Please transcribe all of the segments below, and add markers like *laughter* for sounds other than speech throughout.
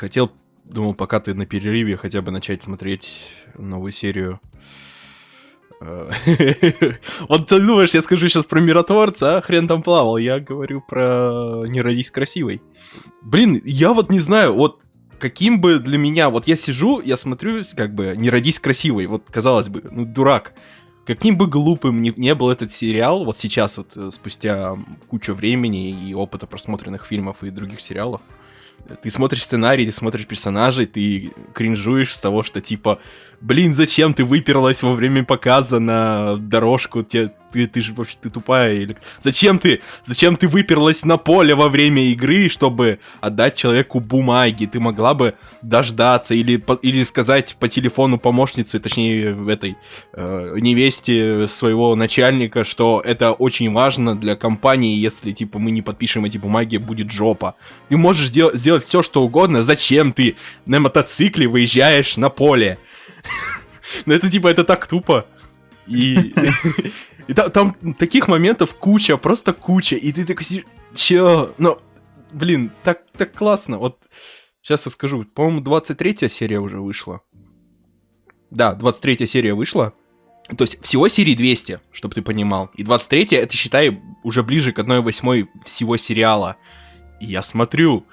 хотел, думал, пока ты на перерыве, хотя бы начать смотреть новую серию. Э, *laughs* вот ты думаешь, я скажу сейчас про миротворца, а хрен там плавал. Я говорю про «Не родись красивой». Блин, я вот не знаю, вот каким бы для меня... Вот я сижу, я смотрю, как бы, «Не родись красивой», вот, казалось бы, ну, дурак. Каким бы глупым ни, не был этот сериал, вот сейчас, вот, э, спустя кучу времени и опыта просмотренных фильмов и других сериалов, ты смотришь сценарий, ты смотришь персонажей, ты кринжуешь с того, что типа, блин, зачем ты выперлась во время показа на дорожку, тебе ты, ты же вообще ты тупая. Или... Зачем ты? Зачем ты выперлась на поле во время игры, чтобы отдать человеку бумаги? Ты могла бы дождаться или, по, или сказать по телефону помощнице, точнее, этой э, невесте своего начальника, что это очень важно для компании, если, типа, мы не подпишем эти бумаги, будет жопа. Ты можешь сделать, сделать все, что угодно. Зачем ты на мотоцикле выезжаешь на поле? Ну это, типа, это так тупо. И... *laughs* И там, там таких моментов куча, просто куча. И ты такой сидишь, чё? Ну, блин, так, так классно. Вот сейчас я скажу. По-моему, 23 серия уже вышла. Да, 23 серия вышла. То есть всего серии 200, чтобы ты понимал. И 23 это, считай, уже ближе к 1 всего сериала. И я смотрю.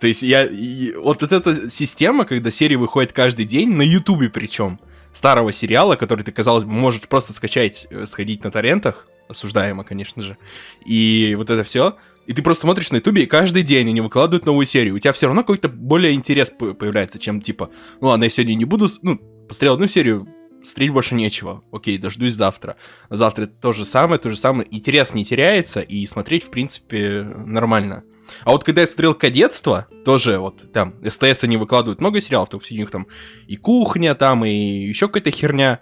То есть я... И, вот эта система, когда серии выходят каждый день, на ютубе причем старого сериала, который ты, казалось бы, можешь просто скачать, э, сходить на торрентах, осуждаемо, конечно же, и вот это все, и ты просто смотришь на ютубе, и каждый день они выкладывают новую серию, у тебя все равно какой-то более интерес появляется, чем типа, ну ладно, я сегодня не буду, ну, посмотрел одну серию, смотреть больше нечего. Окей, дождусь завтра. Завтра то же самое, то же самое. Интерес не теряется, и смотреть, в принципе, нормально. А вот когда я смотрел «Кадетство», тоже вот там СТС они выкладывают много сериалов, то у них там и кухня там, и еще какая-то херня.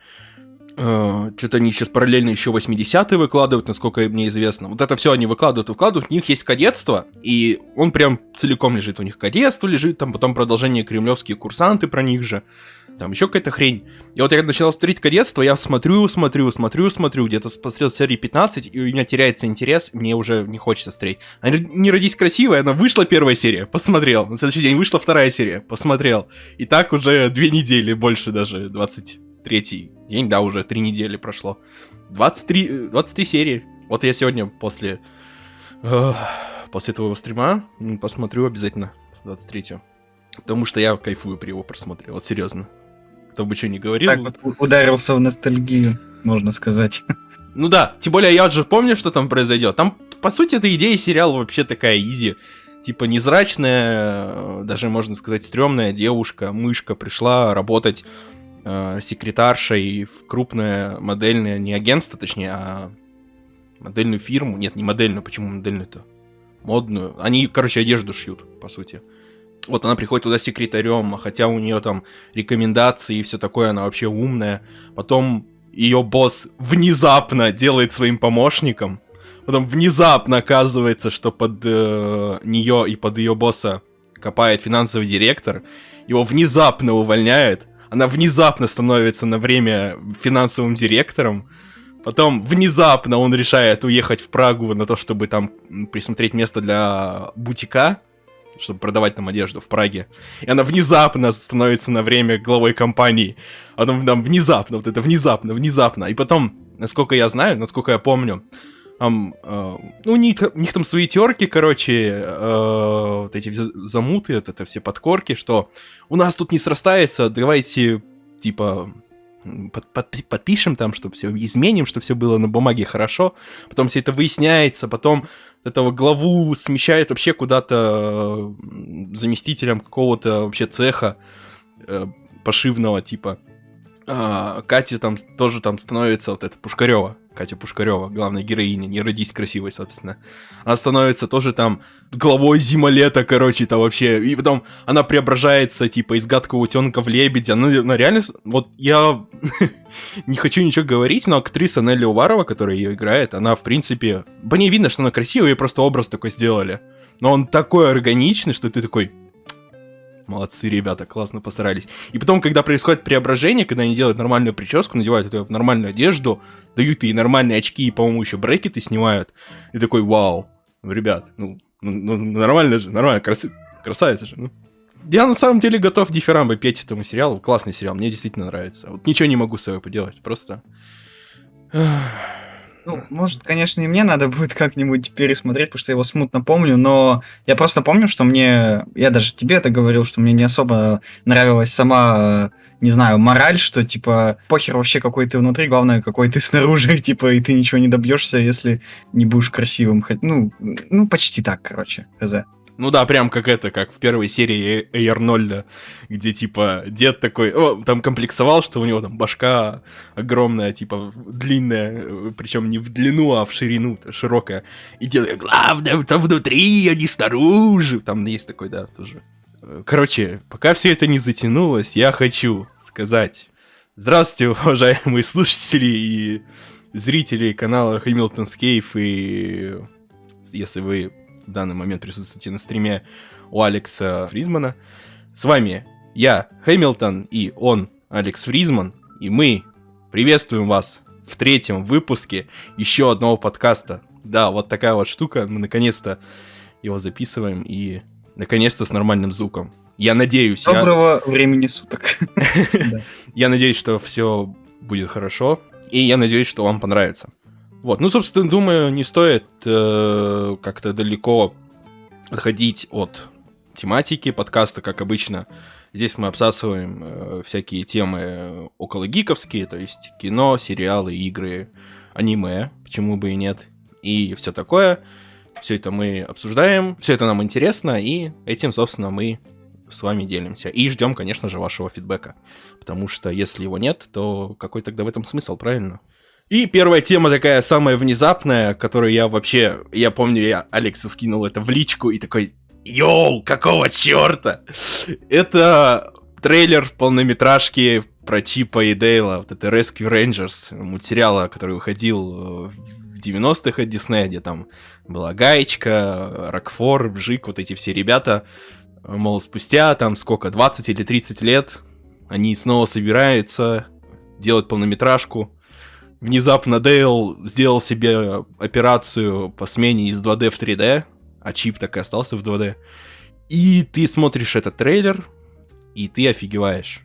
Uh, что-то они сейчас параллельно еще 80-е выкладывают, насколько мне известно. Вот это все они выкладывают, выкладывают. У них есть кадетство, и он прям целиком лежит. У них кадетство лежит, там потом продолжение кремлевские курсанты про них же там еще какая-то хрень. И вот я начал смотреть кадетство, я смотрю, смотрю, смотрю, смотрю, где-то посмотрел серии 15, и у меня теряется интерес, мне уже не хочется смотреть. А не родись красивой, она вышла первая серия, посмотрел. На следующий день вышла вторая серия, посмотрел. И так уже две недели, больше даже, 23 день, да, уже три недели прошло. 23, 23 серии. Вот я сегодня после... после твоего стрима посмотрю обязательно 23 Потому что я кайфую при его просмотре, вот серьезно кто бы что ни говорил. Так вот ударился в ностальгию, можно сказать. *laughs* Ну да, тем более я же помню, что там произойдет. Там, по сути, эта идея сериала вообще такая изи. Типа незрачная, даже можно сказать, стрёмная девушка, мышка, пришла работать э, секретаршей в крупное модельное, не агентство, точнее, а модельную фирму. Нет, не модельную, почему модельную-то? Модную. Они, короче, одежду шьют, по сути вот она приходит туда секретарем, хотя у нее там рекомендации и все такое, она вообще умная. Потом ее босс внезапно делает своим помощником. Потом внезапно оказывается, что под э, нее и под ее босса копает финансовый директор. Его внезапно увольняет. Она внезапно становится на время финансовым директором. Потом внезапно он решает уехать в Прагу на то, чтобы там присмотреть место для бутика чтобы продавать там одежду в Праге. И она внезапно становится на время главой компании. Она там внезапно, вот это внезапно, внезапно. И потом, насколько я знаю, насколько я помню, там, э, ну, у них, у них там свои терки, короче, э, вот эти замуты, вот это все подкорки, что у нас тут не срастается, давайте, типа, под, под, подпишем там, чтобы все изменим, чтобы все было на бумаге хорошо. Потом все это выясняется, потом этого главу смещает вообще куда-то заместителем какого-то вообще цеха э, пошивного типа. А, Катя там тоже там становится вот это Пушкарева. Катя Пушкарева, главная героиня, не родись красивой, собственно. Она становится тоже там главой зима-лета, короче, это вообще. И потом она преображается, типа, из гадкого утенка в лебедя. Ну, она реально... Вот я *laughs* не хочу ничего говорить, но актриса Нелли Уварова, которая ее играет, она, в принципе... По ней видно, что она красивая, и просто образ такой сделали. Но он такой органичный, что ты такой... Молодцы, ребята, классно постарались. И потом, когда происходит преображение, когда они делают нормальную прическу, надевают в нормальную одежду, дают ей нормальные очки и, по-моему, еще брекеты снимают, и такой, вау, ребят, ну, ну, ну нормально же, нормально, крас... красавица же, ну. Я на самом деле готов дифирамбы петь этому сериалу. Классный сериал, мне действительно нравится. Вот ничего не могу с собой поделать, просто... Ну, может, конечно, и мне надо будет как-нибудь пересмотреть, потому что я его смутно помню, но я просто помню, что мне, я даже тебе это говорил, что мне не особо нравилась сама, не знаю, мораль, что, типа, похер вообще какой ты внутри, главное, какой ты снаружи, *laughs* типа, и ты ничего не добьешься, если не будешь красивым. Ну, ну почти так, короче, хз. Ну да, прям как это, как в первой серии Эй Арнольда, где, типа, дед такой, о, там комплексовал, что у него там башка огромная, типа, длинная, причем не в длину, а в ширину, широкая. И делает, главное, там внутри, а не снаружи. Там есть такой, да, тоже. Короче, пока все это не затянулось, я хочу сказать здравствуйте, *laughs* уважаемые слушатели и зрители канала Hamilton's Cave, и если вы в данный момент присутствуете на стриме у Алекса Фризмана. С вами я, Хэмилтон, и он, Алекс Фризман, и мы приветствуем вас в третьем выпуске еще одного подкаста. Да, вот такая вот штука, мы наконец-то его записываем, и наконец-то с нормальным звуком. Я надеюсь... Доброго я... времени суток. *laughs* Я надеюсь, что все будет хорошо, и я надеюсь, что вам понравится. Вот, ну, собственно, думаю, не стоит э, как-то далеко отходить от тематики подкаста, как обычно. Здесь мы обсасываем э, всякие темы около гиковские, то есть кино, сериалы, игры, аниме, почему бы и нет, и все такое. Все это мы обсуждаем, все это нам интересно, и этим, собственно, мы с вами делимся. И ждем, конечно же, вашего фидбэка. Потому что если его нет, то какой тогда в этом смысл, правильно? И первая тема такая самая внезапная, которую я вообще, я помню, я Алексу скинул это в личку и такой, йоу, какого черта? Это трейлер полнометражки про Чипа и Дейла, вот это Rescue Rangers, мультсериала, который выходил э, в 90-х от Диснея, где там была Гаечка, Рокфор, Вжик, вот эти все ребята, мол, спустя там сколько, 20 или 30 лет, они снова собираются делать полнометражку, внезапно Дейл сделал себе операцию по смене из 2D в 3D, а чип так и остался в 2D. И ты смотришь этот трейлер, и ты офигеваешь.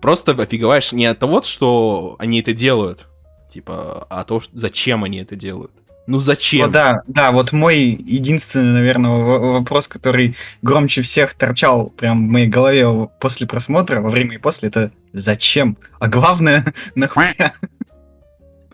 Просто офигеваешь не от того, что они это делают, типа, а то, зачем они это делают. Ну зачем? Ну, да, да, вот мой единственный, наверное, вопрос, который громче всех торчал прям в моей голове после просмотра, во время и после, это зачем? А главное, *laughs* нахуя?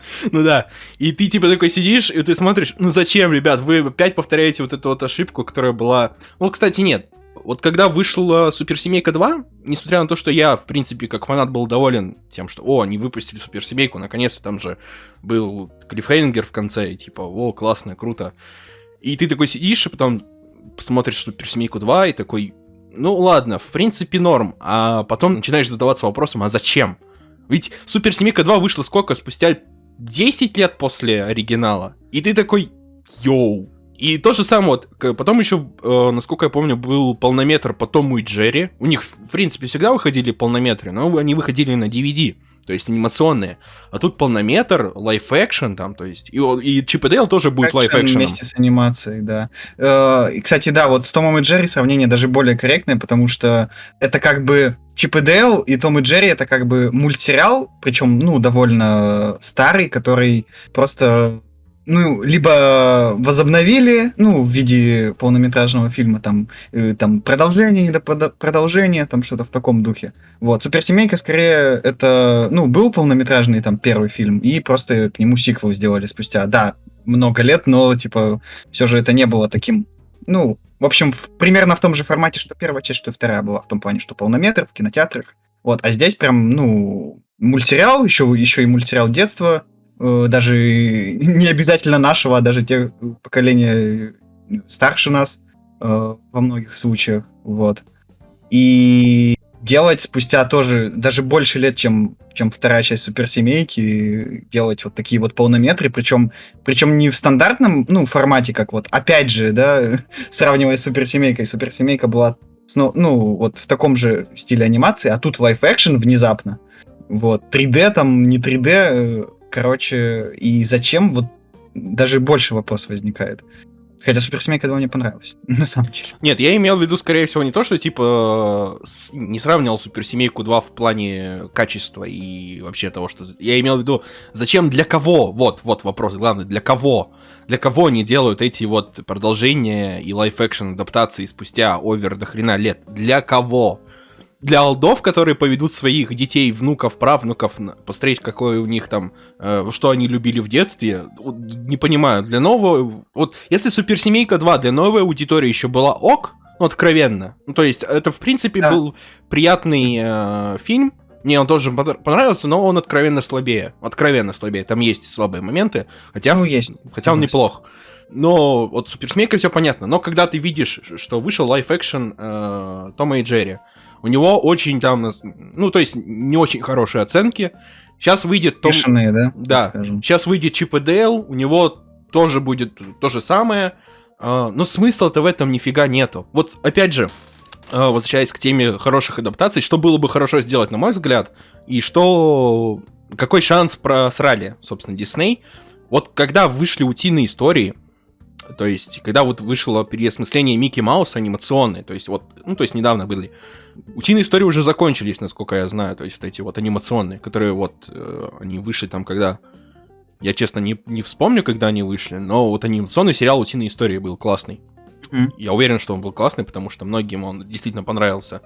*laughs* Ну да. И ты типа такой сидишь, и ты смотришь, ну зачем, ребят, вы опять повторяете вот эту вот ошибку, которая была... Ну, кстати, нет. Вот когда вышла Суперсемейка 2, несмотря на то, что я, в принципе, как фанат был доволен тем, что, о, они выпустили Суперсемейку, наконец-то там же был клиффхенгер в конце, и типа, о, классно, круто. И ты такой сидишь, и потом смотришь Суперсемейку 2, и такой, ну ладно, в принципе норм. А потом начинаешь задаваться вопросом, а зачем? Ведь Суперсемейка 2 вышла сколько? Спустя 10 лет после оригинала. И ты такой, йоу. И то же самое, вот, потом еще, э, насколько я помню, был полнометр по Тому и Джерри. У них, в принципе, всегда выходили полнометры, но они выходили на DVD, то есть анимационные. А тут полнометр, лайф-экшен там, то есть, и, и Чип и Дейл тоже будет лайф-экшеном. Вместе с анимацией, да. Э, и, кстати, да, вот с Томом и Джерри сравнение даже более корректное, потому что это как бы Чип и Дейл и Том и Джерри это как бы мультсериал, причем, ну, довольно старый, который просто ну, либо возобновили, ну, в виде полнометражного фильма, там, э, там продолжение, не до продолжения, там что-то в таком духе. Вот, Суперсемейка, скорее, это, ну, был полнометражный, там, первый фильм, и просто к нему сиквел сделали спустя, да, много лет, но, типа, все же это не было таким, ну, в общем, в, примерно в том же формате, что первая часть, что вторая была, в том плане, что полнометр в кинотеатрах. Вот, а здесь прям, ну, мультсериал, еще, еще и мультсериал детства, даже *laughs* не обязательно нашего, а даже тех поколения старше нас э, во многих случаях, вот. И делать спустя тоже даже больше лет, чем, чем вторая часть суперсемейки, делать вот такие вот полнометры, причем, причем не в стандартном ну, формате, как вот, опять же, да, *laughs* сравнивая с суперсемейкой, суперсемейка была ну, ну, вот в таком же стиле анимации, а тут лайф-экшен внезапно. Вот, 3D там, не 3D, э, короче, и зачем, вот даже больше вопрос возникает. Хотя Суперсемейка 2 мне понравилась, *laughs* на самом деле. Нет, я имел в виду, скорее всего, не то, что, типа, с... не сравнивал Суперсемейку 2 в плане качества и вообще того, что... Я имел в виду, зачем, для кого? Вот, вот вопрос главный, для кого? Для кого они делают эти вот продолжения и live-action адаптации спустя over до хрена лет? Для кого? Для old ов, которые поведут своих детей, внуков, правнуков, посмотреть, какое у них там, э, что они любили в детстве, не понимаю, для нового, вот если Суперсемейка 2 для новой аудитории еще была ок, ну, откровенно, ну, то есть это, в принципе, да. был приятный э, фильм, мне он тоже понравился, но он откровенно слабее, откровенно слабее, там есть слабые моменты, хотя, ну, есть. хотя он неплох. Но вот Суперсмейка все понятно. Но когда ты видишь, что вышел лайф-экшен э, Тома и Джерри, у него очень там, ну, то есть не очень хорошие оценки. Сейчас выйдет Том... Бешеные, да? Да. Сейчас выйдет Чип и Дейл, у него тоже будет то же самое. А, но смысла-то в этом нифига нету. Вот, опять же, а, возвращаясь к теме хороших адаптаций, что было бы хорошо сделать, на мой взгляд, и что... Какой шанс просрали, собственно, Дисней. Вот когда вышли утиные истории, то есть, когда вот вышло переосмысление Микки Мауса анимационное, то есть вот, ну, то есть недавно были. Утиные истории уже закончились, насколько я знаю, то есть вот эти вот анимационные, которые вот, э, они вышли там, когда... Я, честно, не, не вспомню, когда они вышли, но вот анимационный сериал «Утиные истории» был классный. Mm. Я уверен, что он был классный, потому что многим он действительно понравился.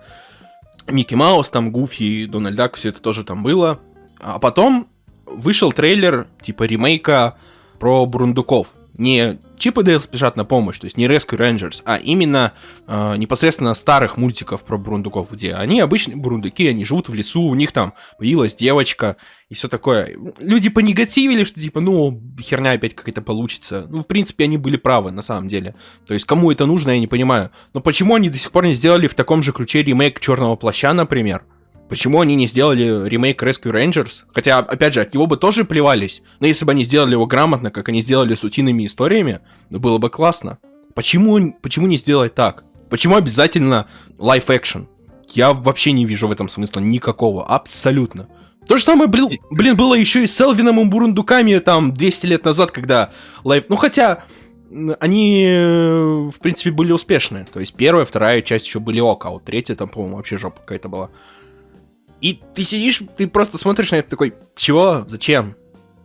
Микки Маус, там, Гуфи, Дональд Дак, все это тоже там было. А потом вышел трейлер, типа, ремейка про Брундуков не Чип и Дейл спешат на помощь, то есть не Rescue Rangers, а именно э, непосредственно старых мультиков про бурундуков, где они обычные бурундуки, они живут в лесу, у них там появилась девочка и все такое. Люди понегативили, что типа, ну, херня опять какая-то получится. Ну, в принципе, они были правы, на самом деле. То есть, кому это нужно, я не понимаю. Но почему они до сих пор не сделали в таком же ключе ремейк Черного плаща, например? Почему они не сделали ремейк Rescue Rangers? Хотя, опять же, от него бы тоже плевались. Но если бы они сделали его грамотно, как они сделали с утиными историями, было бы классно. Почему, почему не сделать так? Почему обязательно live action? Я вообще не вижу в этом смысла никакого, абсолютно. То же самое, блин, блин было еще и с Элвином и Бурундуками там 200 лет назад, когда live... Ну хотя, они, в принципе, были успешны. То есть первая, вторая часть еще были ок, а вот третья там, по-моему, вообще жопа какая-то была. И ты сидишь, ты просто смотришь на это такой, чего, зачем?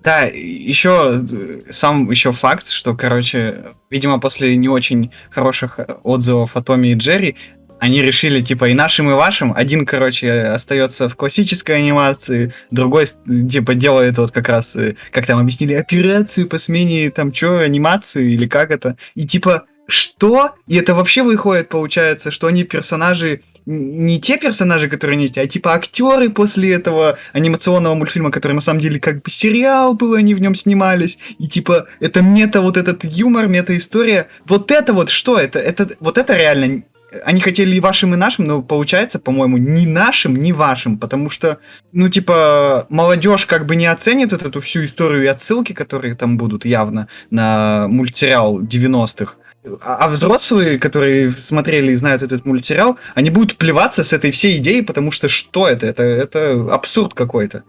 Да, еще сам еще факт, что, короче, видимо, после не очень хороших отзывов о Томе и Джерри, они решили, типа, и нашим, и вашим. Один, короче, остается в классической анимации, другой, типа, делает вот как раз, э, как там объяснили, операцию по смене, там, что, анимации, или как это. И, типа, что? И это вообще выходит, получается, что они персонажи не те персонажи, которые есть, а типа актеры после этого анимационного мультфильма, который на самом деле как бы сериал был, они в нем снимались, и типа это мета, вот этот юмор, мета-история. Вот это вот что? Это, это, вот это реально они хотели и вашим, и нашим, но получается, по-моему, ни нашим, ни вашим, потому что, ну, типа, молодежь как бы не оценит вот эту всю историю и отсылки, которые там будут явно на мультсериал 90-х. А, а взрослые, которые смотрели и знают этот мультсериал, они будут плеваться с этой всей идеей, потому что что это? Это, это абсурд какой-то.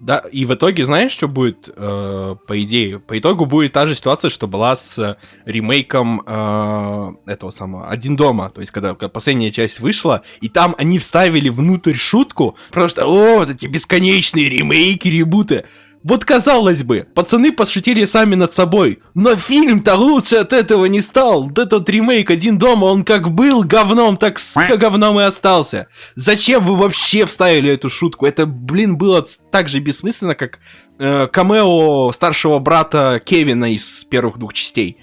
Да, и в итоге, знаешь, что будет, э, по идее? По итогу будет та же ситуация, что была с ремейком э, этого самого «Один дома». То есть, когда, когда последняя часть вышла, и там они вставили внутрь шутку, что, о, вот эти бесконечные ремейки, ребуты. Вот казалось бы, пацаны пошутили сами над собой, но фильм-то лучше от этого не стал. Вот этот ремейк «Один дома», он как был говном, так сука говном и остался. Зачем вы вообще вставили эту шутку? Это, блин, было так же бессмысленно, как э, камео старшего брата Кевина из первых двух частей.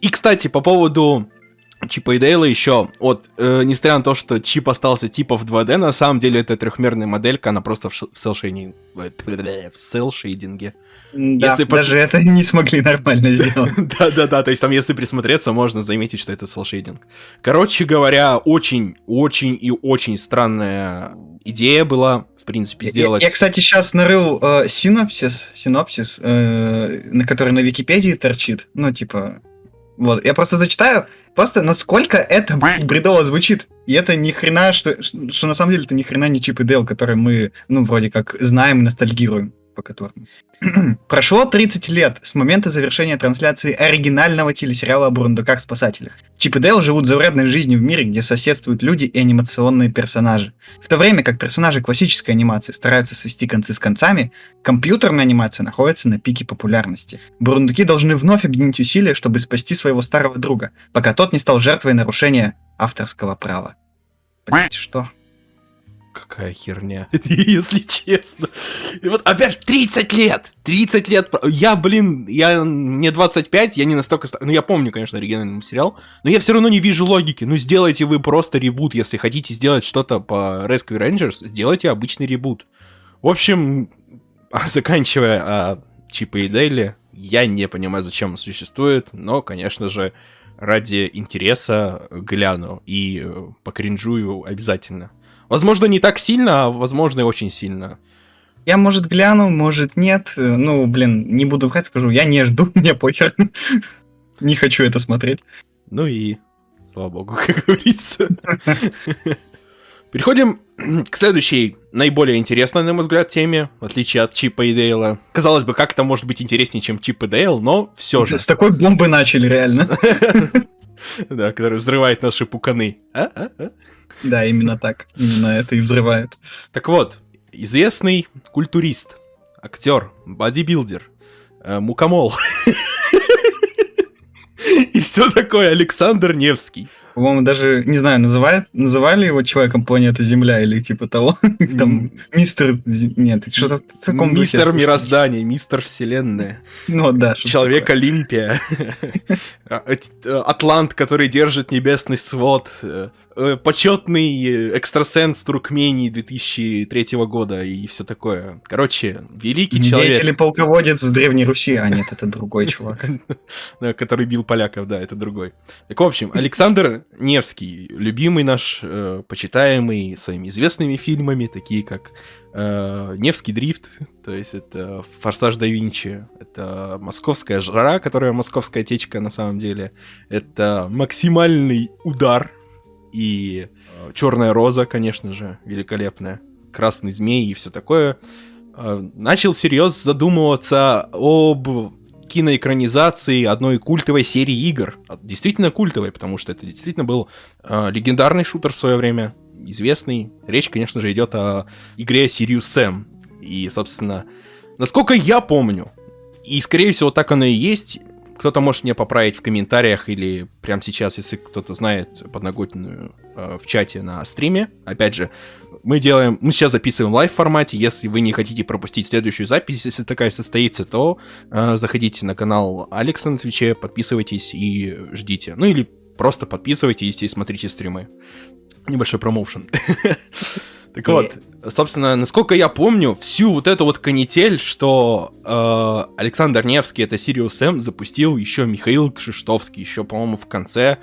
И, кстати, по поводу Чипа и Дейла еще, вот, э, несмотря на то, что чип остался типа в 2D, на самом деле это трехмерная моделька, она просто в, ш- в селшейдинге. В селшейдинге. Да, Если пос- даже это не смогли нормально сделать. *laughs* Да-да-да, то есть там, если присмотреться, можно заметить, что это селшейдинг. Короче говоря, очень-очень и очень странная идея была, в принципе, Я, сделать... я, кстати, сейчас нарыл э, синопсис, синопсис, э, на который на Википедии торчит. Ну, типа, вот, я просто зачитаю, просто насколько это бредово звучит. И это ни хрена, что, что на самом деле это ни хрена не Чип и Дейл, который мы, ну, вроде как знаем и ностальгируем по которым. *clears throat* Прошло 30 лет с момента завершения трансляции оригинального телесериала о бурундуках-спасателях. Чип и Дейл живут заурядной жизнью в мире, где соседствуют люди и анимационные персонажи. В то время как персонажи классической анимации стараются свести концы с концами, компьютерная анимация находится на пике популярности. Бурундуки должны вновь объединить усилия, чтобы спасти своего старого друга, пока тот не стал жертвой нарушения авторского права. Блять, что? Какая херня, *laughs* если честно. И вот опять же, 30 лет! 30 лет! Я, блин, я мне 25, я не настолько... ста- Ну, я помню, конечно, оригинальный сериал, но я все равно не вижу логики. Ну, сделайте вы просто ребут, если хотите сделать что-то по Rescue Rangers, сделайте обычный ребут. В общем, *laughs* заканчивая а, Чипа и Дейли, я не понимаю, зачем он существует, но, конечно же, ради интереса гляну и э, покринжую обязательно. Возможно, не так сильно, а возможно, и очень сильно. Я, может, гляну, может, нет. Ну, блин, не буду врать, скажу, я не жду, *laughs* мне похер. Не хочу это смотреть. Ну и слава богу, *laughs* как говорится. *laughs* Переходим к следующей, наиболее интересной, на мой взгляд, теме, в отличие от Чипа и Дейла. Казалось бы, как это может быть интереснее, чем Чип и Дейл, но все же. С такой бомбы начали, реально. *laughs* Да, который взрывает наши пуканы. А? А? А? Да, именно так. Именно это и взрывает. Так вот, известный культурист, актер, бодибилдер, э, мукомол. *laughs* И все такое Александр Невский. По-моему, даже, не знаю, называют, называли его человеком планеты Земля или типа того. *laughs* Там, мистер... Нет, что-то в таком. Мистер мироздания, мистер вселенная, Ну да. человек. Олимпия, *laughs* А, э, Атлант, который держит небесный свод, э, почетный экстрасенс Туркмении 2003 года и все такое. Короче, великий человек. Деятель полководец с Древней Руси. А, нет, это другой чувак. *laughs* Который бил поляков, да, это другой. Так, в общем, Александр Невский, любимый наш, э, почитаемый своими известными фильмами, такие как э, Невский дрифт, то есть это Форсаж да Винчи, это Московская жара, которая Московская течка на самом деле, это Максимальный удар и Черная роза, конечно же, великолепная, Красный змей и все такое. Э, начал всерьез задумываться об киноэкранизации одной культовой серии игр. А, Действительно культовой, потому что это действительно был э, легендарный шутер в свое время, известный. Речь, конечно же, идет о игре Sirius Sam. И, собственно, насколько я помню, и, скорее всего, так оно и есть, кто-то может меня поправить в комментариях или прямо сейчас, если кто-то знает подноготную э, в чате на стриме. Опять же, мы делаем, мы сейчас записываем в live формате. Если вы не хотите пропустить следующую запись, если такая состоится, то э, заходите на канал Алекса на Твиче, подписывайтесь и ждите. Ну или просто подписывайтесь и смотрите стримы. Небольшой промоушен. *laughs* Так вот, собственно, насколько я помню, всю вот эту вот канитель, что э, Александр Невский, это Сириус М, запустил еще Михаил Кшиштовский, еще, по-моему, в конце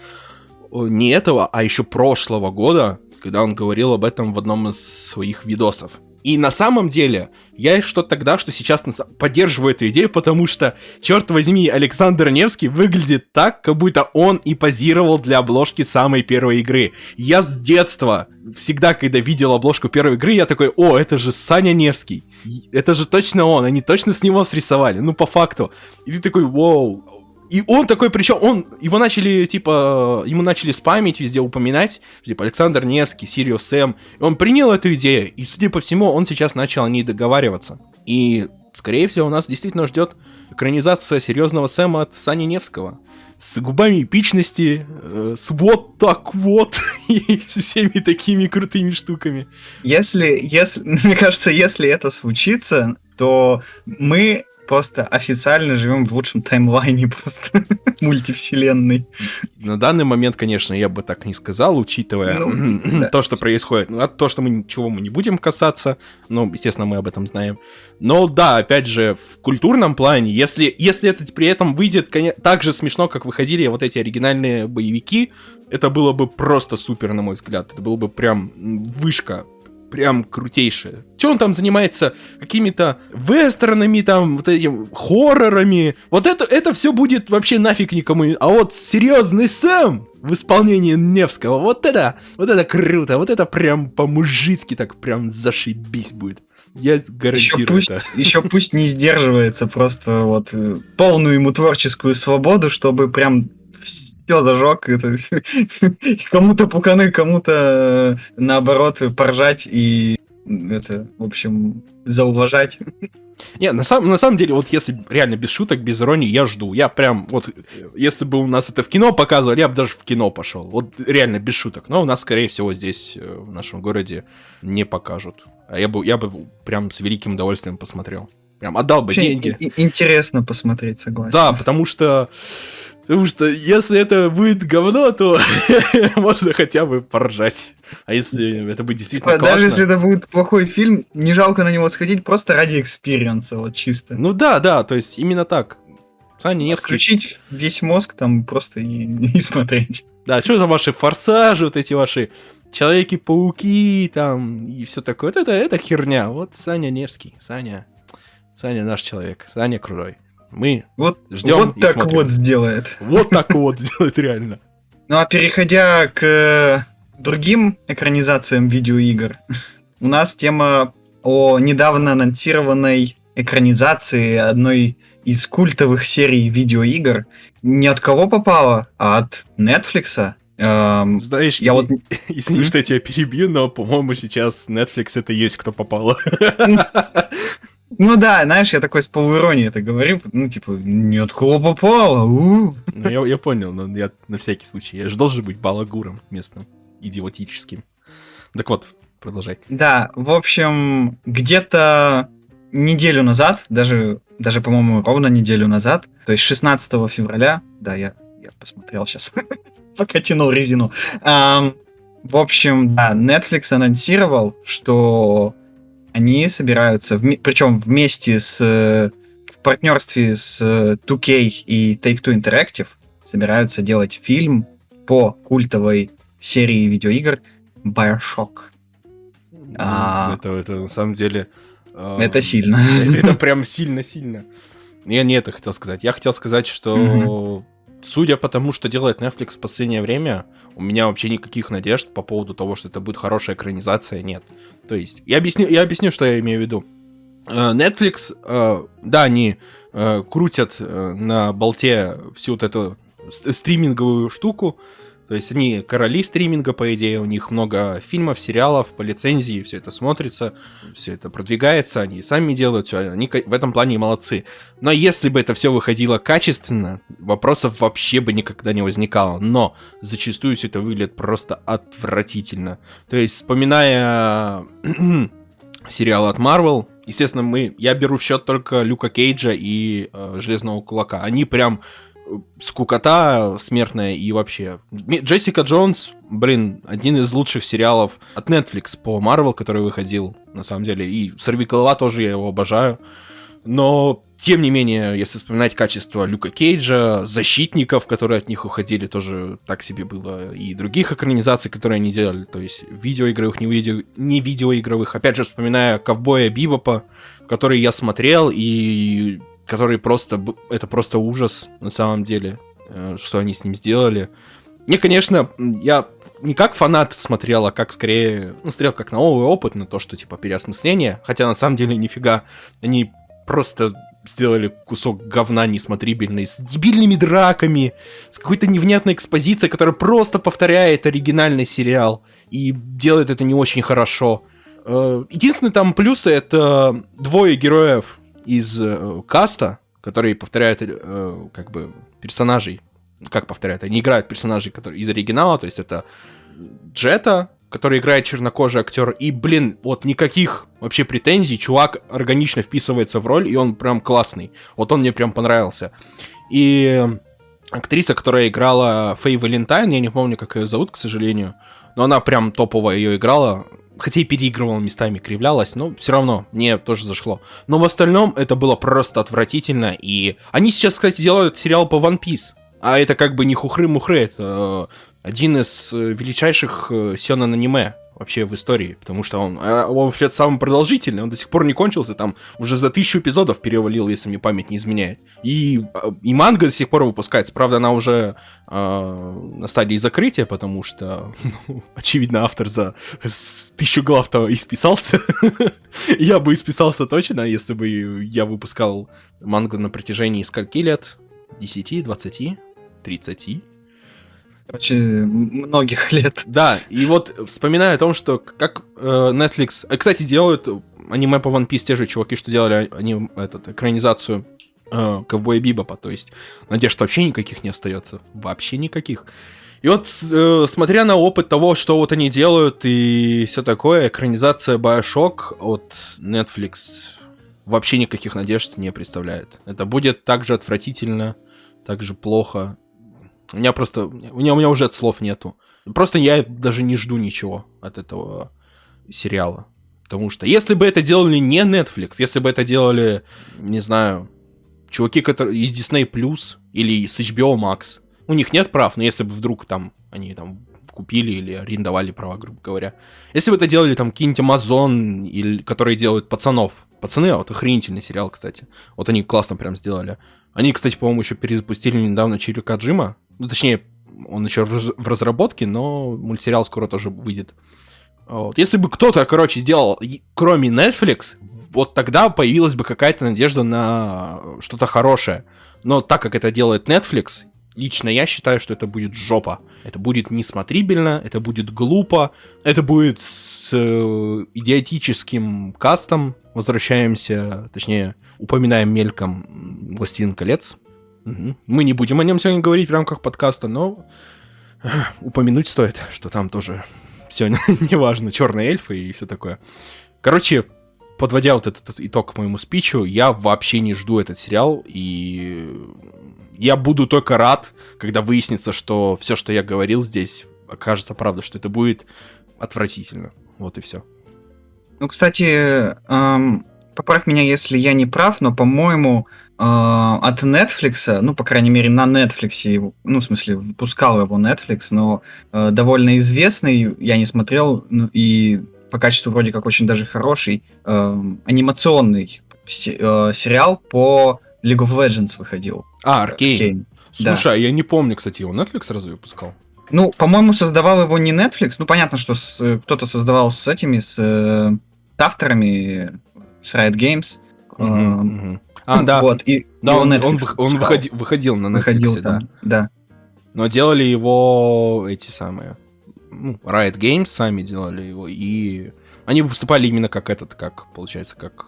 не этого, а еще прошлого года, когда он говорил об этом в одном из своих видосов. И на самом деле, я что тогда, что сейчас поддерживаю эту идею, потому что, черт возьми, Александр Невский выглядит так, как будто он и позировал для обложки самой первой игры. Я с детства, всегда, когда видел обложку первой игры, я такой, о, это же Саня Невский. Это же точно он, они точно с него срисовали, ну по факту. И ты такой, вау. И он такой, причем он, его начали, типа, ему начали спамить, везде упоминать, типа, Александр Невский, Сириус Сэм. И он принял эту идею, и, судя по всему, он сейчас начал о ней договариваться. И, скорее всего, у нас действительно ждет экранизация серьезного Сэма от Сани Невского. С губами эпичности, э, с вот так вот, *laughs* и всеми такими крутыми штуками. Если, если, *laughs* мне кажется, если это случится, то мы просто официально живем в лучшем таймлайне *laughs* просто мультивселенной. на данный момент, конечно, я бы так не сказал, учитывая ну, *clears throat* то, что происходит. Ну, то, что мы ничего мы не будем касаться, ну, естественно, мы об этом знаем. Но да, опять же, в культурном плане, если, если это при этом выйдет конечно, так же смешно, как выходили вот эти оригинальные боевики, это было бы просто супер, на мой взгляд. Это было бы прям вышка прям крутейшее. Че он там занимается? Какими-то вестернами, там, вот этим хоррорами. Вот это, это все будет вообще нафиг никому. А вот серьезный Сэм в исполнении Невского, вот это, вот это круто, вот это прям по-мужицки так прям зашибись будет. Я гарантирую еще пусть, это. Еще пусть не сдерживается просто вот э, полную ему творческую свободу, чтобы прям все зажег. Это... кому-то пуканы, кому-то э, наоборот поржать и это, в общем, зауважать. Не, на, сам, на самом деле, вот если реально без шуток, без иронии, я жду. Я прям, вот, если бы у нас это в кино показывали, я бы даже в кино пошел. Вот реально без шуток. Но у нас, скорее всего, здесь, э, в нашем городе, не покажут. А я бы, я бы прям с великим удовольствием посмотрел. Прям отдал бы Очень деньги. Интересно посмотреть, согласен. Да, потому что Потому что если это будет говно, то *laughs* можно хотя бы поржать. А если это будет действительно типа, классно... Даже если это будет плохой фильм, не жалко на него сходить просто ради experience а, вот чисто. Ну да, да, то есть именно так. Саня Невский... Включить весь мозг там просто и, и *laughs* смотреть. Да, что за ваши форсажи, вот эти ваши Человеки-пауки там и все такое. Вот это, это херня. Вот Саня Невский, Саня. Саня наш человек, Саня крутой. Мы вот, ждем Вот так смотрим. вот сделает. Вот так вот *laughs* сделает реально. Ну а переходя к э, другим экранизациям видеоигр, у нас тема о недавно анонсированной экранизации одной из культовых серий видеоигр. Не от кого попала, а от Netflix. Эм, Знаешь, я вот... *laughs* извини, что я тебя перебью, но, по-моему, сейчас Netflix это есть кто попало. Ну да, знаешь, я такой с полуиронией это говорю, ну типа, нет, кого попало, Ну я, я понял, но я на всякий случай, я же должен быть балагуром местным, идиотическим. Так вот, продолжай. Да, в общем, где-то неделю назад, даже, даже по-моему, ровно неделю назад, то есть 16 февраля, да, я, я посмотрел сейчас, *laughs* пока тянул резину. Um, в общем, да, Netflix анонсировал, что они собираются, в, причем вместе с в партнерстве с 2K и Take-Two Interactive собираются делать фильм по культовой серии видеоигр Bioshock. Ну, а, это, это на самом деле... Э, это сильно. Это, это прям сильно-сильно. Я не это хотел сказать. Я хотел сказать, что судя по тому, что делает Netflix в последнее время, у меня вообще никаких надежд по поводу того, что это будет хорошая экранизация, нет. То есть, я объясню, я объясню, что я имею в виду. Э, Netflix, э, да, они э, крутят на болте всю вот эту стриминговую штуку, то есть они короли стриминга, по идее, у них много фильмов, сериалов по лицензии, все это смотрится, все это продвигается, они сами делают все, они в этом плане молодцы. Но если бы это все выходило качественно, вопросов вообще бы никогда не возникало. Но зачастую все это выглядит просто отвратительно. То есть, вспоминая *clears throat* сериал от Marvel, естественно, мы, я беру в счет только Люка Кейджа и э, Железного Кулака. Они прям скукота смертная и вообще. Джессика Джонс, блин, один из лучших сериалов от Netflix по Marvel, который выходил, на самом деле. И Сорви Голова тоже, я его обожаю. Но, тем не менее, если вспоминать качество Люка Кейджа, защитников, которые от них уходили, тоже так себе было. И других экранизаций, которые они делали. То есть видеоигровых, не, видео, не видеоигровых. Опять же, вспоминая Ковбоя Бибопа, который я смотрел, и который просто... Это просто ужас, на самом деле, э, что они с ним сделали. Мне, конечно, я не как фанат смотрел, а как скорее... Ну, смотрел как на новый опыт, на то, что, типа, переосмысление. Хотя, на самом деле, нифига. Они просто сделали кусок говна несмотрибельный, с дебильными драками, с какой-то невнятной экспозицией, которая просто повторяет оригинальный сериал и делает это не очень хорошо. Э, единственный там плюсы — это двое героев из э, каста, которые повторяют э, как бы персонажей, как повторяют, они играют персонажей которые, из оригинала, то есть это Джета, который играет чернокожий актер, и, блин, вот никаких вообще претензий, чувак органично вписывается в роль, и он прям классный. Вот он мне прям понравился. И актриса, которая играла Фэй Валентайн, я не помню, как ее зовут, к сожалению, но она прям топово ее играла, хотя и переигрывала местами, кривлялась, но все равно мне тоже зашло. Но в остальном это было просто отвратительно, и они сейчас, кстати, делают сериал по One Piece, а это как бы не хухры-мухры, это один из величайших э, сёнэн аниме вообще в истории, потому что он, э, он вообще самый продолжительный, он до сих пор не кончился, там уже за тысячу эпизодов перевалил, если мне память не изменяет. И, э, и манга до сих пор выпускается, правда, она уже э, на стадии закрытия, потому что, *laughs* ну, очевидно, автор за тысячу глав-то исписался. *laughs* я бы исписался точно, если бы я выпускал мангу на протяжении скольки лет? 10, 20, 30? Короче, многих *laughs* лет. Да, и вот вспоминаю о том, что как э, Netflix... Э, кстати, делают аниме по One Piece те же чуваки, что делали они, этот, экранизацию э, Ковбоя Бибопа, то есть надежд вообще никаких не остается. Вообще никаких. И вот, э, смотря на опыт того, что вот они делают и все такое, экранизация Bioshock от Netflix вообще никаких надежд не представляет. Это будет так же отвратительно, так же плохо, у меня просто... У меня, у меня уже слов нету. Просто я даже не жду ничего от этого сериала. Потому что если бы это делали не Netflix, если бы это делали, не знаю, чуваки которые из Disney Plus или с HBO Max, у них нет прав, но если бы вдруг там они там купили или арендовали права, грубо говоря. Если бы это делали там какие-нибудь Amazon, или, которые делают пацанов. Пацаны, вот охренительный сериал, кстати. Вот они классно прям сделали. Они, кстати, по-моему, еще перезапустили недавно Чирика Джима. Ну, точнее, он еще в разработке, но мультсериал скоро тоже выйдет. Вот. Если бы кто-то, короче, сделал, кроме Netflix, вот тогда появилась бы какая-то надежда на что-то хорошее. Но так как это делает Netflix, лично я считаю, что это будет жопа. Это будет несмотрибельно, это будет глупо, это будет с э, идиотическим кастом. Возвращаемся, точнее, упоминаем мельком «Властелин колец». Мы не будем о нем сегодня говорить в рамках подкаста, но упомянуть стоит, что там тоже все *laughs* неважно, черные эльфы и все такое. Короче, подводя вот этот итог к моему спичу, я вообще не жду этот сериал, и я буду только рад, когда выяснится, что все, что я говорил здесь, окажется правда, что это будет отвратительно. Вот и все. Ну, кстати, эм, поправь меня, если я не прав, но, по-моему, от Netflix, ну, по крайней мере, на Netflix, ну, в смысле, выпускал его Netflix, но э, довольно известный, я не смотрел, ну, и по качеству вроде как очень даже хороший, э, анимационный се- э, сериал по League of Legends выходил. А, Аркейн. Слушай, да. а я не помню, кстати, его Netflix сразу выпускал. Ну, по-моему, создавал его не Netflix. Ну, понятно, что с, кто-то создавал с этими, с э, авторами, с Riot Games. Uh-huh, uh-huh. А, да. Вот, и, да, и он, он, он, он выходи, выходил на Netflix, выходил, да. да. Но делали его эти самые... Ну, Riot Games сами делали его, и они выступали именно как этот, как, получается, как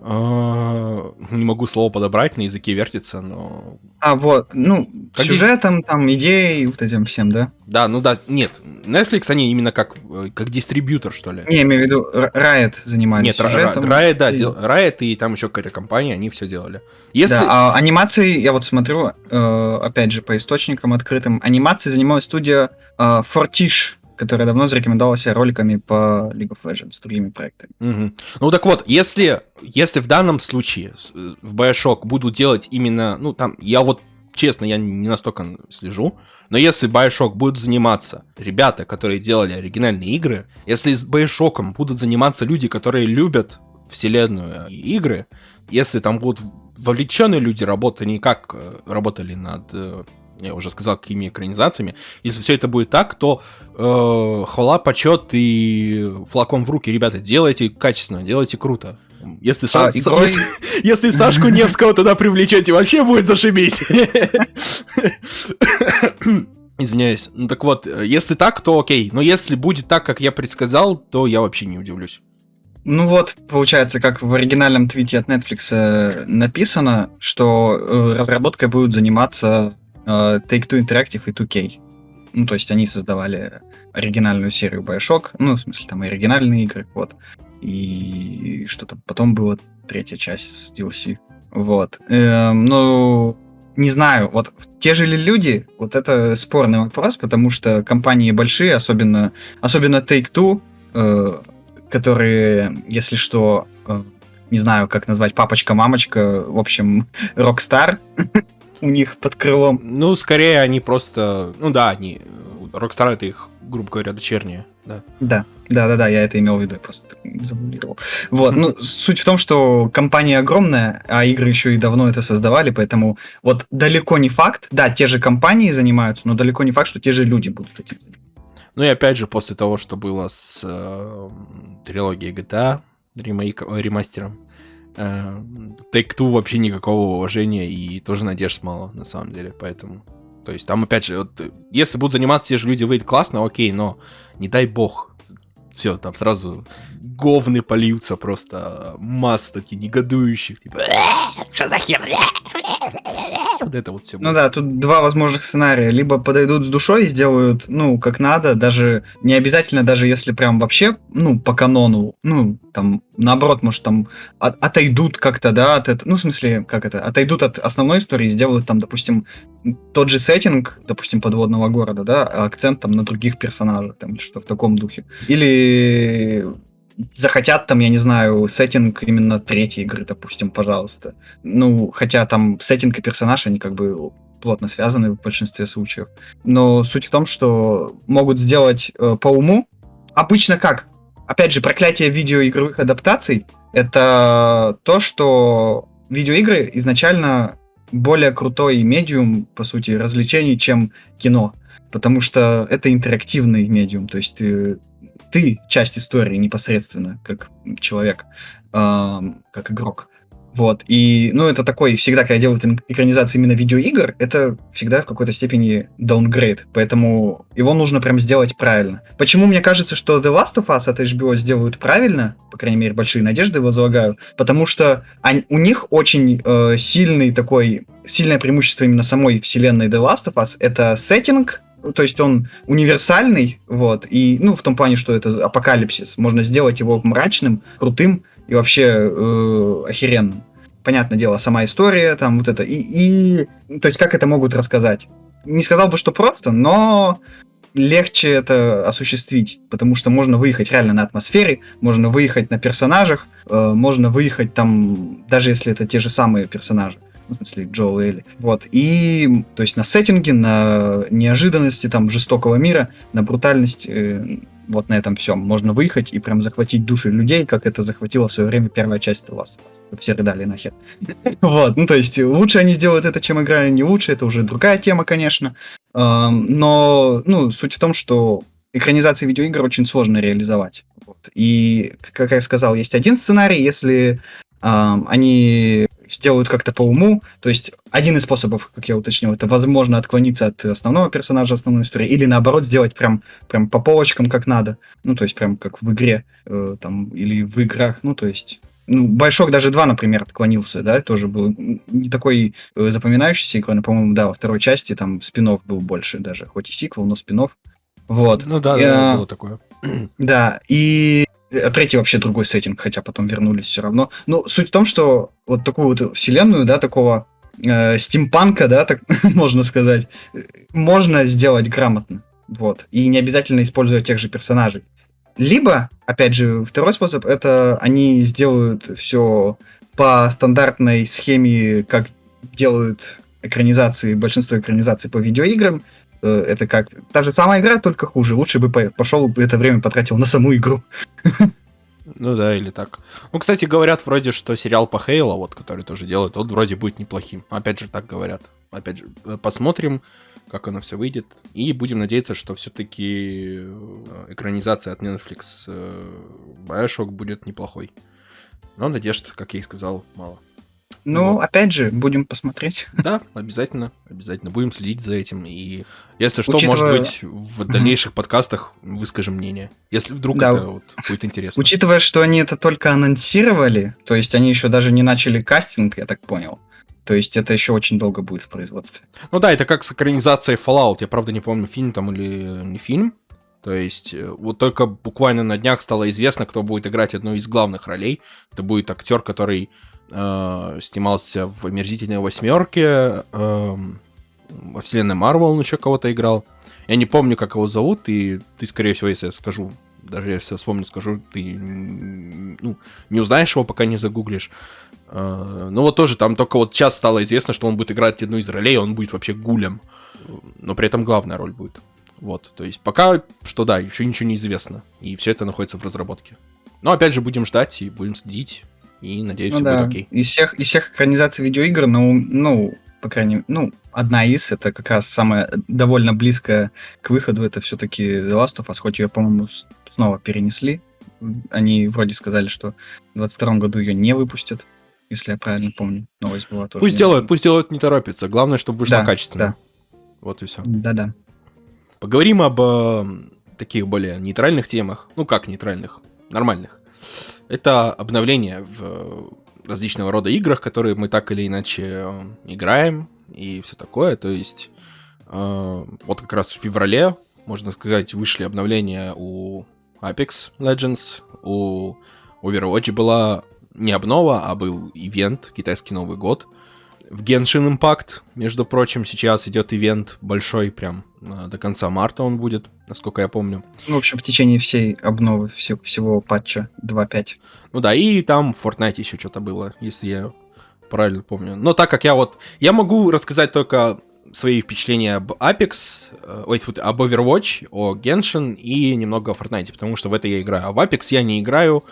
не могу слово подобрать, на языке вертится, но... А, вот, ну, как сюжетом, дис... там, идеей, вот этим всем, да? Да, ну да, нет, Netflix они именно как, как дистрибьютор, что ли. Не, я имею в виду, Riot занимались Нет, сюжетом. Riot, да, и... дел... Riot и там еще какая-то компания, они все делали. Если... Да, а анимации, я вот смотрю, э, опять же, по источникам открытым, анимации занималась студия э, Fortish, которая давно зарекомендовала роликами по League of Legends с другими проектами. Угу. Ну так вот, если, если в данном случае э, в Bioshock будут делать именно, ну там, я вот честно, я не настолько слежу, но если Bioshock будут заниматься ребята, которые делали оригинальные игры, если с Bioshock будут заниматься люди, которые любят вселенную и игры, если там будут вовлеченные люди, работать, не как э, работали над э, я уже сказал, какими экранизациями. Если все это будет так, то э, хвала, почет и флаком в руки, ребята, делайте качественно, делайте круто. Если, а, Ша... игрой... если, если Сашку Невского туда привлечете, вообще будет зашибись. *laughs* Извиняюсь. Ну так вот, если так, то окей. Но если будет так, как я предсказал, то я вообще не удивлюсь. Ну вот, получается, как в оригинальном твите от Netflix э, написано, что э, разработкой будут заниматься Take-Two Interactive и 2K. Ну, то есть они создавали оригинальную серию Bioshock, ну, в смысле, там оригинальные игры, вот. И что-то потом была третья часть с DLC. Вот. Эм, ну, не знаю, вот те же ли люди, вот это спорный вопрос, потому что компании большие, особенно, особенно Take-Two, э, которые, если что, э, не знаю, как назвать, папочка-мамочка, в общем, *laughs* Rockstar у них под крылом. Ну, скорее они просто, ну да, они, Rockstar это их, грубо говоря, дочерние, да. Да, да, да, да, я это имел в виду, я просто забулировал. Вот, ну, суть в том, что компания огромная, а игры еще и давно это создавали, поэтому вот далеко не факт, да, те же компании занимаются, но далеко не факт, что те же люди будут этим заниматься. Ну и опять же, после того, что было с э, трилогией GTA, ремейк, э, ремастером, э, Take-Two вообще никакого уважения и тоже надежд мало, на самом деле, поэтому... То есть там, опять же, вот, если будут заниматься те же люди, выйдет классно, окей, но не дай бог, все, там сразу говны польются просто, масса таких негодующих, типа, что за хер? Вот это вот все. Ну да, тут два возможных сценария. Либо подойдут с душой и сделают, ну, как надо, даже не обязательно, даже если прям вообще, ну, по канону, ну, там, наоборот, может, там от, отойдут как-то, да, от этого, ну, в смысле, как это, отойдут от основной истории и сделают там, допустим, тот же сеттинг, допустим, подводного города, да, а акцент там на других персонажах, там, что в таком духе. Или захотят там, я не знаю, сеттинг именно третьей игры, допустим, пожалуйста. Ну, хотя там сеттинг и персонаж, они как бы плотно связаны в большинстве случаев. Но суть в том, что могут сделать э, по уму. Обычно как? Опять же, проклятие видеоигровых адаптаций — это то, что видеоигры изначально более крутой медиум, по сути, развлечений, чем кино. Потому что это интерактивный медиум, то есть ты ты часть истории непосредственно, как человек, э, как игрок. Вот. И, ну, это такой, всегда, когда делают экранизации именно видеоигр, это всегда в какой-то степени downgrade. Поэтому его нужно прям сделать правильно. Почему мне кажется, что The Last of Us от HBO сделают правильно, по крайней мере, большие надежды возлагаю, потому что они, у них очень э, сильный такой, сильное преимущество именно самой вселенной The Last of Us, это сеттинг, то есть он универсальный, вот, и, ну, в том плане, что это апокалипсис, можно сделать его мрачным, крутым и вообще э, охеренным. Понятное дело, сама история, там вот это, и, и, то есть как это могут рассказать? Не сказал бы, что просто, но легче это осуществить, потому что можно выехать реально на атмосфере, можно выехать на персонажах, э, можно выехать там, даже если это те же самые персонажи в смысле Джо Элли. Вот. И, то есть на сеттинге, на неожиданности там жестокого мира, на брутальность, э, вот на этом всем можно выехать и прям захватить души людей, как это захватила в свое время первая часть The Last Все рыдали нахер. *laughs* Вот, ну то есть лучше они сделают это, чем игра, не лучше, это уже другая тема, конечно. Но, ну, суть в том, что экранизации видеоигр очень сложно реализовать. Вот. И, как я сказал, есть один сценарий, если э, они сделают как-то по уму. То есть один из способов, как я уточнил, это возможно отклониться от основного персонажа основной истории, или наоборот сделать прям, прям по полочкам как надо. Ну, то есть прям как в игре э, там, или в играх. Ну, то есть ну, Большок даже 2, например, отклонился, да, тоже был не такой э, запоминающийся но, по-моему, да, во второй части там спинов был больше даже, хоть и сиквел, но спинов. Вот. Ну да, да, было такое. Да, и а третий вообще другой сеттинг, хотя потом вернулись все равно. Ну, суть в том, что вот такую вот вселенную, да, такого э, стимпанка, да, так *laughs* можно сказать, можно сделать грамотно. Вот. И не обязательно используя тех же персонажей. Либо, опять же, второй способ, это они сделают все по стандартной схеме, как делают экранизации, большинство экранизаций по видеоиграм, Э, это как та же самая игра, только хуже. Лучше бы пошел это время потратил на саму игру. Ну да, или так. Ну, кстати, говорят вроде, что сериал по Хейла, вот, который тоже делают, он вроде будет неплохим. Опять же, так говорят. Опять же, э, посмотрим, как оно все выйдет. И будем надеяться, что все-таки э, экранизация от Netflix Bioshock будет неплохой. Но надежд, как я и сказал, мало. Ну, вот. опять же, будем посмотреть. *laughs* Да, обязательно, обязательно. Будем следить за этим. И если что, Учитывая... может быть, в дальнейших подкастах выскажем мнение. Если вдруг да. это вот будет интересно. Учитывая, что они это только анонсировали, то есть они еще даже не начали кастинг, я так понял. То есть это еще очень долго будет в производстве. Ну да, это как с экранизацией Fallout. Я, правда, не помню, фильм там или не фильм. То есть э, вот только буквально на днях стало известно, кто будет играть одну из главных ролей. Это будет актер, который э, снимался в «Омерзительной восьмерке», э, во вселенной Марвел он еще кого-то играл. Я не помню, как его зовут, и ты, скорее всего, если я скажу, даже если я вспомню, скажу, ты ну, не узнаешь его, пока не загуглишь. Э, ну вот тоже там только вот сейчас стало известно, что он будет играть одну из ролей, он будет вообще гулем. Но при этом главная роль будет. Вот, то есть пока что да, еще ничего не известно. И все это находится в разработке. Но опять же будем ждать и будем следить. И надеюсь, ну, все да. будет окей. Из всех, из всех экранизаций видеоигр, ну, ну, по крайней мере, ну, одна из, это как раз самая довольно близкая к выходу, это все-таки The Last of Us, хоть ее, по-моему, снова перенесли. Они вроде сказали, что в 22 году ее не выпустят, если я правильно помню. Новость была тоже. Пусть делают, пусть делают, не торопится. Главное, чтобы вышло да, качественно. Да. Вот и все. Да-да. Поговорим об э, таких более нейтральных темах. Ну как нейтральных? Нормальных. Это обновление в различного рода играх, которые мы так или иначе э, играем и все такое. То есть э, вот как раз в феврале, можно сказать, вышли обновления у Apex Legends, у Overwatch была не обнова, а был ивент, китайский Новый год — в Genshin Impact, между прочим, сейчас идет ивент большой, прям э, до конца марта он будет, насколько я помню. Ну, в общем, в течение всей обновы, все, всего патча 2.5. Ну да, и там в Fortnite еще что-то было, если я правильно помню. Но так как я вот... Я могу рассказать только свои впечатления об Apex, э, ой, об Overwatch, о Genshin и немного о Fortnite, потому что в это я играю. А в Apex я не играю,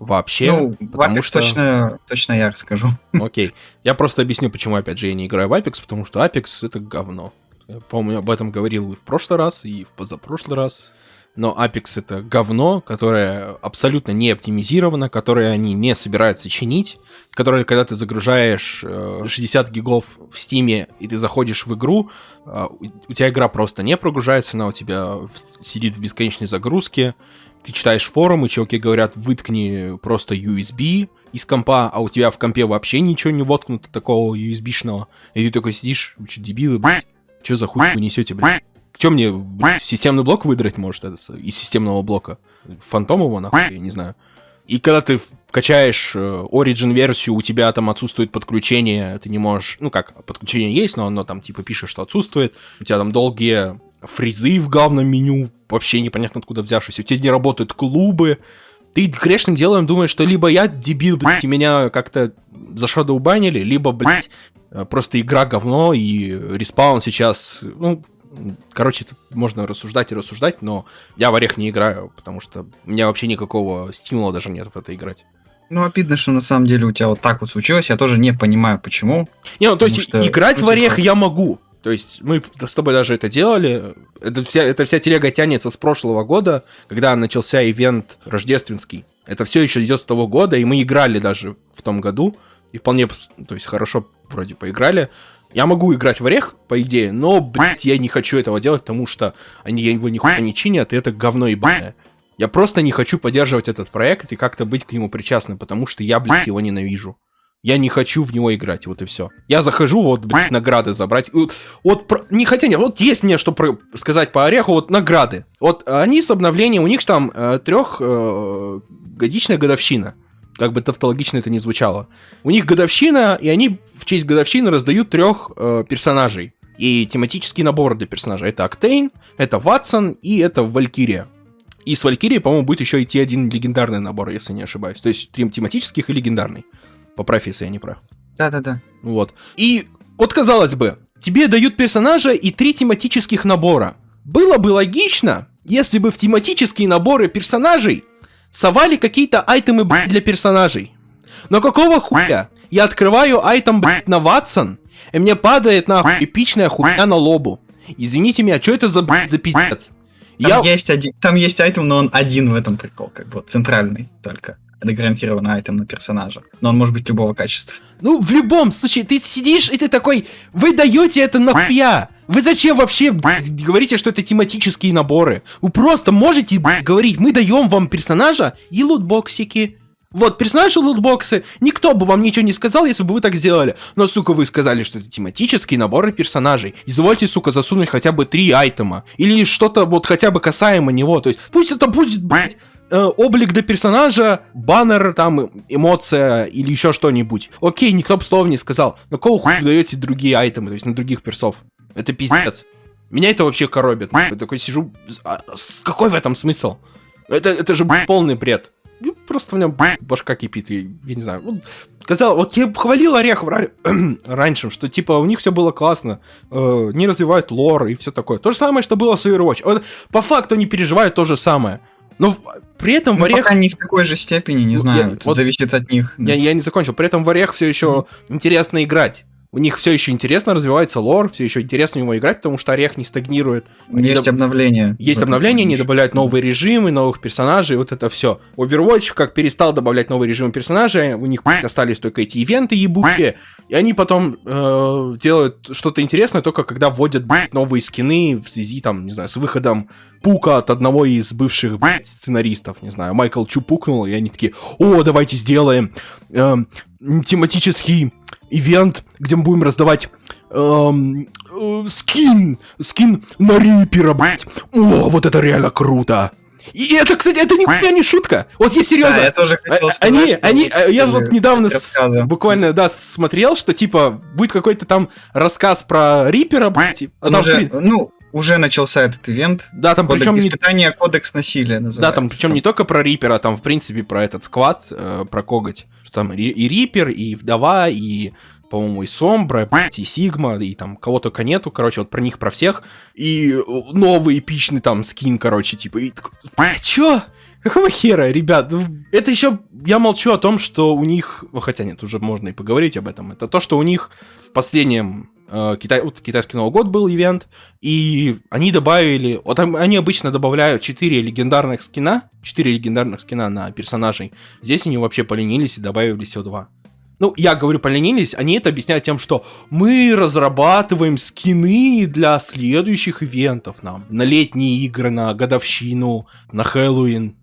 вообще. Ну, потому что... точно, точно я расскажу. *laughs* Окей. Я просто объясню, почему, опять же, я не играю в Apex, потому что Apex — это говно. Я, помню, об этом говорил и в прошлый раз, и в позапрошлый раз. Но Apex — это говно, которое абсолютно не оптимизировано, которое они не собираются чинить, которое, когда ты загружаешь 60 э, гигов в Стиме, и ты заходишь в игру, э, у тебя игра просто не прогружается, она у тебя сидит в бесконечной загрузке, ты читаешь форумы, чуваки говорят, выткни просто USB из компа, а у тебя в компе вообще ничего не воткнуто такого USB-шного. И ты такой сидишь, вы что, дебилы, блядь? Что за хуй вы несете, блядь? Че мне, блядь, системный блок выдрать может это, из системного блока? Фантом его, нахуй, я не знаю. И когда ты качаешь э, Origin версию, у тебя там отсутствует подключение, ты не можешь, ну как, подключение есть, но оно там типа пишет, что отсутствует, у тебя там долгие фризы в главном меню, вообще непонятно откуда взявшись, у тебя не работают клубы, ты грешным делом думаешь, что либо я дебил, блядь, и меня как-то за шадоу банили, либо, блядь, просто игра говно, и респаун сейчас, ну, короче, можно рассуждать и рассуждать, но я в орех не играю, потому что у меня вообще никакого стимула даже нет в это играть. Ну, обидно, что на самом деле у тебя вот так вот случилось. Я тоже не понимаю, почему. Не, ну то есть играть в орех я могу. То есть мы с тобой даже это делали. Это вся, это вся телега тянется с прошлого года, когда начался ивент рождественский. Это все еще идет с того года, и мы играли даже в том году. И вполне, то есть хорошо вроде поиграли. Я могу играть в орех, по идее, но, блядь, я не хочу этого делать, потому что они его нихуя не чинят, и это говно ебаное. Я просто не хочу поддерживать этот проект и как-то быть к нему причастным, потому что я, блядь, его ненавижу. Я не хочу в него играть, вот и все. Я захожу, вот, блядь, награды забрать. Вот, про, не хотя, не, вот есть мне что про, сказать по Ореху, вот награды. Вот они с обновлением, у них там э, трехгодичная э, годовщина. Как бы тавтологично это не звучало. У них годовщина, и они в честь годовщины раздают трех э, персонажей. И тематический набор для персонажа. Это Октейн, это Ватсон и это Валькирия. И с Валькирией, по-моему, будет еще идти один легендарный набор, если не ошибаюсь. То есть тематических и легендарный. Поправь, если я не прав. Да-да-да. Вот. И вот казалось бы, тебе дают персонажа и три тематических набора. Было бы логично, если бы в тематические наборы персонажей совали какие-то айтемы, блядь, для персонажей. Но какого хуя? Я открываю айтем, блядь, на Ватсон, и мне падает на эпичная хуйня на лобу. Извините меня, что это за, блядь, за пиздец? Там, я... есть один, там есть айтем, но он один в этом прикол, как бы, центральный только это гарантированно айтем на персонажа. Но он может быть любого качества. Ну, в любом случае, ты сидишь и ты такой, вы даете это нахуя? Вы зачем вообще говорите, что это тематические наборы? Вы просто можете говорить, мы даем вам персонажа и лутбоксики. Вот, персонажи лутбоксы. Никто бы вам ничего не сказал, если бы вы так сделали. Но, сука, вы сказали, что это тематические наборы персонажей. Извольте, сука, засунуть хотя бы три айтема. Или что-то вот хотя бы касаемо него. То есть, пусть это будет, блядь, э, облик до персонажа, баннер, там, эмоция или еще что-нибудь. Окей, никто бы слов не сказал. Но кого хуй даете другие айтемы, то есть на других персов? Это пиздец. Меня это вообще коробит. Я такой сижу, а, с- какой в этом смысл? Это, это же полный бред. Ну, Просто у меня башка кипит, я, я не знаю. Вот, Сказал, вот я хвалил Орех *clears throat* раньше, что типа у них все было классно, э, не развивают лор и все такое. То же самое, что было с Overwatch. Вот, по факту они переживают то же самое. Но в- при этом в Ну, Орех... пока не в такой же степени, не Ну, знаю. я- вот зависит от них. Я, я не закончил. При этом в Орех все еще интересно играть. У них все еще интересно развивается лор, все еще интересно в него играть, потому что Орех не стагнирует. Есть доб- обновления. Есть обновления, они добавляют новые режимы, новых персонажей, вот это все. Overwatch как перестал добавлять новые режимы персонажей, у них блядь, остались только эти ивенты ебучие, и они потом э, делают что-то интересное только когда вводят блядь, новые скины в связи, там, не знаю, с выходом пука от одного из бывших блядь, сценаристов, не знаю, Майкл Чу пукнул, и они такие, о, давайте сделаем эм, тематический ивент, где мы будем раздавать эм, э, скин, скин на Рипера, блядь. О, вот это реально круто. И это, кстати, это нихуя не шутка. Вот я серьезно. Да, я тоже хотел А- сказать, Они, они, э, я вот недавно с- буквально, да, смотрел, что, типа, будет какой-то там рассказ про Рипера, блядь, а там, уже, ну, уже начался этот ивент. да, там Кодекс причем не, испытания, кодекс насилия называется. да, там причем не только про Рипера, там, в принципе, про этот сквад, э, про коготь. Что там и, и Рипер, и Вдова, и, по-моему, и Сомбра, и Сигма, и там кого только нету, короче, вот про них, про всех. И э, новый эпичный там скин, короче, типа, и такой, блядь, чё? Какого хера, ребят? Ну, Это еще я молчу о том, что у них, ну, хотя нет, уже можно и поговорить об этом. Это то, что у них в последнем Китай, вот китайский Новый год был ивент, и они добавили, вот они обычно добавляют 4 легендарных скина, 4 легендарных скина на персонажей. Здесь они вообще поленились и добавили всего 2. Ну, я говорю поленились, они это объясняют тем, что мы разрабатываем скины для следующих ивентов нам. На летние игры, на годовщину, на Хэллоуин.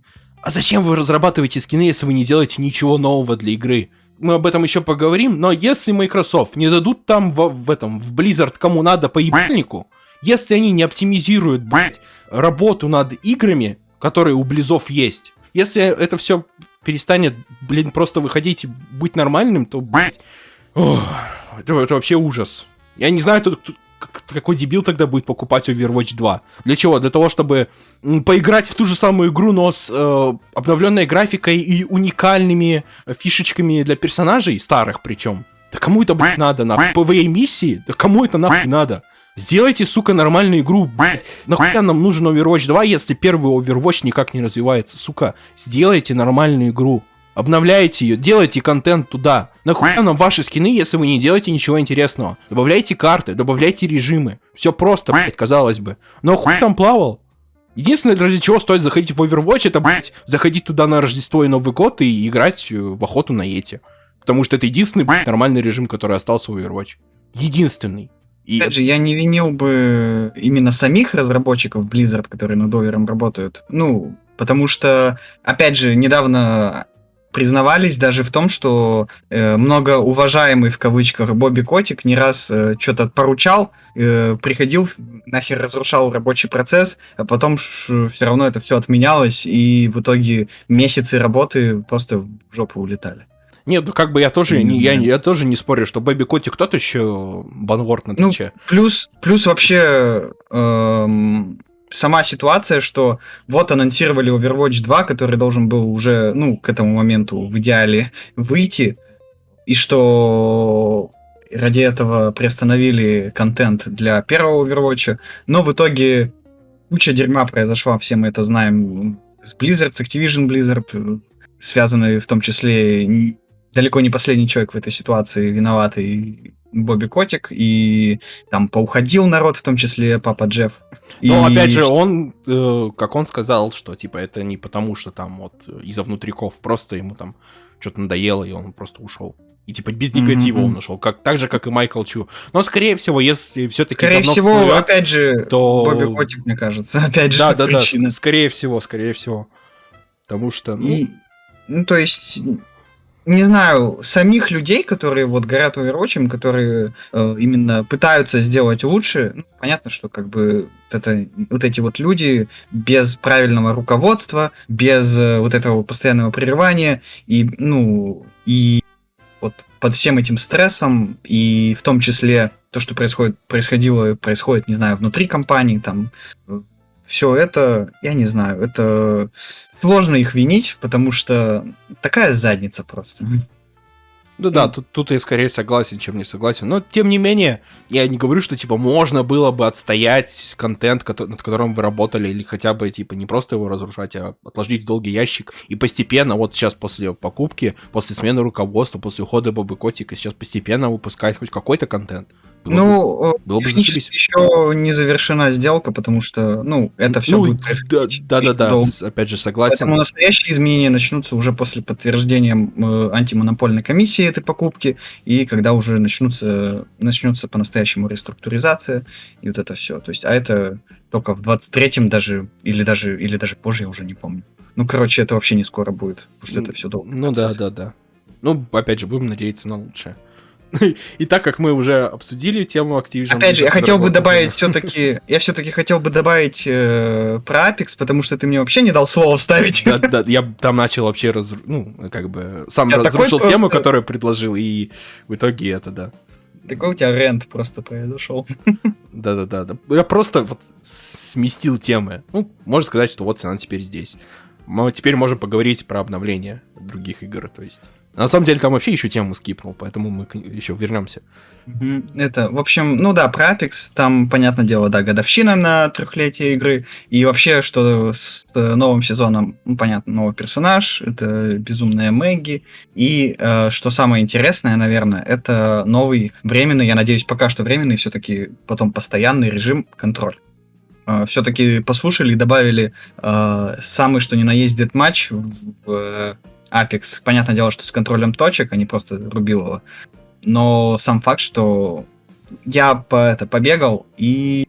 А зачем вы разрабатываете скины, если вы не делаете ничего нового для игры? Мы об этом еще поговорим, но если Microsoft не дадут там в, в этом, в Blizzard кому надо по ебальнику, если они не оптимизируют, блядь, работу над играми, которые у Близов есть, если это все перестанет, блин, просто выходить и быть нормальным, то, блядь, ох, это, это вообще ужас. Я не знаю, как- какой дебил тогда будет покупать Overwatch 2. Для чего? Для того, чтобы поиграть в ту же самую игру, но с э, обновленной графикой и уникальными фишечками для персонажей, старых причем. Да кому это, блядь, надо, на PvE миссии? Да кому это нахуй надо? Сделайте, сука, нормальную игру, блядь. Нахуя нам нужен Overwatch 2, если первый Overwatch никак не развивается, сука? Сделайте нормальную игру. Обновляйте ее, делайте контент туда. Нахуя нам ваши скины, если вы не делаете ничего интересного? Добавляйте карты, добавляйте режимы. Все просто, блядь, казалось бы. Но хуй там плавал. Единственное, ради чего стоит заходить в Overwatch, это, блядь, заходить туда на Рождество и Новый год и играть э, в охоту на Эти. Потому что это единственный, блядь, нормальный режим, который остался в Overwatch. Единственный. И Опять же, я не винил бы именно самих разработчиков Blizzard, которые над Овером работают. Ну, потому что, опять же, недавно признавались даже в том, что э, многоуважаемый в кавычках Бобби Котик не раз э, что-то поручал, э, приходил, нахер разрушал рабочий процесс, а потом все равно это все отменялось, и в итоге месяцы работы просто в жопу улетали. Нет, ну как бы я тоже, Не я, я тоже не спорю, что Бэби Котик тот еще банворд на Ну, Твиче. Плюс, плюс вообще эм, сама ситуация, что вот анонсировали Overwatch 2, который должен был уже, ну, к этому моменту в идеале выйти, и что ради этого приостановили контент для первого Overwatch, но в итоге куча дерьма произошла, все мы это знаем, с Blizzard, с Activision Blizzard, связанные в том числе далеко не последний человек в этой ситуации виноватый Бобби Котик, и там поуходил народ, в том числе Папа Джефф. Но И опять же, он, э, как он сказал, что типа это не потому, что там вот из-за внутриков, просто ему там что-то надоело, и он просто ушел. И типа без негатива Мгм. он ушел, как, так же, как и Майкл Чу. Но, скорее всего, если все-таки Скорее всего, опять же, то- Бобби Котик, мне кажется, *laughs* опять же, Да, да, да, причина. ск- скорее всего, скорее всего. Потому что, ну, И, ну, то есть, не знаю, самих людей, которые вот горят Overwatch, которые э, именно пытаются сделать лучше, ну, понятно, что как бы вот, это, вот эти вот люди без правильного руководства, без э, вот этого постоянного прерывания и, ну, и вот под всем этим стрессом, и в том числе то, что происходит, происходило, происходит, не знаю, внутри компании, там, э, все это, я не знаю, это сложно их винить, потому что такая задница просто. Ну да, тут, тут я скорее согласен, чем не согласен. Но тем не менее, я не говорю, что типа можно было бы отстоять контент, над которым вы работали, или хотя бы типа не просто его разрушать, а отложить в долгий ящик. И постепенно, вот сейчас после покупки, после смены руководства, после ухода Бобы Котика, сейчас постепенно выпускать хоть какой-то контент. Было ну, бы, было бы еще не завершена сделка, потому что, ну, это все ну, будет происходить. Да, да, да, да, опять же, согласен. Поэтому настоящие изменения начнутся уже после подтверждения э, антимонопольной комиссии этой покупки, и когда уже начнутся, начнется по-настоящему реструктуризация, и вот это все. То есть, а это только в 23-м даже, или даже, или даже позже, я уже не помню. Ну, короче, это вообще не скоро будет, потому что это все долго. Ну да, да, да. Ну, опять же, будем надеяться на лучшее. И так как мы уже обсудили тему Activision... Опять же, я хотел бы добавить все-таки... Я все-таки хотел бы добавить э, про Apex, потому что ты мне вообще не дал слова вставить. Да, да, я там начал вообще раз... Ну, как бы... Сам я разрушил тему, которую предложил, и в итоге это, да. Такой у тебя рент просто произошел. Да-да-да. Я просто вот сместил темы. Ну, можно сказать, что вот она теперь здесь. Мы теперь можем поговорить про обновление других игр, то есть... На самом деле там вообще еще тему скипнул, поэтому мы еще вернемся. Это, в общем, ну да, про Apex, там, понятное дело, да, годовщина на трехлетие игры, и вообще, что с новым сезоном, ну, понятно, новый персонаж, это безумная Мэгги, и э, что самое интересное, наверное, это новый временный, я надеюсь, пока что временный, все-таки потом постоянный режим контроль. Э, все-таки послушали и добавили э, самый что ни на есть дедматч в Apex, понятное дело, что с контролем точек, а не просто рубил его. Но сам факт, что я по это побегал и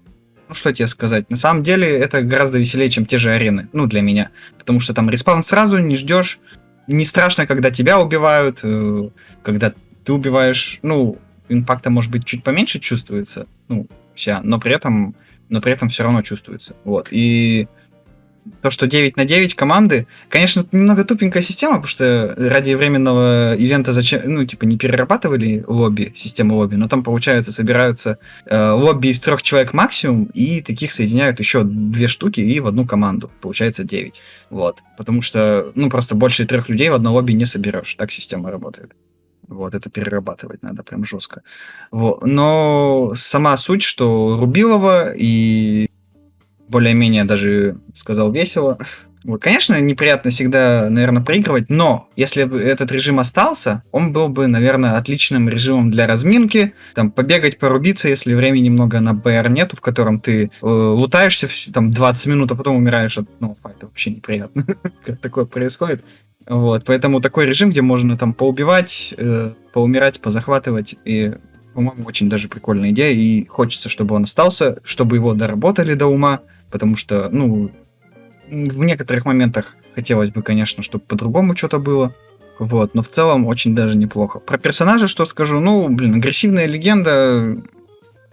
ну что тебе сказать, на самом деле это гораздо веселее, чем те же арены, ну для меня, потому что там респаун сразу не ждешь, не страшно, когда тебя убивают, э, когда ты убиваешь, ну импакта может быть чуть поменьше чувствуется, ну вся, но при этом, но при этом все равно чувствуется, вот. И то, что 9 на 9 команды, конечно, это немного тупенькая система, потому что ради временного ивента зачем, ну, типа, не перерабатывали лобби, систему лобби, но там, получается, собираются э, лобби из трех человек максимум, и таких соединяют еще две штуки и в одну команду. Получается 9. Вот. Потому что, ну, просто больше трех людей в одно лобби не соберешь. Так система работает. Вот, это перерабатывать надо прям жестко. Вот. Но сама суть, что Рубилова и более-менее даже сказал весело. Конечно, неприятно всегда, наверное, проигрывать, но если бы этот режим остался, он был бы, наверное, отличным режимом для разминки, там, побегать, порубиться, если времени немного на БР нету, в котором ты э, лутаешься там 20 минут, а потом умираешь от ну, это вообще неприятно, *laughs* как такое происходит. Вот, поэтому такой режим, где можно там поубивать, э, поумирать, позахватывать, и по-моему, очень даже прикольная идея, и хочется, чтобы он остался, чтобы его доработали до ума, потому что, ну, в некоторых моментах хотелось бы, конечно, чтобы по-другому что-то было. Вот, но в целом очень даже неплохо. Про персонажа что скажу? Ну, блин, агрессивная легенда,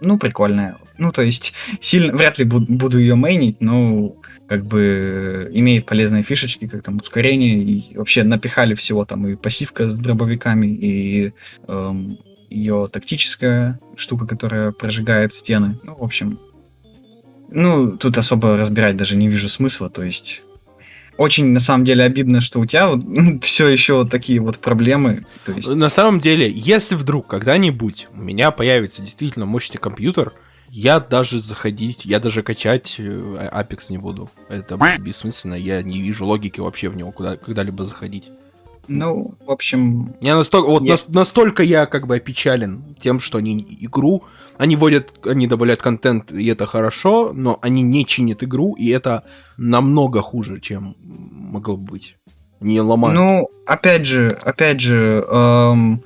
ну, прикольная. Ну, то есть, *laughs* сильно, вряд ли буду, буду ее мейнить, но как бы имеет полезные фишечки, как там ускорение, и вообще напихали всего там и пассивка с дробовиками, и эм, ее тактическая штука, которая прожигает стены. Ну, в общем, ну, тут особо разбирать даже не вижу смысла, то есть очень на самом деле обидно, что у тебя вот *laughs* все еще вот такие вот проблемы. То есть... На самом деле, если вдруг когда-нибудь у меня появится действительно мощный компьютер, я даже заходить, я даже качать э, Apex не буду. Это бессмысленно, я не вижу логики вообще в него куда, когда-либо заходить. Ну, в общем... Я настолько, вот я... настолько я как бы опечален тем, что они игру, они вводят, они добавляют контент, и это хорошо, но они не чинят игру, и это намного хуже, чем могло бы быть. Не ломают. Ну, опять же, опять же, эм,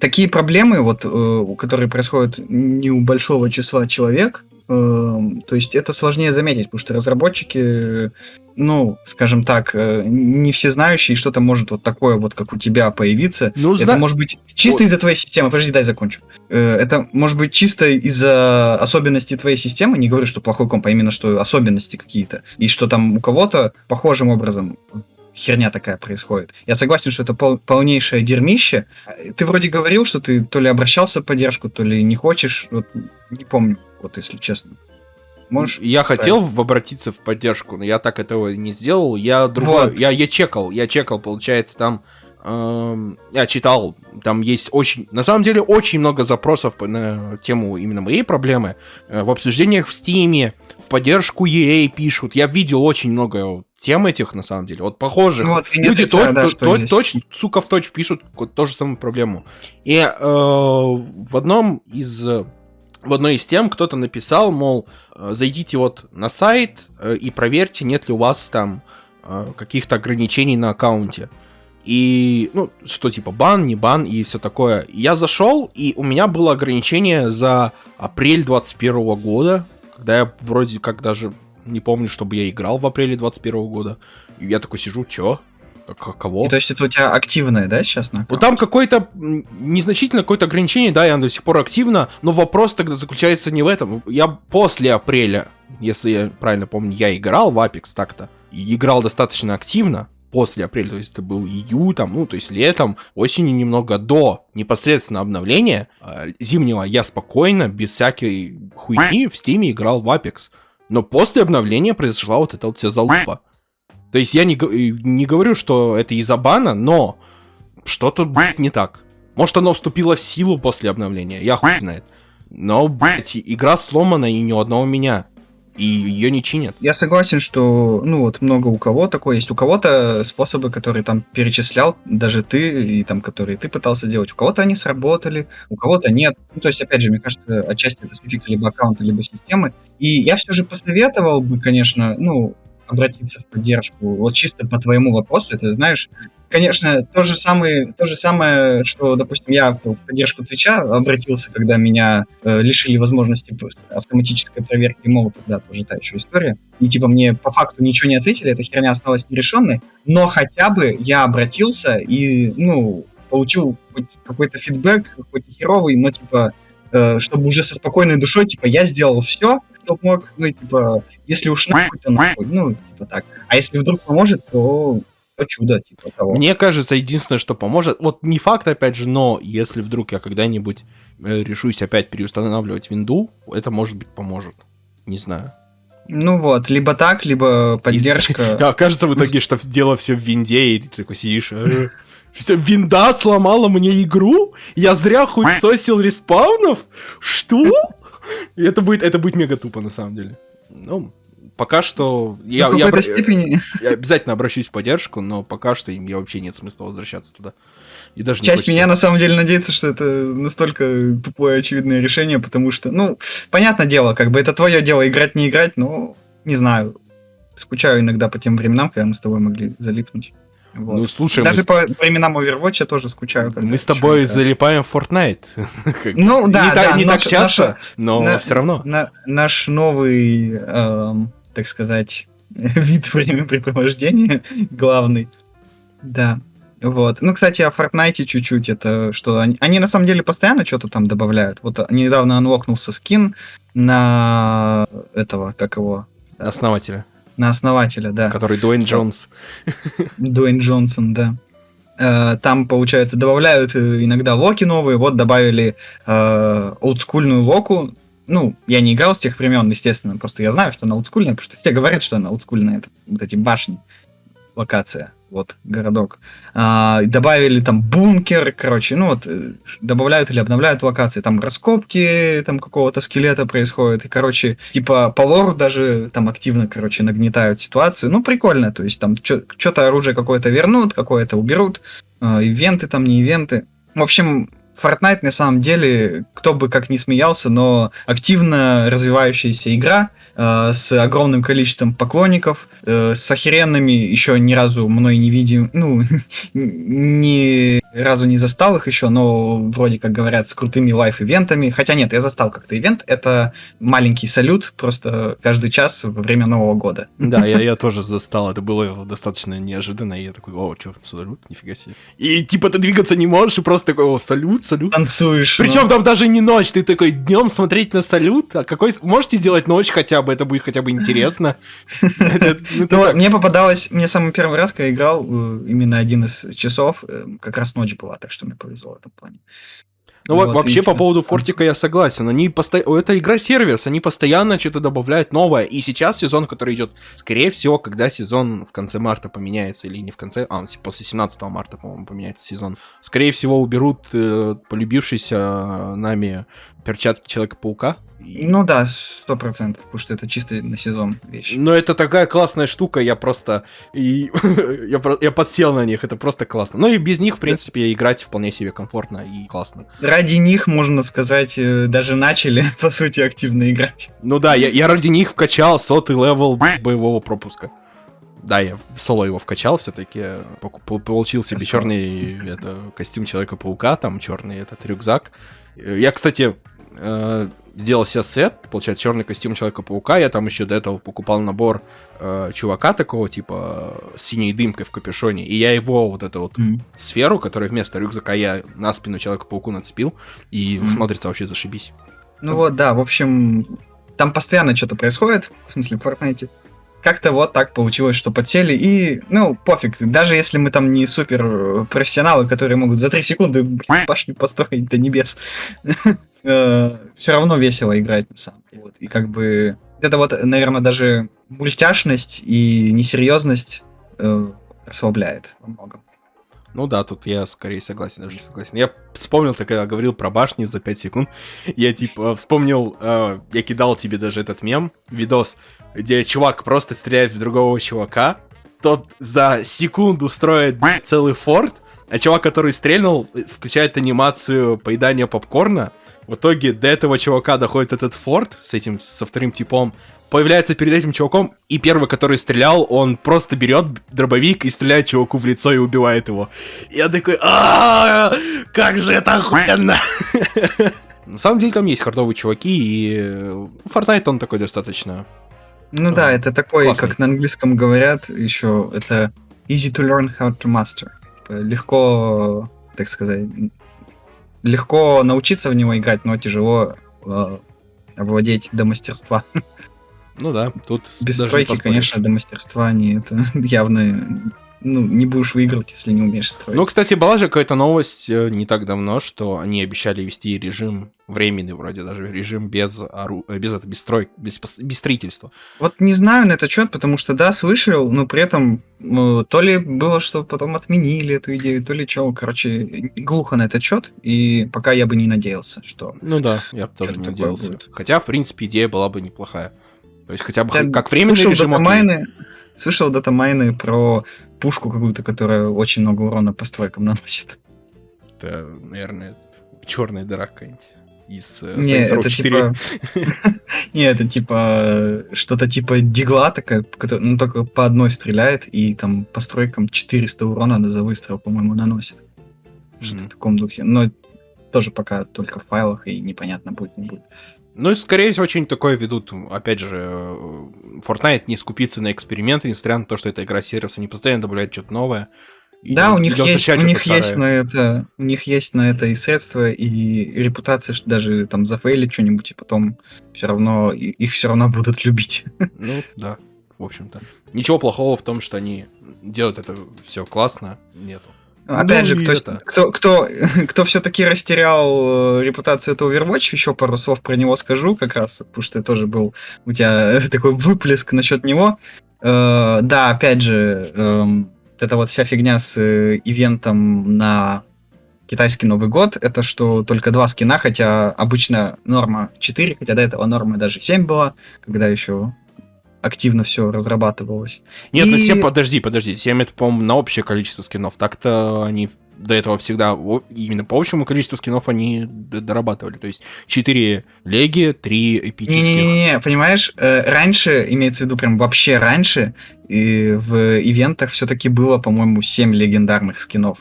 такие проблемы, вот, э, которые происходят не у большого числа человек, то есть это сложнее заметить, потому что разработчики, ну, скажем так, э, не все знающие, что-то может вот такое вот, как у тебя, появиться. Ну, это зна- может быть чисто Вот. из-за твоей системы. Подожди, дай закончу. Э, Это может быть чисто из-за особенностей твоей системы. Не говорю, что плохой комп, а именно, что особенности какие-то. И что там у кого-то похожим образом херня такая происходит. Я согласен, что это пол- полнейшее дерьмище. А, Ты вроде говорил, что ты то ли обращался в поддержку, то ли не хочешь. Вот, не помню, вот если честно. Можешь? Я хотел в- обратиться в поддержку, но я так этого не сделал. Я другой, Вот. я, я чекал, я чекал, получается, там я читал, там есть очень, на самом деле, очень много запросов на тему именно моей проблемы. Э, в обсуждениях в Стиме, в поддержку EA пишут. Я видел очень много тем этих, на самом деле, вот похожих. Вот, и не Люди то- да, то- то- точно, сука, в точь пишут ко- ту же самую проблему. И э, в одном из э, в одной из тем кто-то написал, мол, э, зайдите вот на сайт и проверьте, нет ли у вас там каких-то ограничений на аккаунте. И, ну, что типа бан, не бан и все такое. Я зашел, и у меня было ограничение за апрель 21 года, когда я вроде как даже не помню, чтобы я играл в апреле 21 года. И я такой сижу, чё? К- Кого? И то есть это у тебя активное, да, сейчас? На Ну там какое-то незначительное какое-то ограничение, да, и оно до сих пор активно, но вопрос тогда заключается не в этом. Я после апреля, если я правильно помню, я играл в Apex так-то, играл достаточно активно после апреля, то есть это был июль, там, ну, то есть летом, осенью немного до непосредственно обновления э, зимнего я спокойно, без всякой хуйни в стиме играл в Apex. Но после обновления произошла вот эта вот вся залупа. То есть я не, не говорю, что это из-за бана, но что-то, блядь, не так. Может, оно вступило в силу после обновления, я хуй знает. Но, блядь, игра сломана и ни у одного меня. И ее не чинят. Я согласен, что, ну вот, много у кого такое есть. У кого-то способы, которые там перечислял, даже ты, и там, которые ты пытался делать, у кого-то они сработали, у кого-то нет. Ну, то есть, опять же, мне кажется, отчасти это специфика либо аккаунта, либо системы. И я все же посоветовал бы, конечно, ну, обратиться в поддержку. Вот чисто по твоему вопросу, это, знаешь, конечно, то же самое, то же самое, что, допустим, я в поддержку Твича обратился, когда меня э, лишили возможности автоматической проверки молота, да, тоже та еще история. И типа мне по факту ничего не ответили, эта херня осталась нерешенной, но хотя бы я обратился и, ну, получил хоть какой-то фидбэк, хоть херовый, но типа, э, чтобы уже со спокойной душой, типа, я сделал все, что мог, ну, типа, если уж нахуй, то нахуй, ну, типа так. А если вдруг поможет, то чудо, типа того. Мне кажется, единственное, что поможет, вот не факт, опять же, но если вдруг я когда-нибудь э, решусь опять переустанавливать винду, это, может быть, поможет. Не знаю. Ну вот, либо так, либо поддержка. А окажется в итоге, что дело все в винде, и ты такой сидишь... э, Винда сломала мне игру? Я зря хуесосил респаунов? Что? И это будет, это будет мега тупо, на самом деле. Ну, пока что... Я, в я какой-то степени я обязательно обращусь в поддержку, но пока что им я вообще нет смысла возвращаться туда. И даже часть меня на самом деле надеется, что это настолько тупое очевидное решение, потому что, ну, понятное дело, как бы это твое дело играть, не играть, но не знаю. Скучаю иногда по тем временам, когда мы с тобой могли залипнуть. Вот. Ну, слушай, мы Даже с- по временам Overwatch я тоже скучаю. мы с тобой играю. залипаем в Fortnite. *laughs* Ну, да, не та- да, не так наша- часто, но на- все равно. На- наш новый, эм, так сказать, *laughs* вид времяпрепровождения главный. Да. Вот. Ну, кстати, о Fortnite чуть-чуть. Это что? Они, они на самом деле постоянно что-то там добавляют. Вот а, недавно анлокнулся скин на этого, как его? Основателя, На основателя, да. который Дуэйн Джонс. Дуэйн Джонсон, да. Э, Там, получается, добавляют э, иногда локи новые. Вот добавили э, олдскульную локу. Ну, я не играл с тех времен, естественно, просто я знаю, что она олдскульная, потому что все говорят, что она олдскульная. Это вот эти башни, локация, вот, городок. А, добавили там бункер, короче, ну вот, э, добавляют или обновляют локации. Там раскопки там какого-то скелета происходят. И, короче, типа по лору даже там активно, короче, нагнетают ситуацию. Ну, прикольно, то есть там что-то оружие какое-то вернут, какое-то уберут. э, ивенты там, не ивенты. В общем, Fortnite на самом деле, кто бы как ни смеялся, но активно развивающаяся игра э, с огромным количеством поклонников, э, с охеренными, еще ни разу мной не видим, ну, *laughs* ни разу не застал их еще, но вроде как говорят, с крутыми лайф-ивентами. Хотя нет, я застал как-то ивент. Это маленький салют, просто каждый час во время Нового года. Да, я, *laughs* я тоже застал. Это было достаточно неожиданно. И я такой, о, что, салют, нифига себе. И типа ты двигаться не можешь, и просто такой, о, салют, салют. Танцуешь. Причем ну. там даже не ночь, ты такой днем смотреть на салют. А какой можете сделать ночь хотя бы? Это будет хотя бы интересно. Ну, мне попадалось, мне самый первый раз, когда играл, э, именно один из часов, э, как раз ночь была, так что мне повезло в этом плане. Ну вот, вообще по поводу Фортика я согласен. Они постоянно... Это игра сервис, они постоянно что-то добавляют новое. И сейчас сезон, который идет, скорее всего, когда сезон в конце марта поменяется, или не в конце, а после 17 марта, по-моему, поменяется сезон. Скорее всего, уберут э, полюбившийся нами перчатки Человека-паука. Ну да, сто процентов, потому что это чисто на сезон вещь. Но это такая классная штука, я просто... И... *laughs* я, про... я подсел на них, это просто классно. Ну и без них, в принципе, играть вполне себе комфортно и классно. Ради них, можно сказать, э, даже начали, *laughs* по сути, активно играть. Ну да, я, я ради них вкачал сотый level боевого пропуска. Да, я в соло его вкачал все-таки, получил себе черный это, костюм Человека-паука, там черный этот рюкзак. Я, кстати, э, сделал себе сет, получается, черный костюм Человека-паука. Я там еще до этого покупал набор э, чувака такого, типа, с синей дымкой в капюшоне. И я его, вот эту вот mm-hmm. сферу, которая вместо рюкзака я на спину Человека-пауку нацепил. И mm-hmm. смотрится вообще зашибись. Ну вот, да, в общем, там постоянно что-то происходит, в смысле, в Fortnite. Как-то вот так получилось, что подсели, и, ну, пофиг, даже если мы там не супер профессионалы, которые могут за 3 секунды башню построить до небес, *laughs* Э, все равно весело играть на самом деле. И как бы это вот, наверное, даже мультяшность и несерьезность э, расслабляет во многом. Ну да, тут я скорее согласен, даже согласен. Я вспомнил, ты когда говорил про башни за 5 секунд, я типа вспомнил, э, я кидал тебе даже этот мем, видос, где чувак просто стреляет в другого чувака, тот за секунду строит целый форт, а чувак, который стрельнул, включает анимацию поедания попкорна, в итоге до этого чувака доходит этот форт с этим, со вторым типом, появляется перед этим чуваком, и первый, который стрелял, он просто берет дробовик и стреляет чуваку в лицо и убивает его. Я такой, а как же это охуенно! *laughs* На самом деле там есть хардовые чуваки, и Fortnite он такой достаточно... Ну да, это такой, как на английском говорят, еще это easy to learn how to master. Легко, так сказать, легко научиться в него играть, но тяжело э, овладеть до мастерства. Ну да, тут без стройки, конечно, до мастерства не это *laughs* явно ну, не будешь выигрывать, если не умеешь строить. Ну, кстати, была же какая-то новость э, не так давно, что они обещали вести режим временный, вроде даже режим без ору... Э, без, это, без строй, без, без строительства. Вот не знаю на этот счет, потому что, да, слышал, но при этом ну, то ли было, что потом отменили эту идею, то ли что, короче, глухо на этот счет, и пока я бы не надеялся, что... Ну да, я бы тоже не надеялся. Будет. Хотя, в принципе, идея была бы неплохая. То есть хотя бы я как временный режим... Датамайны, слышал датамайны про пушку какую-то, которая очень много урона по стройкам наносит. Это, наверное, черная дыра какая-нибудь из uh, Не, это 4. типа... *laughs* Не, это типа что-то типа дигла такая, которая ну, только по одной стреляет, и там по стройкам 400 урона за выстрел, по-моему, наносит. Что-то в таком духе. Но тоже пока только в файлах, и непонятно будет, не будет. Ну и, скорее всего, что-нибудь такое ведут. Опять же, Fortnite не скупится на эксперименты, несмотря на то, что это игра сервиса, они постоянно добавляют что-то новое. Да, у них, есть, у них есть на это, у них есть на это и средства, и репутация, что даже там зафейлить что-нибудь, и потом все равно их все равно будут любить. *laughs* Ну да, в общем-то. Ничего плохого в том, что они делают это все классно, нету. Опять ну, же, кто, это... кто, кто, *laughs* кто все-таки растерял э, репутацию этого Overwatch, еще пару слов про него скажу как раз, потому что тоже был у тебя *laughs* такой выплеск насчет него. Э, да, опять же, э, вот эта вот вся фигня с э, ивентом на китайский Новый год, это что только два скина, хотя обычно норма 4, хотя до этого норма даже 7 была, когда еще активно все разрабатывалось. Нет, ну И- все, подожди, подожди, 7 это, по-моему, на общее количество скинов. Так-то они до этого всегда, именно по общему количеству скинов они дорабатывали. То есть 4 леги, 3 эпических. Не-не-не, понимаешь, э, раньше, имеется в виду прям вообще раньше, и в ивентах все-таки было, по-моему, 7 легендарных скинов.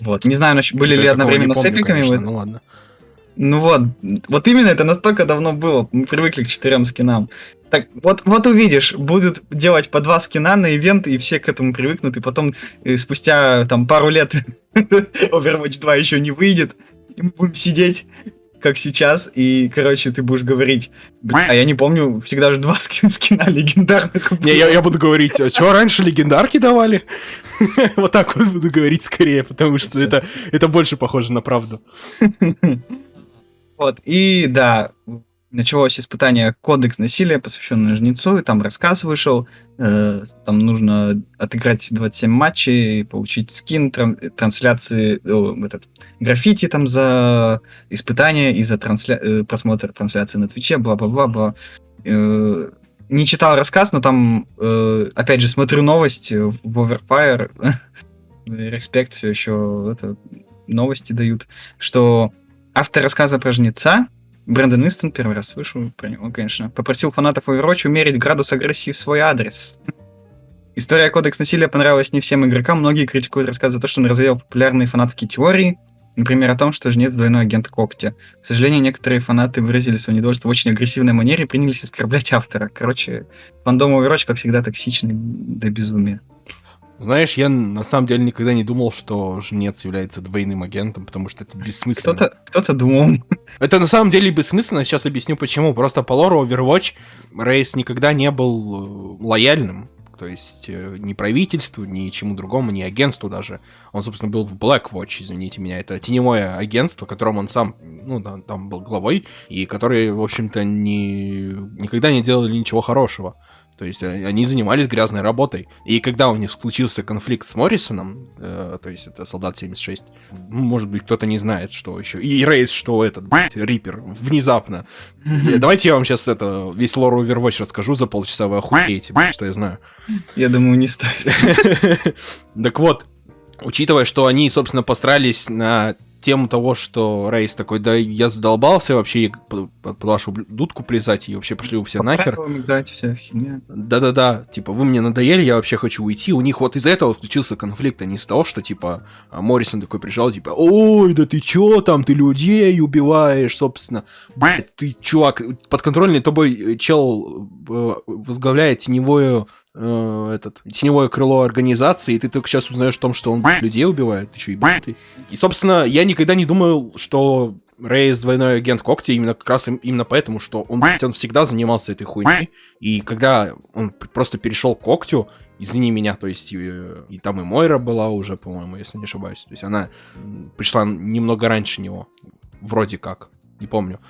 Вот. Не знаю, были ли одновременно с помню, эпиками. конечно. Ну ладно. Ну вот, вот именно это настолько давно было. Мы привыкли к четырем скинам. Так, вот, вот увидишь, будут делать по два скина на ивент, и все к этому привыкнут, и потом э, спустя там пару лет *laughs* Overwatch 2 еще не выйдет, и мы будем сидеть, как сейчас, и, короче, ты будешь говорить, а я не помню, всегда же два *laughs* ски- скина легендарных. Не, я, я буду говорить, а что раньше легендарки давали? *laughs* Вот так вот буду говорить скорее, потому что это, это больше похоже на правду. Вот, и да, началось испытание «Кодекс насилия», посвященное Жнецу, и там рассказ вышел, э, там нужно отыграть 27 матчей, получить скин, тран- трансляции, о, этот, граффити там за испытание и за трансля- э, просмотр трансляции на Твиче, бла-бла-бла-бла. Э, не читал рассказ, но там, э, опять же, смотрю новости в Overfire, *laughs* респект все еще это, новости дают, что автор рассказа про жнеца, Брэндон Истон, первый раз слышу про него, конечно, попросил фанатов Overwatch умерить градус агрессии в свой адрес. История Кодекс насилия понравилась не всем игрокам, многие критикуют рассказ за то, что он развеял популярные фанатские теории, например, о том, что жнец двойной агент Когтя. К сожалению, некоторые фанаты выразили свое недовольство в очень агрессивной манере и принялись оскорблять автора. Короче, фандом Overwatch, как всегда, токсичный до безумия. Знаешь, я на самом деле никогда не думал, что Жнец является двойным агентом, потому что это бессмысленно. Кто-то кто думал. Это на самом деле бессмысленно, сейчас объясню почему. Просто по лору Overwatch Рейс никогда не был э, лояльным. То есть э, ни правительству, ни чему другому, ни агентству даже. Он, собственно, был в Blackwatch, извините меня. Это теневое агентство, которым он сам, ну, да, там был главой, и которые, в общем-то, не, никогда не делали ничего хорошего. То есть э, они занимались грязной работой. И когда у них случился конфликт с Моррисоном, э, то есть это солдат 76, ну, может быть, кто-то не знает, что еще. И Рейс, что этот, блядь, Риппер, внезапно. Э, Давайте я вам сейчас это весь лор Overwatch расскажу за полчаса, вы охуеете, блядь, что я знаю. Я думаю, не стоит. *laughs* Так вот, учитывая, что они, собственно, постарались на тему того, что Рейс такой, да я задолбался вообще под, вашу дудку плясать, и вообще пошли вы все нахер. Да-да-да, типа, вы мне надоели, я вообще хочу уйти. У них вот из-за этого случился конфликт, а не из того, что, типа, а, Моррисон такой пришел, типа, ой, да ты чё там, ты людей убиваешь, собственно. Блядь, ты, чувак, подконтрольный тобой чел э, возглавляет теневое, э, этот, теневое крыло организации, и ты только сейчас узнаешь о том, что он людей убивает, ты чё, ебанутый? И, собственно, я никогда не думал, что Рейс двойной агент Когти именно как раз им- именно поэтому, что он, он всегда занимался этой хуйней. И когда он просто перешел к Когтю, извини меня, то есть и, и там и Мойра была уже, по-моему, если не ошибаюсь. То есть она пришла немного раньше него, вроде как, не помню.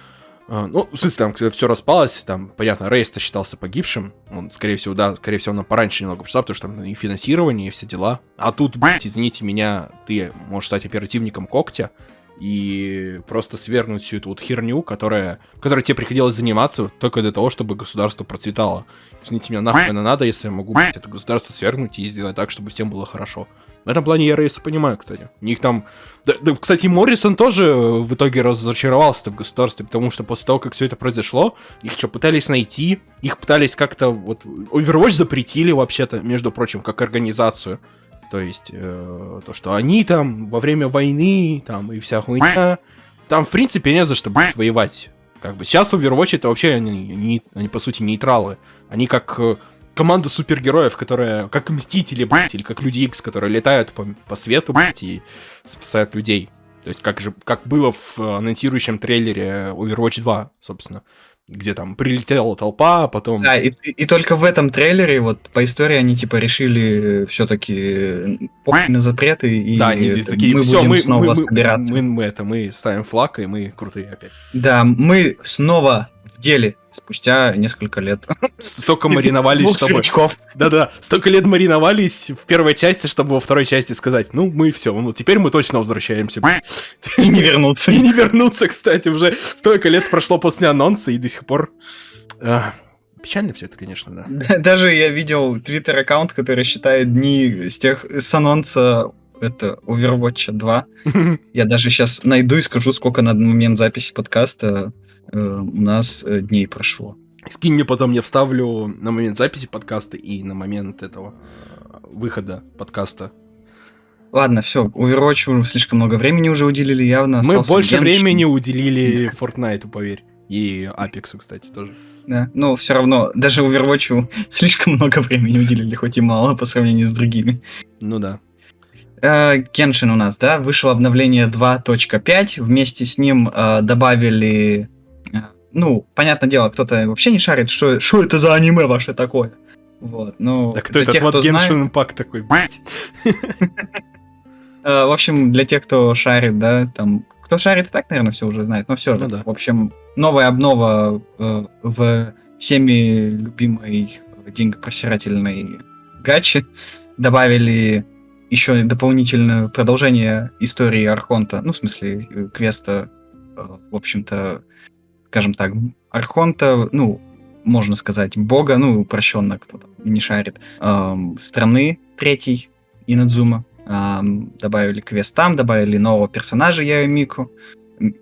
А, Ну, в смысле, там, все распалось, там, понятно, Рейс-то считался погибшим. Он, скорее всего, да, скорее всего, он пораньше немного пришла, потому что там и финансирование, и все дела. А тут, блядь, извините меня, ты можешь стать оперативником Когтя и просто свергнуть всю эту вот херню, которая, которой тебе приходилось заниматься только для того, чтобы государство процветало. Извините меня, нахуй это надо, если я могу блядь, это государство свергнуть и сделать так, чтобы всем было хорошо. В этом плане я Рейса понимаю, кстати. У них там... Да, да, кстати, Моррисон тоже э, в итоге разочаровался в государстве, потому что после того, как все это произошло, их что, пытались найти, их пытались как-то... Вот Overwatch запретили вообще-то, между прочим, как организацию. То есть, э, то, что они там во время войны, там, и вся хуйня... Там, в принципе, не за что, блядь, воевать. Как бы сейчас Overwatch это вообще, они, они, они, по сути, нейтралы. Они как э, команда супергероев, которая, как Мстители, блядь, или как Люди Икс, которые летают по, по свету, блядь, и спасают людей. То есть, как же, как было в э, анонсирующем трейлере Overwatch 2, собственно, где там прилетела толпа, а потом... Да, и, и- только в этом трейлере, вот по истории, они типа решили все-таки на запреты, и да, они это, такие, мы все, будем мы, снова мы, мы, собираться. мы, мы это, мы ставим флаг, и мы крутые опять. Да, мы снова в деле спустя несколько лет. *laughs* Столько мариновались, чтобы... Да-да, столько лет мариновались в первой части, чтобы во второй части сказать, ну, мы все, ну, теперь мы точно возвращаемся. И не вернуться. *laughs* И не вернуться, кстати, уже столько лет прошло после анонса, и до сих пор... А, Печально все это, конечно, да. Да, Даже я видел твиттер-аккаунт, который считает дни с тех с анонса это Overwatch 2. *laughs* Я даже сейчас найду и скажу, сколько на момент записи подкаста э, у нас э, дней прошло. Скинь мне потом, я вставлю на момент записи подкаста и на момент этого э, выхода подкаста. Ладно, все, Overwatch слишком много времени уже уделили, явно. Мы больше времени *laughs* уделили Fortnite, поверь. И Apex, кстати, тоже. Да, но все равно, даже Overwatch слишком много времени уделили, хоть и мало по сравнению с другими. Ну да. Кеншин у нас, да, вышло обновление 2.5, вместе с ним э, добавили, ну, понятное дело, кто-то вообще не шарит, что, что это за аниме ваше такое. Вот, ну, Да кто этот тех, вот кто Genshin Impact такой, блядь? *laughs* Э, В общем, для тех, кто шарит, да, там, кто шарит, и так, наверное, все уже знает, но все же. Ну. В общем, новая обнова э, в всеми любимой деньгопросирательной гачи. Добавили еще дополнительное продолжение истории Архонта, ну, в смысле, э, квеста, в общем-то, скажем так, Архонта, ну, можно сказать, бога, ну, упрощенно, кто там не шарит, эм, страны третьей, Инадзума. Ам, добавили квест там, добавили нового персонажа Яемику.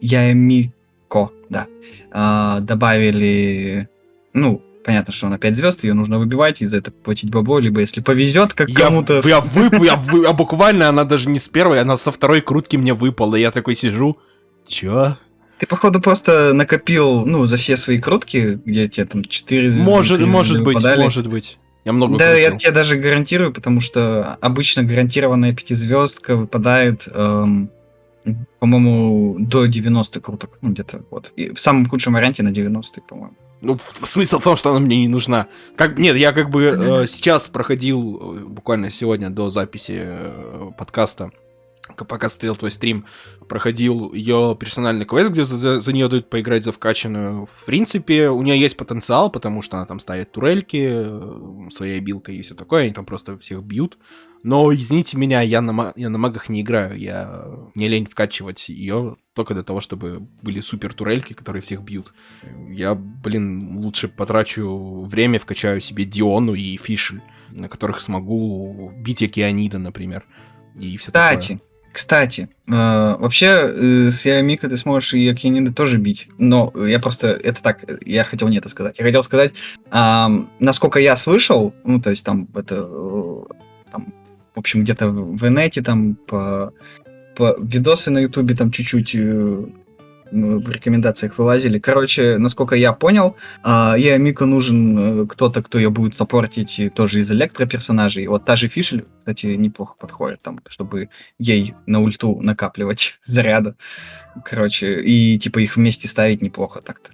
Яемико, да. А, добавили, ну, понятно, что она 5 звезд, ее нужно выбивать, и за это платить бабло, либо если повезет, как Я, кому-то. я, вып- я *laughs* вы- а буквально она даже не с первой, она со второй крутки мне выпала. Я такой сижу. Чё? Ты, походу, просто накопил, ну, за все свои крутки, где тебе там 4 звезды. Может, 3 может быть, выпадали. может быть. Я много Да, я крутил. тебе даже гарантирую, потому что обычно гарантированная пятизвездка выпадает, эм, по-моему, до 90 круток. Ну, где-то вот. И в самом худшем варианте на 90 по-моему. Ну, смысл в том, что она мне не нужна. Как, нет, я как бы э, сейчас проходил, э, буквально сегодня до записи э, подкаста, пока стоял твой стрим, проходил ее персональный квест, где за, за нее дают поиграть за вкачанную. В принципе, у нее есть потенциал, потому что она там ставит турельки э, своей билкой и все такое, они там просто всех бьют. Но, извините меня, я на, я на магах не играю, я не лень вкачивать ее только для того, чтобы были супер турельки, которые всех бьют. Я, блин, лучше потрачу время, вкачаю себе Диону и Фишель, на которых смогу бить Океанида, например. И все Кстати, кстати, э, вообще э, с Яомика ты сможешь и Акинида тоже бить. Но я просто, это так, э, я хотел не это сказать. Я хотел сказать, ам, насколько я слышал, ну, то есть там это, э, там, в общем, где-то в инете там по, по видосы на ютубе там чуть-чуть э, в рекомендациях вылазили. Короче, насколько я понял, а, Яомику нужен э, кто-то, кто ее будет саппортить тоже из электроперсонажей. Вот та же Фишель, кстати, неплохо подходит там, чтобы ей на ульту накапливать *laughs* заряда. Короче, и типа их вместе ставить неплохо так-то.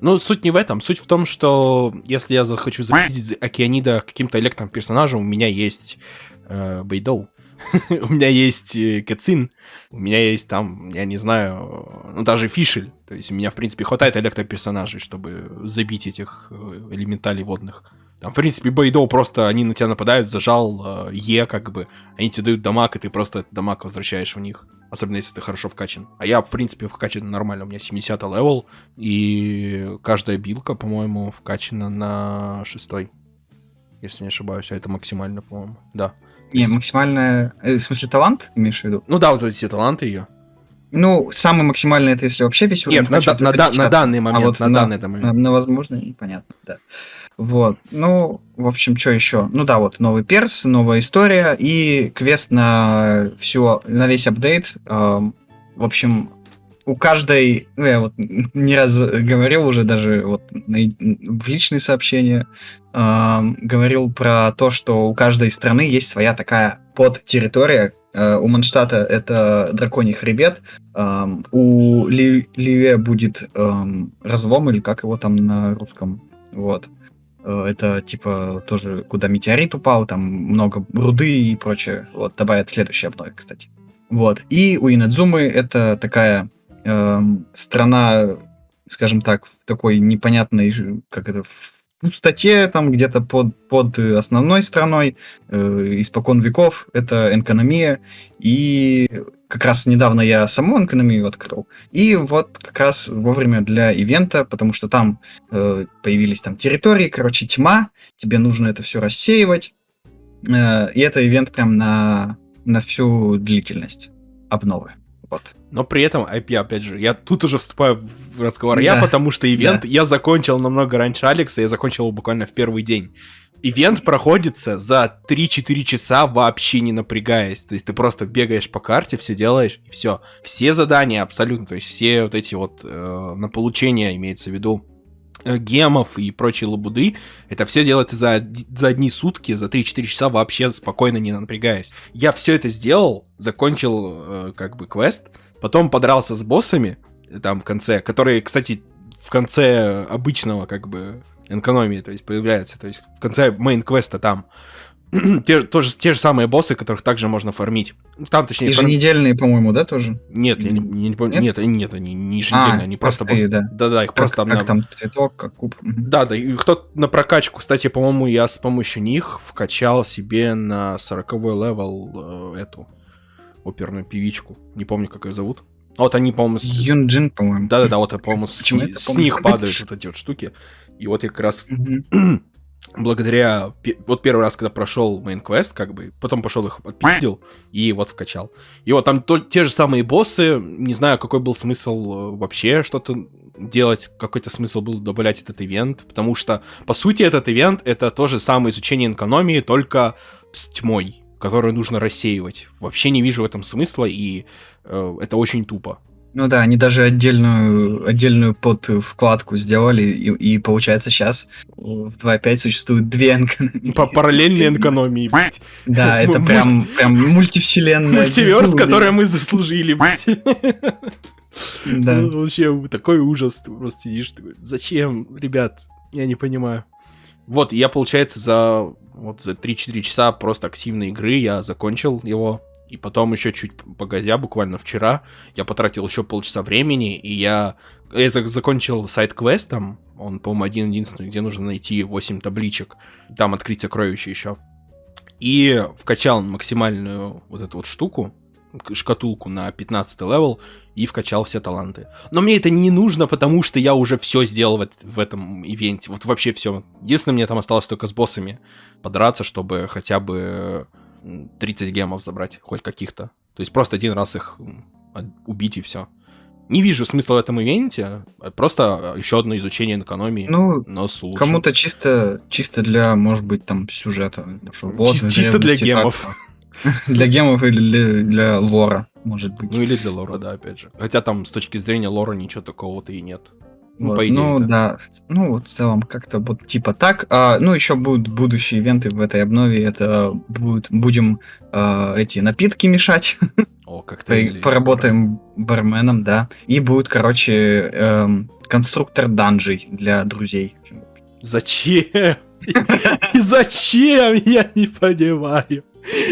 Ну, суть не в этом. Суть в том, что если я захочу запиздить Океанида каким-то электром персонажем, у меня есть э, Бейдоу. *laughs* у меня есть э, Кэцин. У меня есть там, я не знаю, ну, даже Фишель. То есть у меня, в принципе, хватает электроперсонажей, чтобы забить этих э, элементалей водных. Там, в принципе, Бейдоу просто, они на тебя нападают, зажал э, E, как бы. Они тебе дают damage, и ты просто этот damage возвращаешь в них. Особенно, если ты хорошо вкачан. А я, в принципе, вкачан нормально. У меня 70 level, и каждая абилка, по-моему, вкачана на шестой. Если не ошибаюсь, а это максимально, по-моему. Да. Не, максимальная... э, в смысле, талант, имеешь в виду? Ну да, вот эти все таланты ее. Ну, самый максимальный это если вообще весь уровень Нет, на, на, на 50. данный момент, вот на, на- данный момент. На, на возможно, понятно, да. Вот. Ну, в общем, что еще? Ну да, вот новый перс, новая история и квест на все, на весь апдейт. Эм, в общем, у каждой, ну я вот *laughs* не раз говорил уже даже вот на- в личные сообщения, говорил про то, что у каждой страны есть своя такая подтерритория. Э, у Манштата это драконий хребет, у Ли- Ливе будет разлом, или как его там на русском, вот. Э, Это типа тоже, куда метеорит упал, там много руды и прочее. Вот, добавят следующий обнове, кстати. Вот. И у Инадзумы это такая эм, страна, скажем так, в такой непонятной, как это, в пустоте, там где-то под, под основной страной, э, испокон веков, это экономия, и как раз недавно я саму экономию открыл, и вот как раз вовремя для ивента, потому что там э, появились там территории, короче, тьма, тебе нужно это все рассеивать, э, и это ивент прям на, на всю длительность обновы. Вот. Но при этом, IP, опять же, я тут уже вступаю в разговор. Да. Я потому что ивент да. я закончил намного раньше Алекса, я закончил его буквально в первый день. Ивент проходится за 3-4 часа вообще не напрягаясь. То есть ты просто бегаешь по карте, все делаешь, и все. Все задания абсолютно, то есть все вот эти вот э, на получение имеется в виду гемов и прочие лабуды, это все делается за, за одни сутки, за 3-4 часа вообще спокойно не напрягаясь. Я все это сделал, закончил э, как бы квест, потом подрался с боссами, там в конце, которые, кстати, в конце обычного как бы экономии, то есть появляется, то есть в конце main-квеста там *clears throat* те, тоже, те же самые боссы, которых также можно фармить. Там, точнее, Еженедельные, фарм... по-моему, да, тоже? Нет, я не, не, не помню. Нет? нет, нет, они не еженедельные, а, они просто боссы. Да. да, да, их как, просто там... Как там, цветок, как куб. Да, да, и кто на прокачку, кстати, по-моему, я с помощью них вкачал себе на 40 level э, эту оперную певичку. Не помню, как ее зовут. Вот они, по-моему... С... Юнджин, по-моему. Да-да-да, вот, по-моему, с, с них падают вот эти вот штуки. И вот я как раз *clears throat* *clears throat* благодаря... Вот первый раз, когда прошел main quest, как бы, потом пошел их отпиздил и вот вкачал. И вот там то, те же самые боссы, не знаю, какой был смысл э, вообще что-то делать, какой-то смысл был добавлять этот ивент, потому что, по сути, этот ивент — это то же самое изучение экономии, только с тьмой, которую нужно рассеивать. Вообще не вижу в этом смысла, и э, это очень тупо. Ну да, они даже отдельную, отдельную под вкладку сделали, и, и получается сейчас в 2.5 существует две экономии. По параллельной *laughs* экономии, блядь. Да, *laughs* это прям, прям мультивселенная. Мультиверс, который мы заслужили, блядь. *laughs* Да. Ну, вообще, такой ужас, ты просто сидишь, такой, зачем, ребят, я не понимаю. Вот, я, получается, за вот за 3-4 часа просто активной игры я закончил его. И потом еще чуть погодя, буквально вчера, я потратил еще полчаса времени, и я, я закончил side-квестом, он, по-моему, один-единственный, где нужно найти 8 табличек, там открыть сокровище еще. И вкачал максимальную вот эту вот штуку, шкатулку на 15 level и вкачал все таланты. Но мне это не нужно, потому что я уже все сделал в, этом event е. Вот вообще все. Единственное, мне там осталось только с боссами подраться, чтобы хотя бы 30 гемов забрать, хоть каких-то. То есть просто один раз их убить и все. Не вижу смысла в этом ивенте, а просто еще одно изучение экономии, ну, но с лучшим. Кому-то чисто, чисто для, может быть, там, сюжета. Вот, чисто, чисто для гемов. *laughs* Для гемов или для, для лора, может быть. Ну или для лора, да, опять же. Хотя там с точки зрения лора ничего такого-то и нет. Ну, вот, по идее. Ну, да. Ну, вот в целом как-то вот типа так. А, ну, еще будут будущие ивенты в этой обнове. Это будет, будем а, эти напитки мешать. О, *laughs* как-то. Поработаем барменом, да. И будет, короче, эм, конструктор данжей для друзей. Зачем? *laughs* Зачем? Я не понимаю.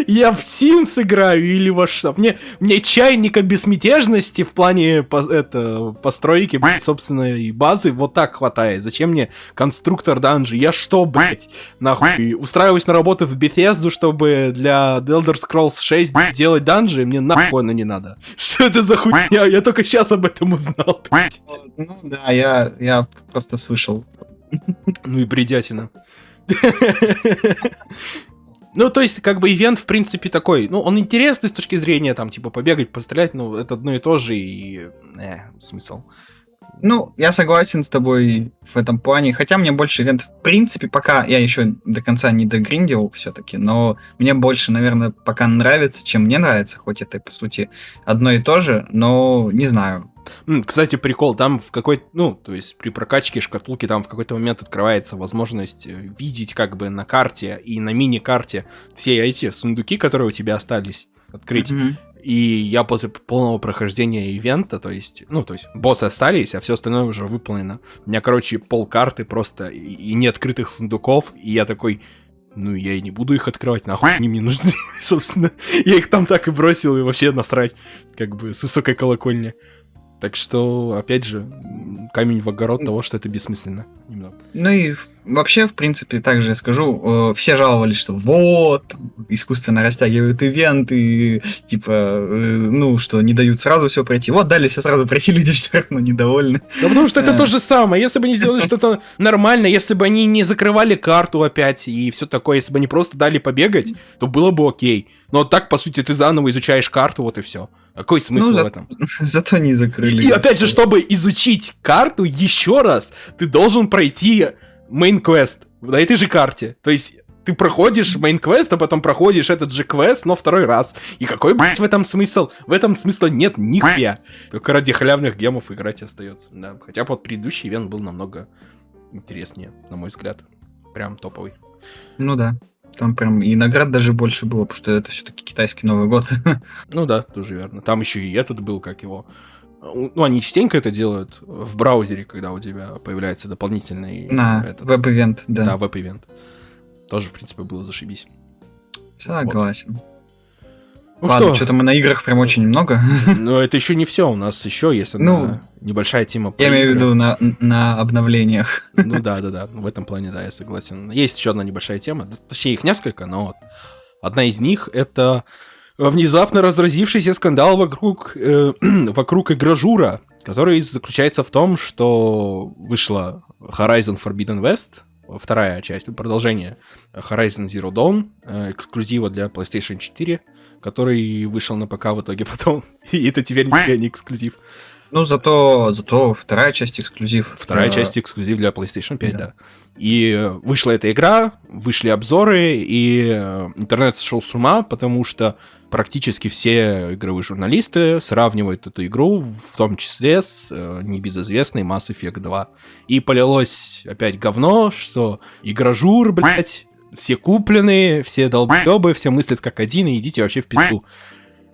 Я в Sims играю или во что? Мне, мне чайника безмятежности в плане по, это, постройки, блядь, собственной базы вот так хватает. Зачем мне конструктор данжи? Я что, блядь, нахуй? Устраиваюсь на работу в Bethesda, чтобы для The Elder Scrolls 6 блядь, делать данжи? Мне нахуй оно не надо. *laughs* Что это за хуйня? Я только сейчас об этом узнал, блядь. Ну да, я, я просто слышал. Ну и бредятина. *laughs* Ну, то есть, как бы, ивент, в принципе, такой, ну, он интересный с точки зрения, там, типа, побегать, пострелять, ну, это одно и то же, и, э, смысл. Ну, я согласен с тобой в этом плане, хотя мне больше ивент, в принципе, пока я еще до конца не догриндил все-таки, но мне больше, наверное, пока нравится, чем мне нравится, хоть это, по сути, одно и то же, но не знаю, кстати, прикол, там в какой ну, то есть при прокачке шкатулки там в какой-то момент открывается возможность э, видеть как бы на карте и на мини-карте все эти сундуки, которые у тебя остались, открыть. Mm-hmm. И я после полного прохождения ивента, то есть, ну, то есть, боссы остались, а все остальное уже выполнено. У меня, короче, пол карты просто и, и не открытых сундуков, и я такой, ну, я и не буду их открывать, нахуй они мне нужны, *laughs* собственно. Я их там так и бросил, и вообще насрать, как бы, с высокой колокольни. Так что, опять же, камень в огород того, что это бессмысленно. Немного. Ну и вообще, в принципе, также скажу, э, все жаловались, что вот, искусственно растягивают ивенты, типа, э, ну, что не дают сразу все пройти. Вот, дали все сразу пройти, *laughs* люди все равно недовольны. Да потому что это то же самое. Если бы они сделали *laughs* что-то нормально, если бы они не закрывали карту опять и все такое, если бы они просто дали побегать, то было бы окей. Но так, по сути, ты заново изучаешь карту, вот и все. Какой смысл Ну, в этом? *laughs* Зато не закрыли. И опять же, чтобы изучить карту еще раз, ты должен пройти main-квест на этой же карте. То есть ты проходишь main-квест, а потом проходишь этот же квест, но второй раз. И какой, блядь, в этом смысл? В этом смысла нет нихуя. Только ради халявных gem ов играть остается. Да. Хотя вот предыдущий event был намного интереснее, на мой взгляд. Прям топовый. Ну да. Там прям и наград даже больше было, потому что это все-таки китайский Новый год. *laughs* Ну да, тоже верно. Там еще и этот был, как его. Ну, они частенько это делают в браузере, когда у тебя появляется дополнительный На этот, web-event, Да, да. web-event. Тоже, в принципе, было зашибись. Согласен. Ну Ладно, что, что-то мы на играх прям очень много. *laughs* но это еще не все. У нас еще есть Ну, одна небольшая тема Я имею в виду на, на обновлениях. Ну да, да, да. В этом плане, да, я согласен. Есть еще одна небольшая тема. Точнее, их несколько, но вот одна из них это внезапно разразившийся скандал вокруг, э, *clears throat* вокруг игражура, который заключается в том, что вышла Horizon Forbidden West, вторая часть, ну, продолжение Horizon Zero Dawn, э, эксклюзива для PlayStation 4, который вышел на ПК в итоге *laughs* потом. И это теперь нифига не эксклюзив. Ну, зато, зато вторая часть эксклюзив. Вторая Э, часть эксклюзив для PlayStation 5, да. да. И вышла эта игра, вышли обзоры, и э, интернет сошел с ума, потому что практически все игровые журналисты сравнивают эту игру, в том числе с э, небезызвестной Mass Effect 2. И полилось опять говно, что игражур, блядь, все купленные, все долбоебы, все мыслят как один, и идите вообще в пизду.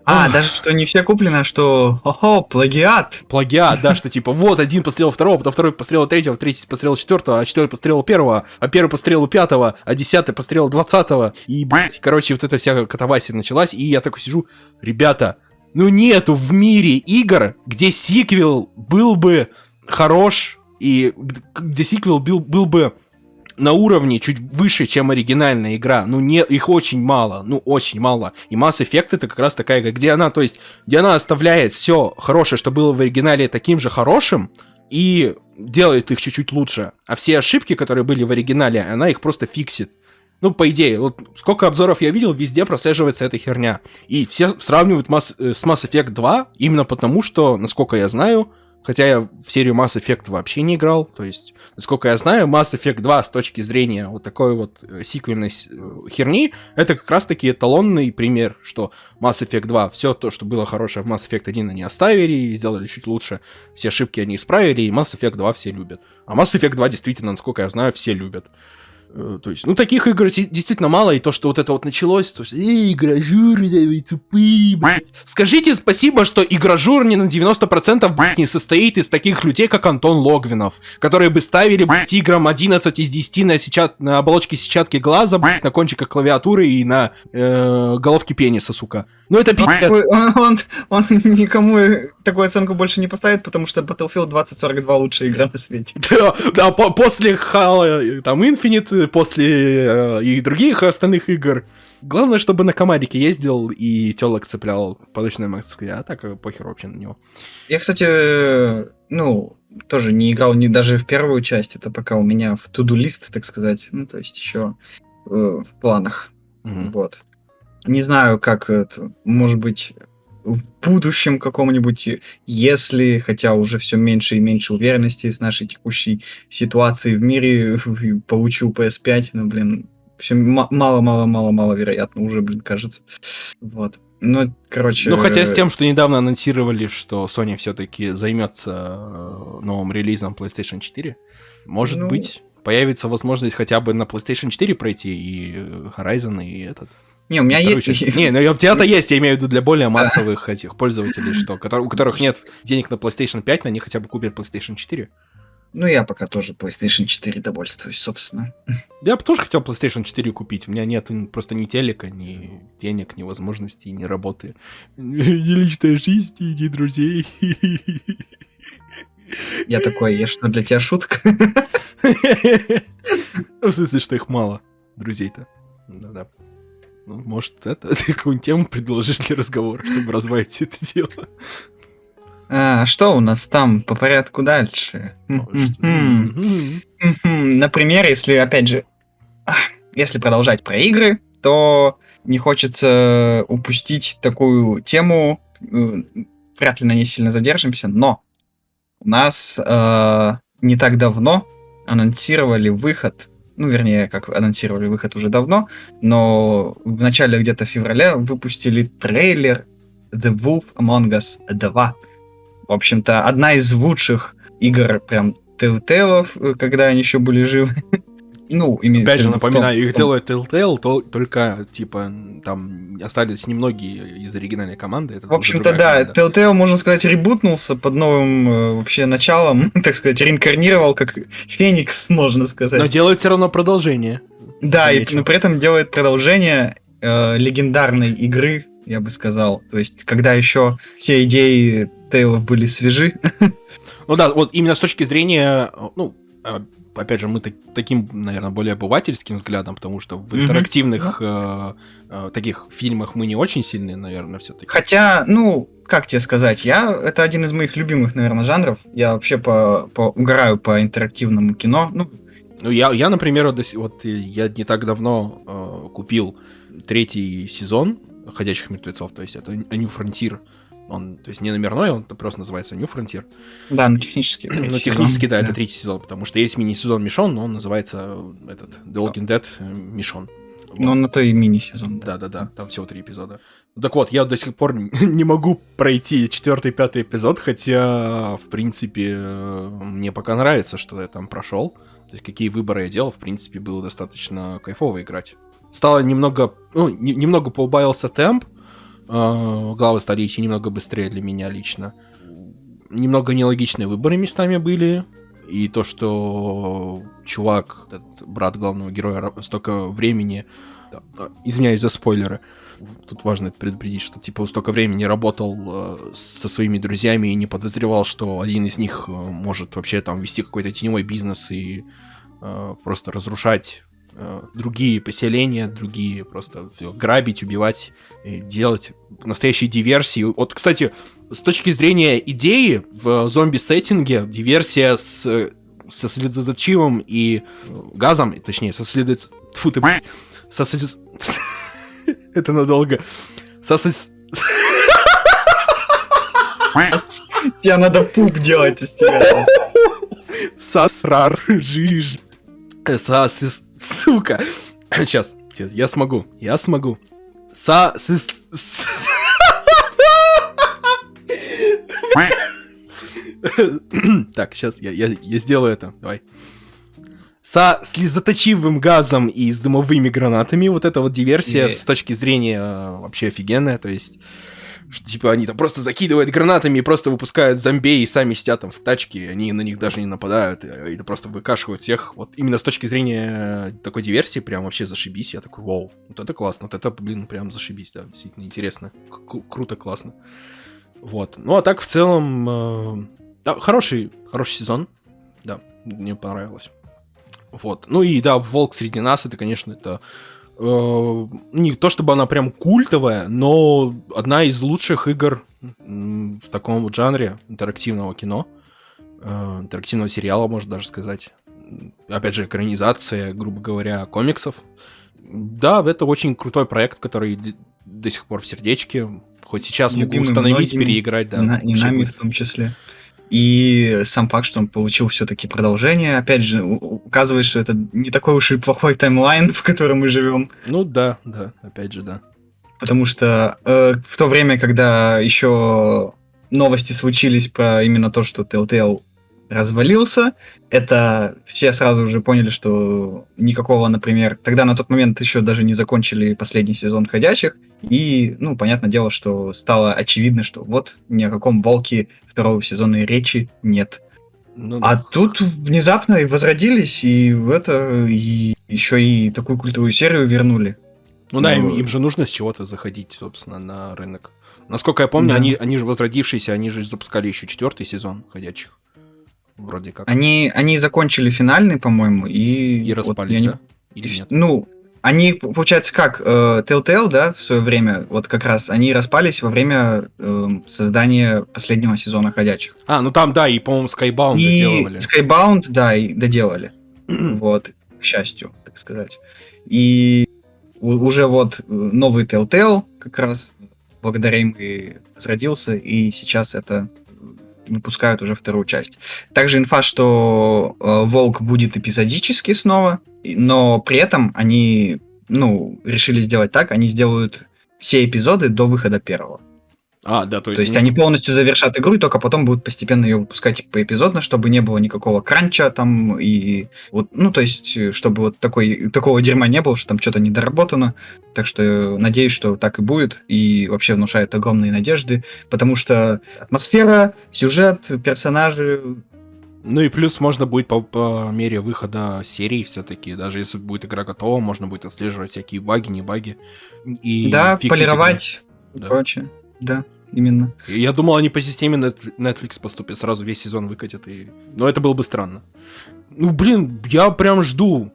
А, Ах. даже что не все куплено, а что, ого, плагиат. плагиат, да, что типа вот один пострел второго, потом второй пострел третьего, третий пострел четвертого, а четвертый пострел первого, а первый пострел пятого, а десятый пострел двадцатого. И, блядь, короче, вот эта вся катавасия началась, и я такой сижу, ребята, ну нету в мире игр, где сиквел был бы хорош, и где сиквел был, был бы на уровне чуть выше, чем оригинальная игра. Ну, не, их очень мало, ну, очень мало. И Mass Effect это как раз такая, где она, то есть, где она оставляет все хорошее, что было в оригинале, таким же хорошим, и делает их чуть-чуть лучше. А все ошибки, которые были в оригинале, она их просто фиксит. Ну, по идее, вот сколько обзоров я видел, везде прослеживается эта херня. И все сравнивают Mass- э, с Mass Effect 2 именно потому, что, насколько я знаю, хотя я в серию Mass Effect вообще не играл, то есть, насколько я знаю, Mass Effect 2 с точки зрения вот такой вот э, сиквельной э, херни, это как раз-таки эталонный пример, что Mass Effect 2, все то, что было хорошее в Mass Effect 1, они оставили и сделали чуть лучше, все ошибки они исправили, и Mass Effect 2 все любят. А Mass Effect 2 действительно, насколько я знаю, все любят. Э, То есть, ну, таких игр действительно мало, и то, что вот это вот началось, то, что «Эй, игражуры, вы тупые, блядь». Скажите спасибо, что игражур не на 90% блядь, не состоит из таких людей, как Антон Логвинов, которые бы ставили, блядь, играм 11 из 10 на, сетчат... на оболочке сетчатки глаза, блядь, на кончиках клавиатуры и на э, головке пениса, сука. Ну, это. Ой, Он, он, он никому такую оценку больше не поставит, потому что Battlefield 2042 лучшая игра на свете. *laughs* Да, да, по- после Halo, там, Infinite, после э, и других остальных игр. Главное, чтобы на комарике ездил и телок цеплял по ночной Москве, а так э, похер вообще на него. Я, кстати, э, ну, тоже не играл ни даже в первую часть, это пока у меня в туду лист, так сказать, ну, то есть еще э, в планах. Мгм. Вот. Не знаю, как это, может быть, в будущем каком-нибудь, если, хотя уже все меньше и меньше уверенности с нашей текущей ситуацией в мире, *laughs* получу PS5, ну, блин, все мало-мало-мало-мало вероятно уже, блин, кажется. Вот. Ну, короче... Ну, хотя с тем, что недавно анонсировали, что Sony все-таки займется э, новым релизом PlayStation 4, может Ну. быть, появится возможность хотя бы на PlayStation 4 пройти и Horizon, и этот. Не, у меня есть... часть. *laughs* Не, ну у тебя-то есть, я имею в виду для более массовых этих пользователей, что, у которых нет денег на PlayStation 5, но они хотя бы купят PlayStation 4. Ну, я пока тоже PlayStation 4 довольствуюсь, собственно. *laughs* Я бы тоже хотел PlayStation 4 купить. У меня нет просто ни телека, ни денег, ни возможностей, ни работы. *laughs* Ни личной жизни, ни друзей. Я такой, я что, для тебя шутка? В смысле, что их мало, друзей-то. Да-да. Ну, может, это, *laughs* ты какую-нибудь тему предложишь для разговора, чтобы развивать все это дело. А, что у нас там по порядку дальше? Например, если, опять же, *clears throat* если продолжать про игры, то не хочется упустить такую тему, э, вряд ли на ней сильно задержимся, но у нас э, не так давно анонсировали выход, ну, вернее, как анонсировали выход уже давно, но в начале где-то февраля выпустили трейлер The Wolf Among Us 2. В общем-то, одна из лучших игр прям Telltale, э, когда они еще были живы. *laughs* Ну, Опять же, напоминаю, том, их делает Telltale, то, только, типа, там остались немногие из оригинальной команды. Это в общем-то, да, команда. Telltale, можно сказать, ребутнулся под новым э, вообще началом, *laughs* так сказать, реинкарнировал как Феникс, *laughs* можно сказать. Но делает все равно продолжение. Да, и, но при этом делает продолжение э, легендарной игры, я бы сказал. То есть, когда еще все идеи Тейлов были свежи. *laughs* Ну да, вот именно с точки зрения, ну, а, опять же, мы так, таким, наверное, более обывательским взглядом, потому что в интерактивных mm-hmm. э, э, таких фильмах мы не очень сильные, наверное, все-таки. Хотя, ну, как тебе сказать, я это один из моих любимых, наверное, жанров. Я вообще по, по угораю по интерактивному кино. Ну, ну я, я, например, вот я не так давно э, купил третий сезон Ходячих мертвецов, то есть это New Frontier. Он, то есть не номерной, он просто называется New Frontier. Да, ну технически. Ну технически, да, да, это третий сезон, потому что есть мини-сезон Мишон, но он называется этот The Walking Dead э, Мишон. Вот. Ну, на то и мини-сезон. Да-да-да, там всего три эпизода. Так вот, я до сих пор *laughs* не могу пройти четвертый, пятый эпизод, хотя, в принципе, мне пока нравится, что я там прошел. То есть, какие выборы я делал, в принципе, было достаточно кайфово играть. Стало немного, ну, немного поубавился темп, Э, главы стали идти немного быстрее для меня лично. Немного нелогичные выборы местами были. И то, что чувак, этот брат главного героя, столько времени... Извиняюсь за спойлеры. Тут важно предупредить, что типа столько времени работал э, со своими друзьями и не подозревал, что один из них э, может вообще там вести какой-то теневой бизнес и э, просто разрушать Э, другие поселения, другие просто все, грабить, убивать, делать настоящие диверсии. Вот, кстати, с точки зрения идеи в зомби-сеттинге диверсия с со следоточивым и газом, точнее, со следот... Тьфу ты, со след... *laughs* Это надолго. Со Тебе надо пуп делать из тебя. *laughs* Сосрар, жиж. Сас, сука. *coughs* Сейчас, сейчас, я смогу, я смогу. Са. *coughs* Так, сейчас я, я, я сделаю это. Давай. Со слезоточивым газом и с дымовыми гранатами. Вот эта вот диверсия yeah. с точки зрения э, вообще офигенная. То есть что, типа, они там просто закидывают гранатами и просто выпускают зомби и сами сидят там в тачке, они на них даже не нападают, или просто выкашивают всех. Вот именно с точки зрения такой диверсии, прям вообще зашибись. Я такой, вау, вот это классно, вот это, блин, прям зашибись, да, действительно интересно, круто, классно. Вот. Ну, а так, в целом, э- да, хороший, хороший сезон, да, мне понравилось. Вот. Ну и да, Волк среди нас, это, конечно, это Э, не то чтобы она прям культовая, но одна из лучших игр в таком вот жанре интерактивного кино, э, интерактивного сериала, можно даже сказать. Опять же, экранизация, грубо говоря, комиксов. Да, это очень крутой проект, который до сих пор в сердечке. Хоть сейчас Любимый могу установить, многими, переиграть, да. На, и нами в том числе. И сам факт, что он получил все-таки продолжение, опять же, указывает, что это не такой уж и плохой таймлайн, *laughs* в котором мы живем. Ну да, да, опять же, да. Потому что э, в то время, когда еще новости случились про именно то, что Telltale развалился. Это все сразу уже поняли, что никакого, например, тогда на тот момент еще даже не закончили последний сезон «Ходячих», и, ну, понятное дело, что стало очевидно, что вот ни о каком волке второго сезона речи нет. Ну А да. тут внезапно и возродились, и в это, и еще и такую культовую серию вернули. Ну да, им, Ну, им же нужно с чего-то заходить, собственно, на рынок. Насколько я помню, Да. они, они же возродившиеся, они же запускали еще четвертый сезон ходячих. Вроде как. Они, они закончили финальный, по-моему, и... И вот распались, не- да? Или и- нет? Ну, они, получается, как, э, Telltale, да, в свое время, вот как раз, они распались во время эм, создания последнего сезона «Ходячих». А, ну там, да, и, по-моему, Skybound и доделывали. Skybound, да, и доделали. вот, к счастью, так сказать. И уже вот э, новый Telltale как раз благодаря им и возродился, и сейчас это э, выпускают уже вторую часть. Также инфа, что э, Волк будет эпизодически снова, но при этом они, ну, решили сделать так, они сделают все эпизоды до выхода первого. А, да, то То есть... есть не- они полностью завершат игру, и только потом будут постепенно ее выпускать поэпизодно, чтобы не было никакого кранча там, и вот, ну, то есть, э, чтобы вот такой, такого дерьма не было, что там что-то недоработано. Так что э, надеюсь, что так и будет, и вообще внушает огромные надежды, потому что атмосфера, сюжет, персонажи, Ну и плюс можно будет по, по мере выхода серии все-таки, даже если будет игра готова, можно будет отслеживать всякие баги, не баги. И да, полировать и Да. прочее. Да, именно. Я думал, они по системе Net- Netflix поступят, сразу весь сезон выкатят. И... Но это было бы странно. Ну, блин, я прям жду.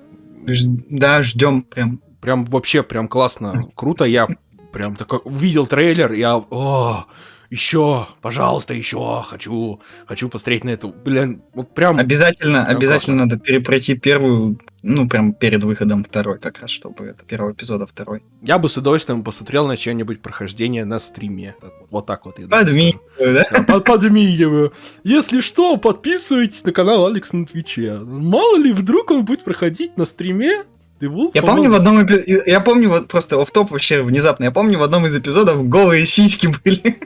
Да, ждем прям. Прям вообще, прям классно, круто. Я прям такой увидел трейлер, я, о, еще, пожалуйста, еще, хочу, хочу посмотреть на эту, блин, вот прям, Обязательно, Прям обязательно надо перепройти первую, ну, прям перед выходом второй, как раз, чтобы это первого эпизода второй. я бы с удовольствием посмотрел на чье-нибудь прохождение на стриме. Вот, так вот. Подмигиваю, да? Да, под- Подмигиваю. Если что, подписывайтесь на канал Алекс на Твиче. Мало ли, вдруг он будет проходить на стриме. The Wolf Я помню в одном эпи- я помню вот просто в топ вообще внезапно, я помню в одном из эпизодов голые сиськи были.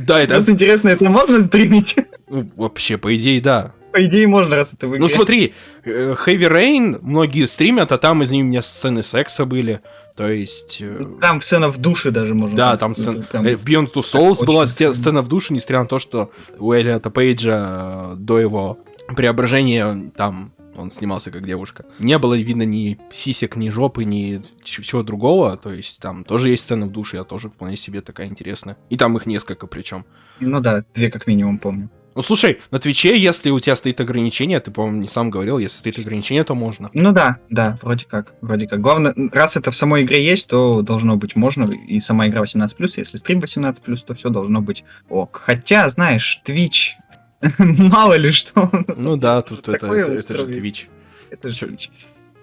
Да, это Просто интересно, это можно стримить? ну, вообще, по идее, да. По идее можно, раз это Ну игре. смотри, э, Heavy Rain многие стримят, а там из них у меня сцены секса были. То есть... э, Там сцена в душе даже можно. Да, там Это сцена... прям- э, В Beyond Two Souls была сте- сцена в душе, несмотря на то, что у Элиота Пейджа до его преображения там он снимался как девушка. Не было видно ни сисек, ни жопы, ни чего другого. То есть там тоже есть сцена в душе, а тоже вполне себе такая интересная. И там их несколько причем. Ну да, две как минимум помню. Ну слушай, на Твиче, если у тебя стоит ограничение, ты, по-моему, не сам говорил, если стоит ограничение, то можно. Ну да, да, вроде как, вроде как. Главное, раз это в самой игре есть, то должно быть можно, и сама игра 18+, если стрим 18+, то все должно быть ок. Хотя, знаешь, Twitch, *laughs* мало ли что. Ну да, тут это, это, это же. Twitch. Это же Twitch.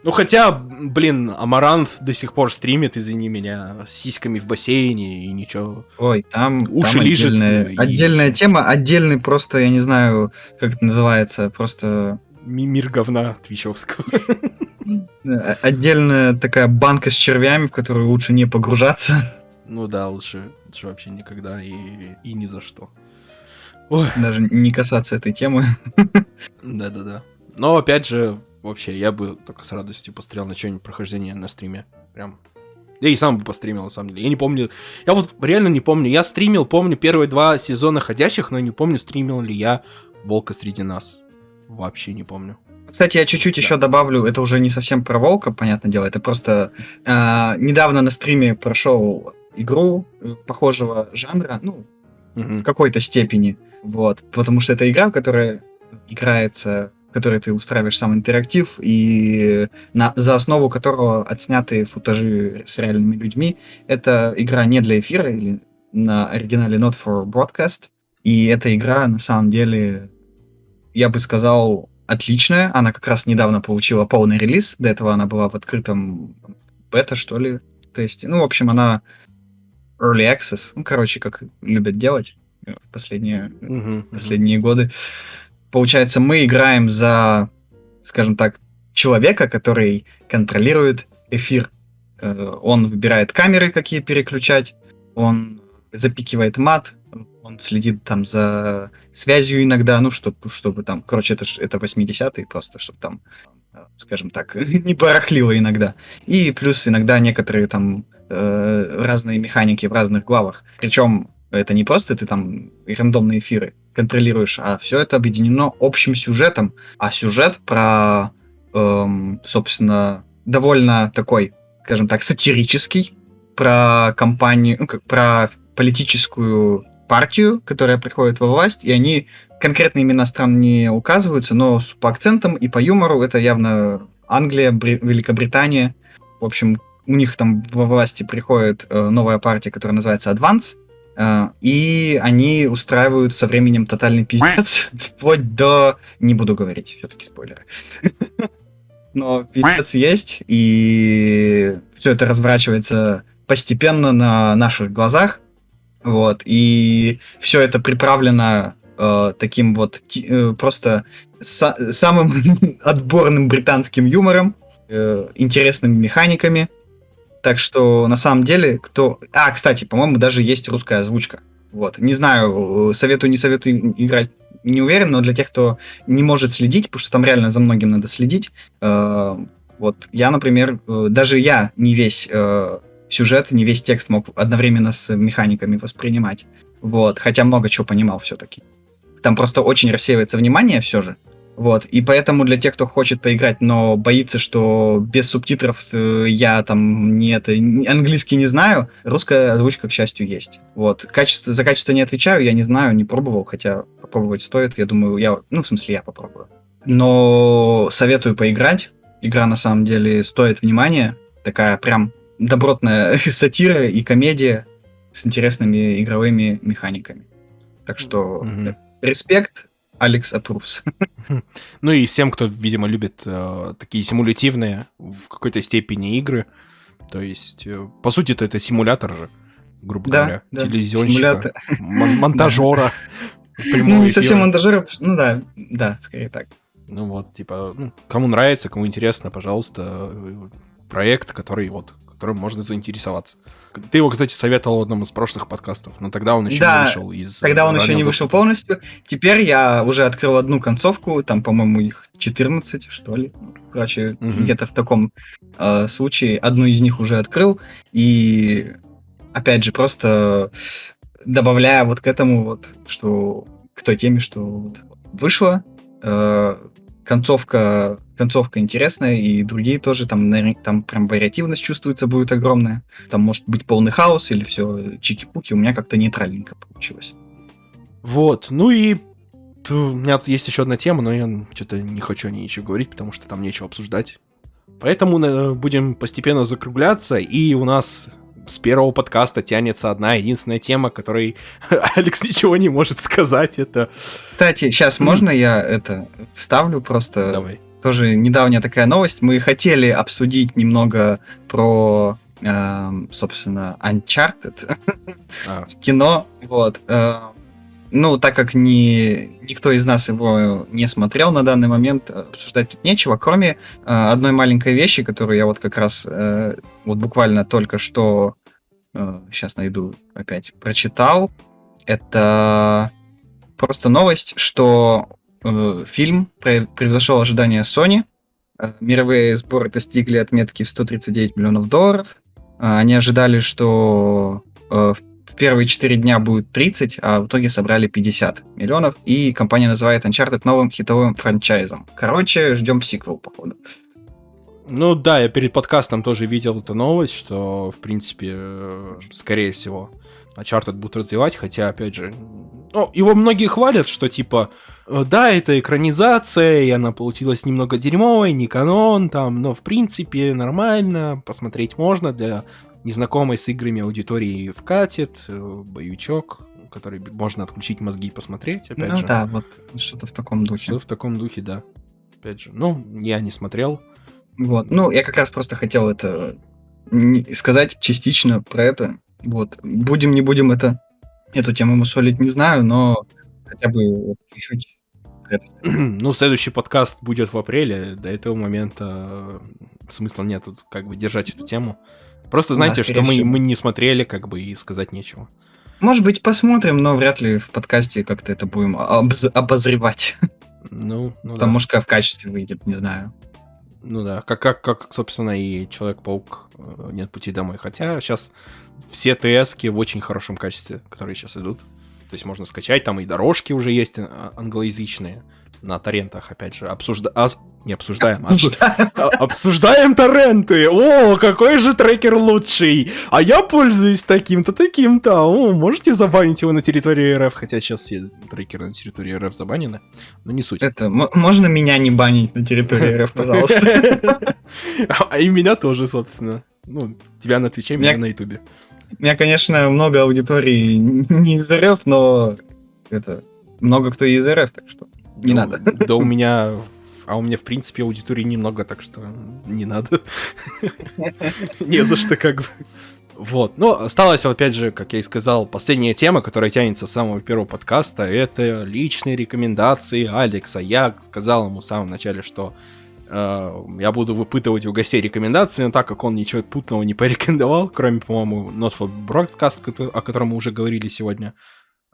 Ну хотя, блин, Амарант до сих пор стримит, извини меня, с сиськами в бассейне и ничего. Ой, там, Уши там лижет отдельная, и- отдельная тема, отдельный просто, я не знаю, как это называется, просто Ми- Мир говна твичевского. э, отдельная такая банка с червями, в которую лучше не погружаться, Ну да, лучше, лучше вообще никогда и, и ни за что. Ой, даже не касаться этой темы. да-да-да. Но опять же, вообще, я бы только с радостью посмотрел на что-нибудь прохождение на стриме. Прям. Я и сам бы постримил, на самом деле. Я не помню. Я вот реально не помню. Я стримил, помню, первые два сезона ходящих, но не помню, стримил ли я Волка среди нас. Вообще не помню. Кстати, я чуть-чуть еще добавлю, это уже не совсем про волка, понятное дело, это просто а, недавно на стриме прошел игру э, похожего жанра, ну, в Мгм. какой-то степени, вот, потому что это игра, которая играется, в которой ты устраиваешь сам интерактив, и на, за основу которого отсняты футажи с реальными людьми. Это игра не для эфира, или на оригинале Not for Broadcast, и эта игра на самом деле, я бы сказал, отличная. Она как раз недавно получила полный релиз, до этого она была в открытом бета, что ли, тесте. Ну, в общем, она early access, ну, короче, как любят делать э, в последние Мгм, мгм. последние годы. Получается, мы играем за, скажем так, человека, который контролирует эфир. Э, Он выбирает камеры, какие переключать, он запикивает мат, он следит там за связью иногда, ну, чтобы, чтобы там, короче, это, это 80-е просто, чтобы там, скажем так, *laughs* не барахлило иногда. И плюс иногда некоторые там э, разные механики в разных главах. Причем это не просто ты там рандомные эфиры, контролируешь, а все это объединено общим сюжетом. А сюжет про, эм, собственно, довольно такой, скажем так, сатирический, про компанию, ну, как про политическую партию, которая приходит во власть, и они конкретно имена стран не указываются, но по акцентам и по юмору это явно Англия, Бри- Великобритания. В общем, у них там во власти приходит э, новая партия, которая называется Advance, и они устраивают со временем тотальный пиздец, *laughs* вплоть до... Не буду говорить, все-таки спойлеры. *laughs* Но пиздец есть, и все это разворачивается постепенно на наших глазах. Вот, и все это приправлено э, таким вот э, просто са- самым *laughs* отборным британским юмором, э, интересными механиками. Так что на самом деле, кто. А, кстати, по-моему, даже есть русская озвучка. Вот. Не знаю, э, советую, не советую играть, не уверен, но для тех, кто не может следить, потому что там реально за многим надо следить. Э, вот я, например, э, даже я не весь э, сюжет, не весь текст мог одновременно с механиками воспринимать. Вот, хотя много чего понимал все-таки. Там просто очень рассеивается внимание все же. Вот, и поэтому для тех, кто хочет поиграть, но боится, что без субтитров э, я там не это, английский не знаю, русская озвучка, к счастью, есть. Вот, качество, за качество не отвечаю, я не знаю, не пробовал, хотя попробовать стоит, я думаю, я, ну, в смысле, я попробую. Но советую поиграть, игра на самом деле стоит внимания, такая прям добротная *laughs* сатира и комедия с интересными игровыми механиками. Так что mm-hmm. респект, Алекс Атрус. *laughs* Ну и всем, кто, видимо, любит э, такие симулятивные в какой-то степени игры. То есть, э, по сути, это, это симулятор же, грубо да, говоря, да. телевизионщика, мон- *laughs* монтажера. Ну, не совсем монтажера, ну да, да, скорее так. Ну вот, типа, ну, кому нравится, кому интересно, пожалуйста, проект, который вот которым можно заинтересоваться. Ты его, кстати, советовал в одном из прошлых подкастов, но тогда он еще да, не вышел из тогда он еще не доступа. вышел полностью. Теперь я уже открыл одну концовку, там, по-моему, их 14, что ли. Короче, угу. где-то в таком э, случае одну из них уже открыл. И, опять же, просто добавляя вот к этому вот, что к той теме, что вот вышло, э, концовка, концовка интересная, и другие тоже, там, там прям вариативность чувствуется будет огромная. Там может быть полный хаос или все чики-пуки, у меня как-то нейтральненько получилось. Вот, ну и у меня тут есть еще одна тема, но я что-то не хочу о ней ничего говорить, потому что там нечего обсуждать. Поэтому э, будем постепенно закругляться, и у нас с первого подкаста тянется одна единственная тема, которой *laughs* Алекс ничего не может сказать. Это. Кстати, сейчас можно я это вставлю просто? Давай. Тоже недавняя такая новость. Мы хотели обсудить немного про, э, собственно, Uncharted а. *laughs* кино. Вот. Э, ну, так как ни, никто из нас его не смотрел на данный момент, обсуждать тут нечего, кроме э, одной маленькой вещи, которую я вот как раз э, вот буквально только что э, сейчас найду опять, прочитал. Это просто новость, что э, фильм превзошел ожидания Sony. Э, мировые сборы достигли отметки в 139 миллионов долларов. Э, они ожидали, что э, в первые 4 дня будет 30, а в итоге собрали 50 миллионов. И компания называет Uncharted новым хитовым франчайзом. Короче, ждем сиквел, походу. Ну да, я перед подкастом тоже видел эту новость, что, в принципе, э, скорее всего, Uncharted будут развивать, хотя, опять же, ну, его многие хвалят, что, типа, э, да, это экранизация, и она получилась немного дерьмовой, не канон, там, но, в принципе, нормально, посмотреть можно, для незнакомой с играми аудитории вкатит, э, боевичок, который можно отключить мозги и посмотреть, опять ну, же. Да, вот что-то в таком духе. Что-то в таком духе, да. Опять же, ну, я не смотрел, вот. Ну, я как раз просто хотел это сказать частично про это. Вот. Будем, не будем это, эту тему мусолить, не знаю, но хотя бы чуть-чуть *clears throat* ну, следующий подкаст будет в апреле. До этого момента смысла нет тут как бы держать эту тему. Просто знаете, да, что мы, мы не смотрели, как бы, и сказать нечего. Может быть, посмотрим, но вряд ли в подкасте как-то это будем обоз- обозревать. Ну, ну Потому да. что в качестве выйдет, не знаю. Ну да, как, как, как собственно, и Человек-паук э, «Нет пути домой». Хотя сейчас все ТСки в очень хорошем качестве, которые сейчас идут. То есть можно скачать, там и дорожки уже есть а, англоязычные на торрентах, опять же, обсужда... а, не обсуждаем, обсу... обсуждаем торренты. О, какой же трекер лучший. А я пользуюсь таким-то, таким-то. О, можете забанить его на территории РФ, хотя сейчас все трекеры на территории РФ забанены, но не суть. Это, можно меня не банить на территории РФ, пожалуйста? *laughs* А и меня тоже, собственно. Ну, тебя на Твиче, меня на Ютубе. У меня, конечно, много аудитории не из РФ, но это много кто из РФ, так что не да, надо. Да у меня... А у меня, в принципе, аудитории немного, так что не надо. *laughs* Не за что, как бы. Вот. Ну, осталась, опять же, как я и сказал, последняя тема, которая тянется с самого первого подкаста, это личные рекомендации Алекса. Я сказал ему в самом начале, что э, я буду выпытывать у гостей рекомендации, но так как он ничего путного не порекомендовал, кроме, по-моему, Not for Broadcast, о котором мы уже говорили сегодня,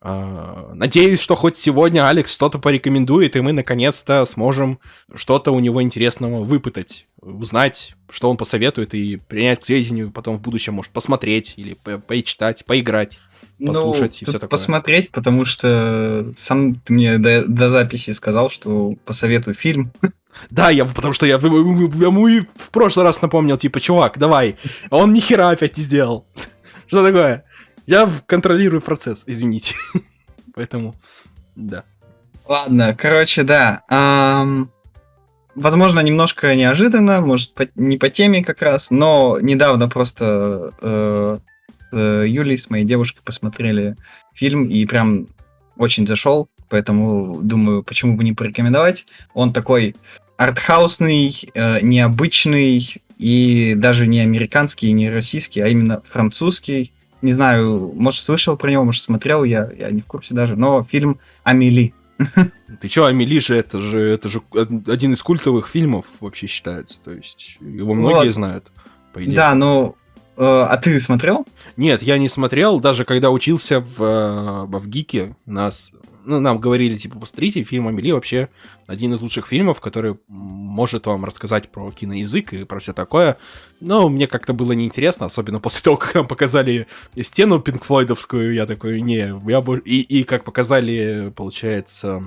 надеюсь, что хоть сегодня Алекс что-то порекомендует, и мы наконец-то сможем что-то у него интересного выпытать, узнать, что он посоветует, и принять к сведению, потом в будущем, может, посмотреть или по почитать, поиграть, ну, послушать ну, и все такое. Посмотреть, потому что сам ты мне до, до записи сказал, что посоветую фильм. Да, я, потому что я, я ему и в прошлый раз напомнил, типа, чувак, давай. А он ни хера опять не сделал. *laughs* Что такое? Я контролирую процесс, извините. *laughs* Поэтому, да. Ладно, короче, да. Эм, возможно, немножко неожиданно, может, по, не по теме как раз, но недавно просто э, с Юлей, с моей девушкой, посмотрели фильм и прям очень зашел, поэтому думаю, почему бы не порекомендовать. Он такой артхаусный, э, необычный и даже не американский, не российский, а именно французский не знаю, может, слышал про него, может, смотрел, я, я не в курсе даже, но фильм «Амели». *laughs* Ты чё, Амели же это же это же один из культовых фильмов вообще считается, то есть его многие вот. знают, по идее. Да, ну, э, а ты смотрел? Нет, я не смотрел, даже когда учился в, э, в ГИКе, нас ну, нам говорили, типа, посмотрите, фильм Амели вообще один из лучших фильмов, который может вам рассказать про киноязык и про все такое. Но мне как-то было неинтересно, особенно после того, как нам показали стену пинкфлойдовскую, я такой, не, я бы... И, и как показали, получается...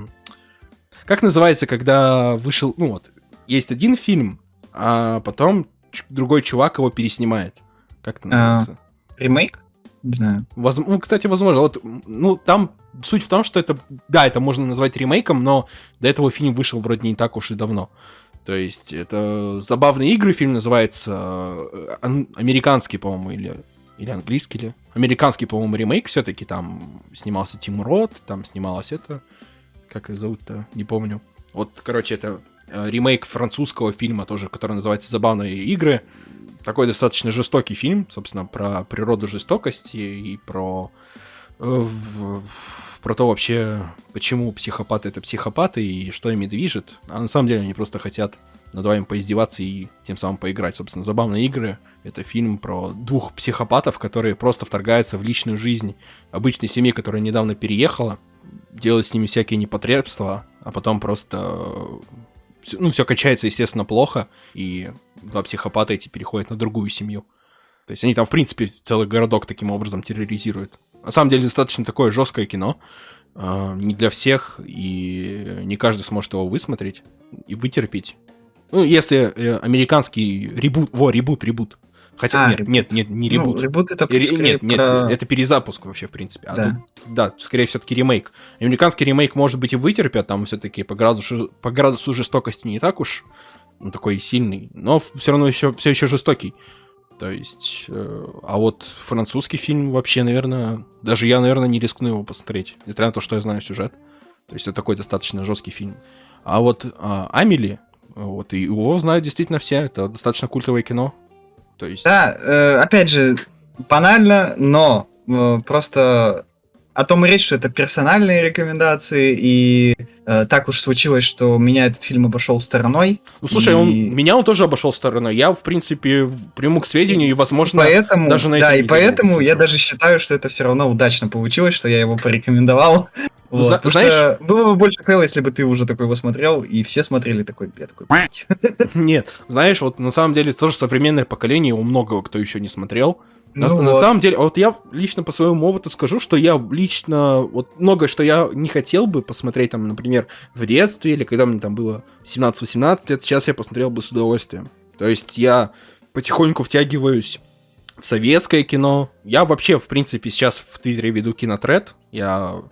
Как называется, когда вышел... Ну вот, есть один фильм, а потом другой чувак его переснимает. Как это называется? А, ремейк? Не знаю. Воз... Ну, кстати, возможно. Вот, ну, там суть в том, что это, да, это можно назвать ремейком, но до этого фильм вышел вроде не так уж и давно. То есть это забавные игры, фильм называется э, американский, по-моему, или или английский или американский, по-моему, ремейк все-таки там снимался Тим Рот, там снималось это, как их зовут-то, не помню. Вот, короче, это э, ремейк французского фильма тоже, который называется "Забавные игры". Такой достаточно жестокий фильм, собственно, про природу жестокости и про про то вообще, почему психопаты это психопаты и что ими движет. А на самом деле они просто хотят над вами поиздеваться и тем самым поиграть. Собственно, «Забавные игры» — это фильм про двух психопатов, которые просто вторгаются в личную жизнь обычной семьи, которая недавно переехала, делают с ними всякие непотребства, а потом просто... Ну, все качается, естественно, плохо, и два психопата эти переходят на другую семью. То есть они там, в принципе, целый городок таким образом терроризируют. На самом деле достаточно такое жесткое кино. Э, не для всех, и не каждый сможет его высмотреть и вытерпеть. Ну, если э, американский ребут... Во, ребут, ребут. Хотя а, нет, ребут. нет, нет, не ребут. Ну, ребут это Ре, Нет, нет, про... это перезапуск вообще, в принципе. А да. тут, да, скорее все-таки ремейк. Американский ремейк, может быть, и вытерпят, там все-таки по градусу, по градусу жестокости не так уж ну, такой сильный, но все равно еще, все еще жестокий. То есть, э, а вот французский фильм вообще, наверное, даже я, наверное, не рискну его посмотреть, несмотря на то, что я знаю сюжет. То есть это такой достаточно жесткий фильм. А вот э, Амели, вот и его знают действительно все, это достаточно культовое кино. То есть... Да, э, опять же, банально, но э, просто о том и речь, что это персональные рекомендации, и э, так уж случилось, что меня этот фильм обошел стороной. Ну, слушай, и... он, меня он тоже обошел стороной. Я, в принципе, приму к сведению, и, возможно, поэтому, даже на Да, и поэтому я даже считаю, что это все равно удачно получилось, что я его порекомендовал. *laughs* Ну, вот, Зна- знаешь, было бы больше клево, если бы ты уже такой его смотрел, и все смотрели такой, я такой, Нет, знаешь, вот на самом деле тоже современное поколение, у многого кто еще не смотрел, Ну на, вот. на самом деле, вот я лично по своему опыту скажу, что я лично, вот многое, что я не хотел бы посмотреть, там, например, в детстве, или когда мне там было 17-18 лет, сейчас я посмотрел бы с удовольствием. То есть я потихоньку втягиваюсь в советское кино. Я вообще, в принципе, сейчас в Твиттере веду кинотред. Я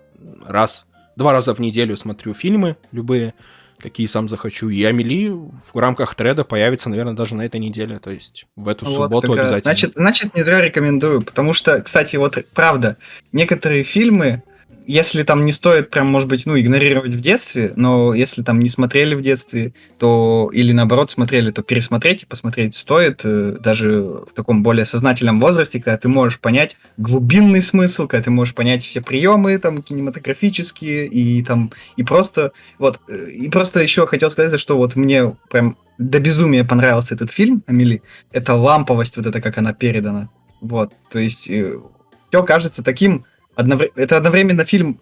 раз, два раза в неделю смотрю фильмы любые какие сам захочу. И Амели в рамках треда появится, наверное, даже на этой неделе, то есть в эту вот, субботу обязательно. Значит, значит, не зря рекомендую, потому что, кстати, вот правда, некоторые фильмы, если там не стоит прям, может быть, ну, игнорировать в детстве, но если там не смотрели в детстве, то или наоборот смотрели, то пересмотреть и посмотреть стоит, э, даже в таком более сознательном возрасте, когда ты можешь понять глубинный смысл, когда ты можешь понять все приемы там кинематографические и там и просто вот э, и просто еще хотел сказать, что вот мне прям до безумия понравился этот фильм Амели. Это ламповость вот это как она передана. Вот, то есть э, все кажется таким одновр... это одновременно фильм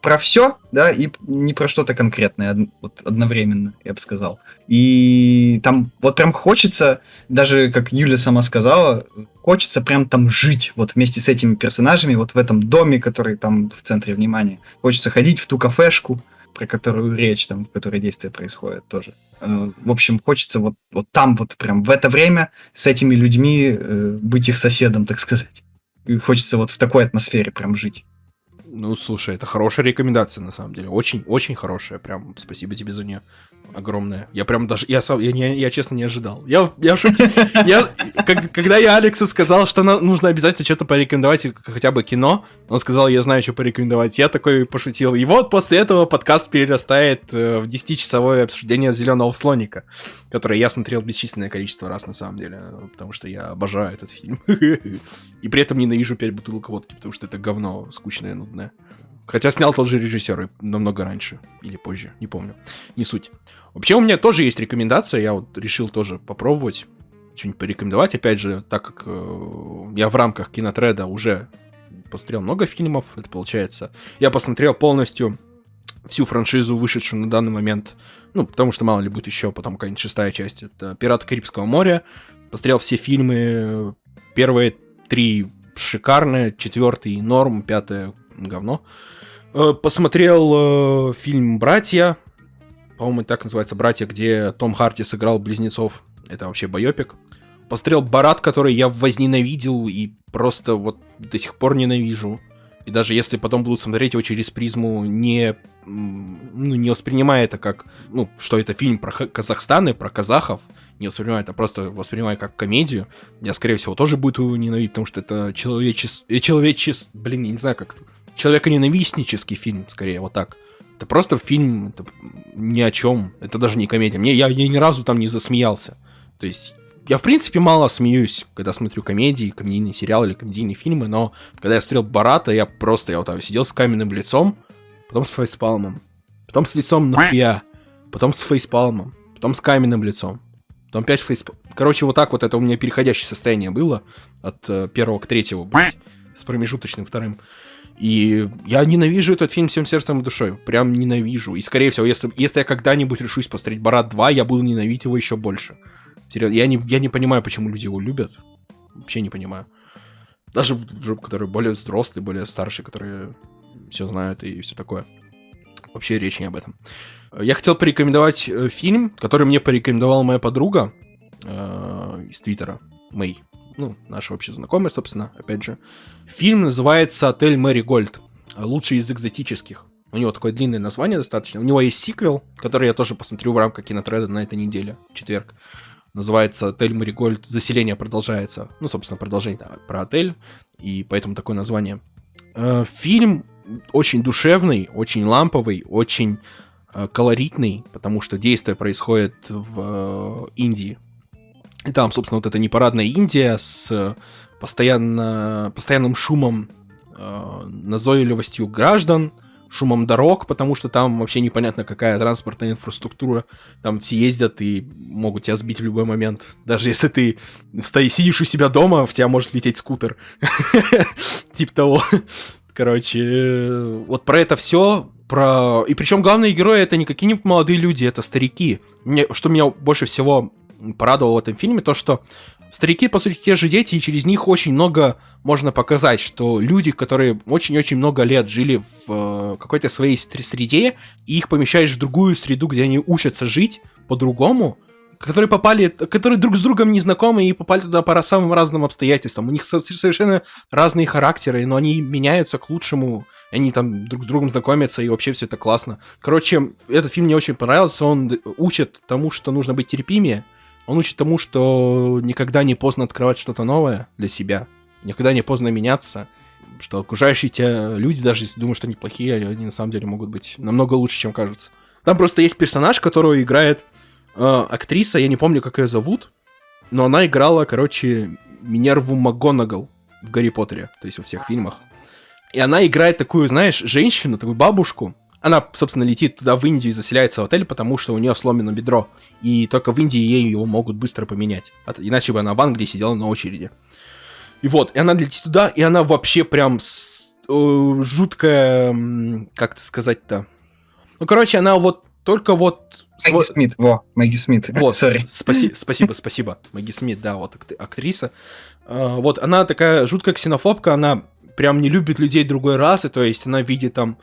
про все, да, и не про что-то конкретное, од... вот одновременно, я бы сказал. И там вот прям хочется, даже как Юля сама сказала, хочется прям там жить, вот вместе с этими персонажами, вот в этом доме, который там в центре внимания. Хочется ходить в ту кафешку, про которую речь, там, в которой действие происходит тоже. Э, в общем, хочется вот, вот там вот прям в это время с этими людьми э, быть их соседом, так сказать. И хочется вот в такой атмосфере прям жить. Ну, слушай, это хорошая рекомендация, на самом деле. Очень, очень хорошая. Прям спасибо тебе за нее огромное. Я прям даже, я сам, я, не, я честно не ожидал. Я, я шутил. Я, как, когда я Алексу сказал, что на, нужно обязательно что-то порекомендовать, хотя бы кино, он сказал, я знаю, что порекомендовать. Я такой пошутил. И вот после этого подкаст перерастает э, в 10-часовое обсуждение зеленого слоника, которое я смотрел бесчисленное количество раз на самом деле, потому что я обожаю этот фильм. *laughs* И при этом ненавижу 5 бутылок водки, потому что это говно скучное, нудное. Хотя снял тот же режиссер намного раньше или позже, не помню. Не суть. Вообще у меня тоже есть рекомендация, я вот решил тоже попробовать что-нибудь порекомендовать. Опять же, так как э, я в рамках кинотреда уже посмотрел много фильмов, это получается. Я посмотрел полностью всю франшизу, вышедшую на данный момент. Ну, потому что мало ли будет еще потом какая-нибудь шестая часть. Это «Пираты Карибского моря». Посмотрел все фильмы. Первые три шикарные, четвертый норм, пятое говно. Э, посмотрел э, фильм «Братья», по-моему, так называется «Братья», где Том Харти сыграл близнецов. Это вообще байопик. Посмотрел «Барат», который я возненавидел и просто вот до сих пор ненавижу. И даже если потом буду смотреть его через призму, не, ну, не воспринимая это как, ну, что это фильм про Казахстан и про казахов, не воспринимаю это, просто воспринимаю как комедию, я, скорее всего, тоже буду его ненавидеть, потому что это человечес... Э, человечес... Блин, я не знаю, как человеконенавистнический фильм, скорее, вот так. Это просто фильм, это ни о чем, это даже не комедия. Мне, я, я ни разу там не засмеялся. То есть, я, в принципе, мало смеюсь, когда смотрю комедии, комедийные сериалы или комедийные фильмы, но когда я смотрел Барата, я просто, я вот так сидел с каменным лицом, потом с фейспалмом, потом с лицом нахуя, потом с фейспалмом, потом с каменным лицом, потом опять фейспалм. Короче, вот так вот это у меня переходящее состояние было от э, первого к третьему, блядь, с промежуточным вторым. И я ненавижу этот фильм всем сердцем и душой. Прям ненавижу. И, скорее всего, если, если я когда-нибудь решусь посмотреть Барат 2, я буду ненавидеть его еще больше. Серьезно, я не, я не понимаю, почему люди его любят. Вообще не понимаю. Даже которые более взрослые, более старшие, которые все знают и все такое. Вообще речь не об этом. Я хотел порекомендовать э, фильм, который мне порекомендовала моя подруга э, из Твиттера, Мэй ну, наша общая знакомая, собственно, опять же. Фильм называется «Отель Мэри Гольд». Лучший из экзотических. У него такое длинное название достаточно. У него есть сиквел, который я тоже посмотрю в рамках кинотреда на этой неделе, четверг. Называется «Отель Мэри Гольд. Заселение продолжается». Ну, собственно, продолжение да, про отель, и поэтому такое название. Э, фильм очень душевный, очень ламповый, очень э, колоритный, потому что действие происходит в э, Индии, и там, собственно, вот эта непарадная Индия с постоянно, постоянным шумом, э, назойливостью граждан, шумом дорог, потому что там вообще непонятно, какая транспортная инфраструктура. Там все ездят и могут тебя сбить в любой момент. Даже если ты стоишь, сидишь у себя дома, в тебя может лететь скутер. *laughs* Типа того. Короче, вот про это все. Про... И причем главные герои это не какие-нибудь молодые люди, это старики. Мне, что меня больше всего порадовало в этом фильме, то, что Старики, по сути, те же дети, и через них очень много можно показать, что люди, которые очень-очень много лет жили в э, какой-то своей среде, и их помещаешь в другую среду, где они учатся жить по-другому, которые попали, которые друг с другом не знакомы и попали туда по самым разным обстоятельствам. У них совершенно разные характеры, но они меняются к лучшему, они там друг с другом знакомятся, и вообще все это классно. Короче, этот фильм мне очень понравился, он учит тому, что нужно быть терпимее, он учит тому, что никогда не поздно открывать что-то новое для себя, никогда не поздно меняться, что окружающие тебя люди, даже если думают, что они плохие, они на самом деле могут быть намного лучше, чем кажется. Там просто есть персонаж, которого играет э, актриса, я не помню, как ее зовут, но она играла, короче, Минерву МакГонагал в Гарри Поттере, то есть во всех фильмах. И она играет такую, знаешь, женщину, такую бабушку. Она, собственно, летит туда, в Индию, и заселяется в отель, потому что у нее сломано бедро. И только в Индии ей его могут быстро поменять. Иначе бы она в Англии сидела на очереди. И вот, и она летит туда, и она вообще прям с, э, жуткая, как это сказать-то? Ну, короче, она вот только вот Мэгги Смит, во, Мэгги Смит. *laughs* Вот, спаси, *laughs* спасибо, спасибо. Мэгги Смит, да, вот актриса. А, вот, она такая жуткая ксенофобка, она прям не любит людей другой расы, то есть она видит там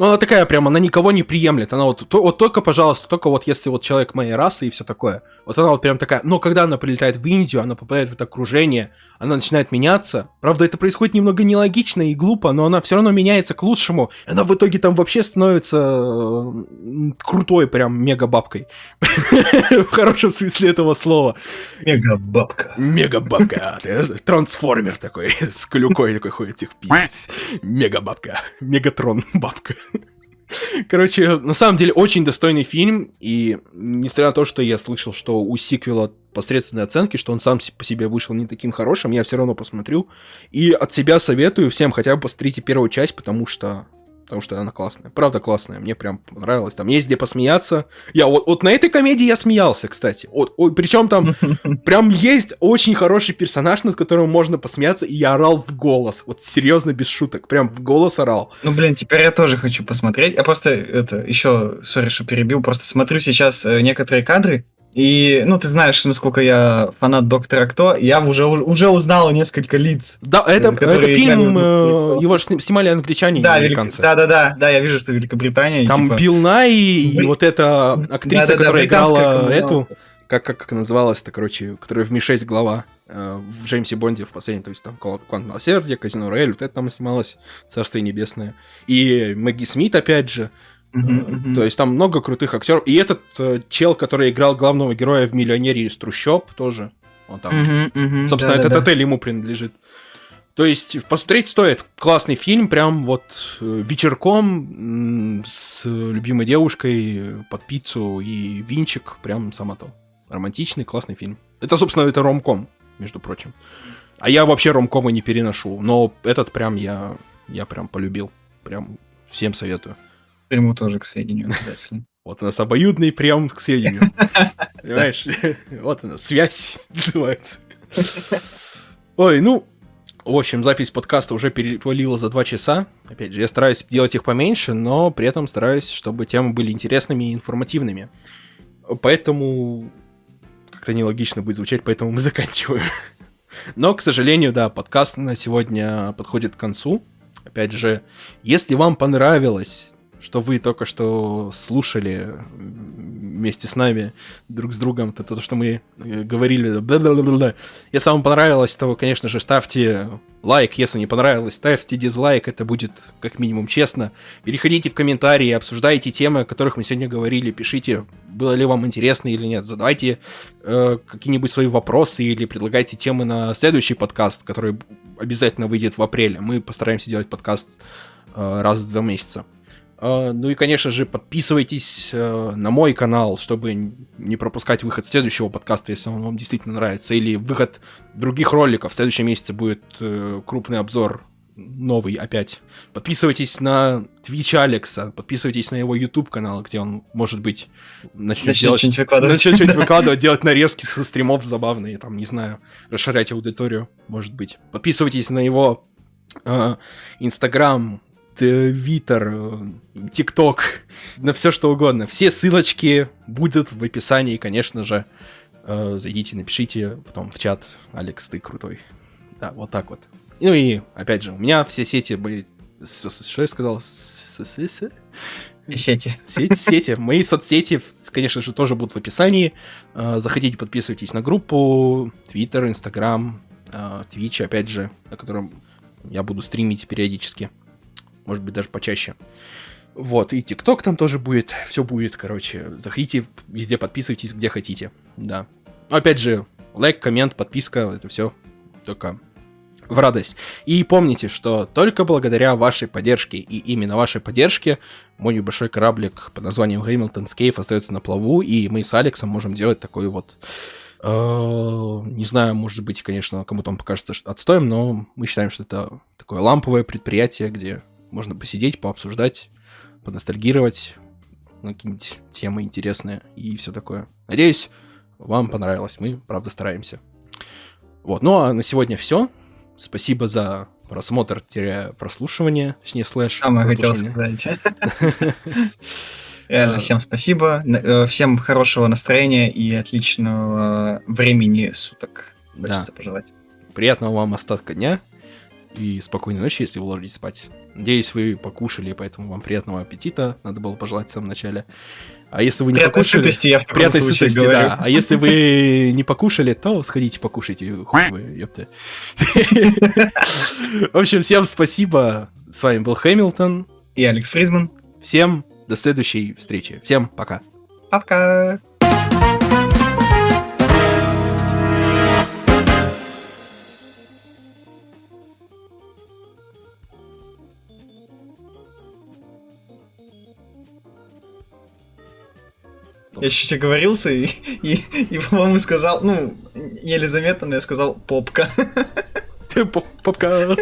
ну, она такая прям, она никого не приемлет. Она вот, то, вот только, пожалуйста, только вот если вот человек моей расы и все такое. Вот она вот прям такая. Но когда она прилетает в Индию, она попадает в это окружение, она начинает меняться. Правда, это происходит немного нелогично и глупо, но она все равно меняется к лучшему. Она в итоге там вообще становится крутой прям мега-бабкой. *laughs* В хорошем смысле этого слова. Мега-бабка. Мега-бабка. Трансформер такой, с клюкой такой ходит, *laughs* тих Мега-бабка. Мегатрон-бабка. Короче, на самом деле очень достойный фильм, и несмотря на то, что я слышал, что у сиквела посредственные оценки, что он сам по себе вышел не таким хорошим, я все равно посмотрю. И от себя советую всем хотя бы посмотрите первую часть, потому что потому что она классная. Правда классная, мне прям понравилось. Там есть где посмеяться. Я вот, вот на этой комедии я смеялся, кстати. Вот, ой, причем там *laughs* прям есть очень хороший персонаж, над которым можно посмеяться, и я орал в голос. Вот серьезно, без шуток. Прям в голос орал. Ну, блин, теперь я тоже хочу посмотреть. Я просто, это, еще, сори, что перебил, просто смотрю сейчас э, некоторые кадры, и, ну, ты знаешь, насколько я фанат Доктора Кто, я уже, уже узнал несколько лиц. Да, это, это фильм, э, его же снимали англичане да, и американцы. Да, да, да, да, я вижу, что Великобритания. Там типа... Билл Най и вот эта актриса, да, да, которая играла эту, как, как, как называлась-то, короче, которая в Ми-6 глава э, в Джеймсе Бонде в последнем, то есть там Квант Милосердие, Казино Рояль, вот это там снималось, Царствие Небесное. И Мэгги Смит, опять же, Uh-huh, То есть там много крутых актеров. И этот э, чел, который играл главного героя в «Миллионере из трущоб» тоже. Он там. Собственно, да, этот да. отель ему принадлежит. То есть посмотреть стоит. Классный фильм, прям вот э, вечерком с любимой девушкой под пиццу и винчик, прям само то. Романтичный, классный фильм. Это, собственно, это ромком, между прочим. А я вообще ромкомы не переношу, но этот прям я, я прям полюбил. Прям всем советую. Приму тоже к сведению обязательно. *laughs* Вот у нас обоюдный прием к сведению. *laughs* Понимаешь? *laughs* Вот она, связь называется. Ой, ну, в общем, запись подкаста уже перевалила за два часа. Опять же, я стараюсь делать их поменьше, но при этом стараюсь, чтобы темы были интересными и информативными. Поэтому как-то нелогично будет звучать, поэтому мы заканчиваем. Но, к сожалению, да, подкаст на сегодня подходит к концу. Опять же, если вам понравилось что вы только что слушали вместе с нами, друг с другом, то, то что мы э, говорили. Бла-бла-бла-бла. Если вам понравилось, то, конечно же, ставьте лайк. Если не понравилось, ставьте дизлайк. Это будет как минимум честно. Переходите в комментарии, обсуждайте темы, о которых мы сегодня говорили. Пишите, было ли вам интересно или нет. Задавайте э, какие-нибудь свои вопросы или предлагайте темы на следующий подкаст, который обязательно выйдет в апреле. Мы постараемся делать подкаст э, раз в два месяца. А, ну и, конечно же, подписывайтесь э, на мой канал, чтобы не пропускать выход следующего подкаста, если он вам действительно нравится, или выход других роликов. В следующем месяце будет э, крупный обзор новый опять. Подписывайтесь на Twitch Алекса, подписывайтесь на его YouTube канал, где он, может быть, начнет, начнет делать... Что-нибудь выкладывать. Начнет что-нибудь *laughs* выкладывать, делать нарезки со стримов забавные, там, не знаю, расширять аудиторию, может быть. Подписывайтесь на его э, Инстаграм, Твиттер, э, ТикТок, на все что угодно. Все ссылочки будут в описании, конечно же. Э, зайдите, напишите, потом в чат. Алекс, ты крутой. Да, вот так вот. Ну и, опять же, у меня все сети были... Что я сказал? Сети. Сети, сети. Мои соцсети, конечно же, тоже будут в описании. Э, заходите, подписывайтесь на группу, Twitter, Instagram, Twitch, опять же, на котором я буду стримить периодически. Может быть, даже почаще. Вот, и ТикТок там тоже будет, все будет, короче. Заходите, везде подписывайтесь, где хотите, да. Опять же, лайк, коммент, подписка, это все только в радость. И помните, что только благодаря вашей поддержке и именно вашей поддержке мой небольшой кораблик под названием Hamilton's Cave остается на плаву, и мы с Алексом можем делать такой вот... Э, не знаю, может быть, конечно, кому-то он покажется отстоем, но мы считаем, что это такое ламповое предприятие, где можно посидеть, пообсуждать, поностальгировать, на какие-нибудь темы интересные и все такое. Надеюсь, вам понравилось. Мы, правда, стараемся. Вот, ну а на сегодня все. Спасибо за просмотр-прослушивание, точнее, слэш. Самое хотел сказать. *laughs* Реально, всем спасибо. Э, всем хорошего настроения и отличного времени суток. Хочется пожелать. Приятного вам остатка дня и спокойной ночи, если вы ложитесь спать. Надеюсь, вы покушали, поэтому вам приятного аппетита. Надо было пожелать в самом начале. А если вы не Приятной покушали... Сытости, я в Приятной сытости, говорю. да. А если вы *laughs* не покушали, то сходите покушайте. Хуй вы, ёпта. *laughs* В общем, всем спасибо. С вами был Хэмилтон. И Алекс Фризман. Всем до следующей встречи. Всем пока. Пока. Я еще говорился и, и, и по-моему, сказал, ну, еле заметно, но я сказал попка. Попка.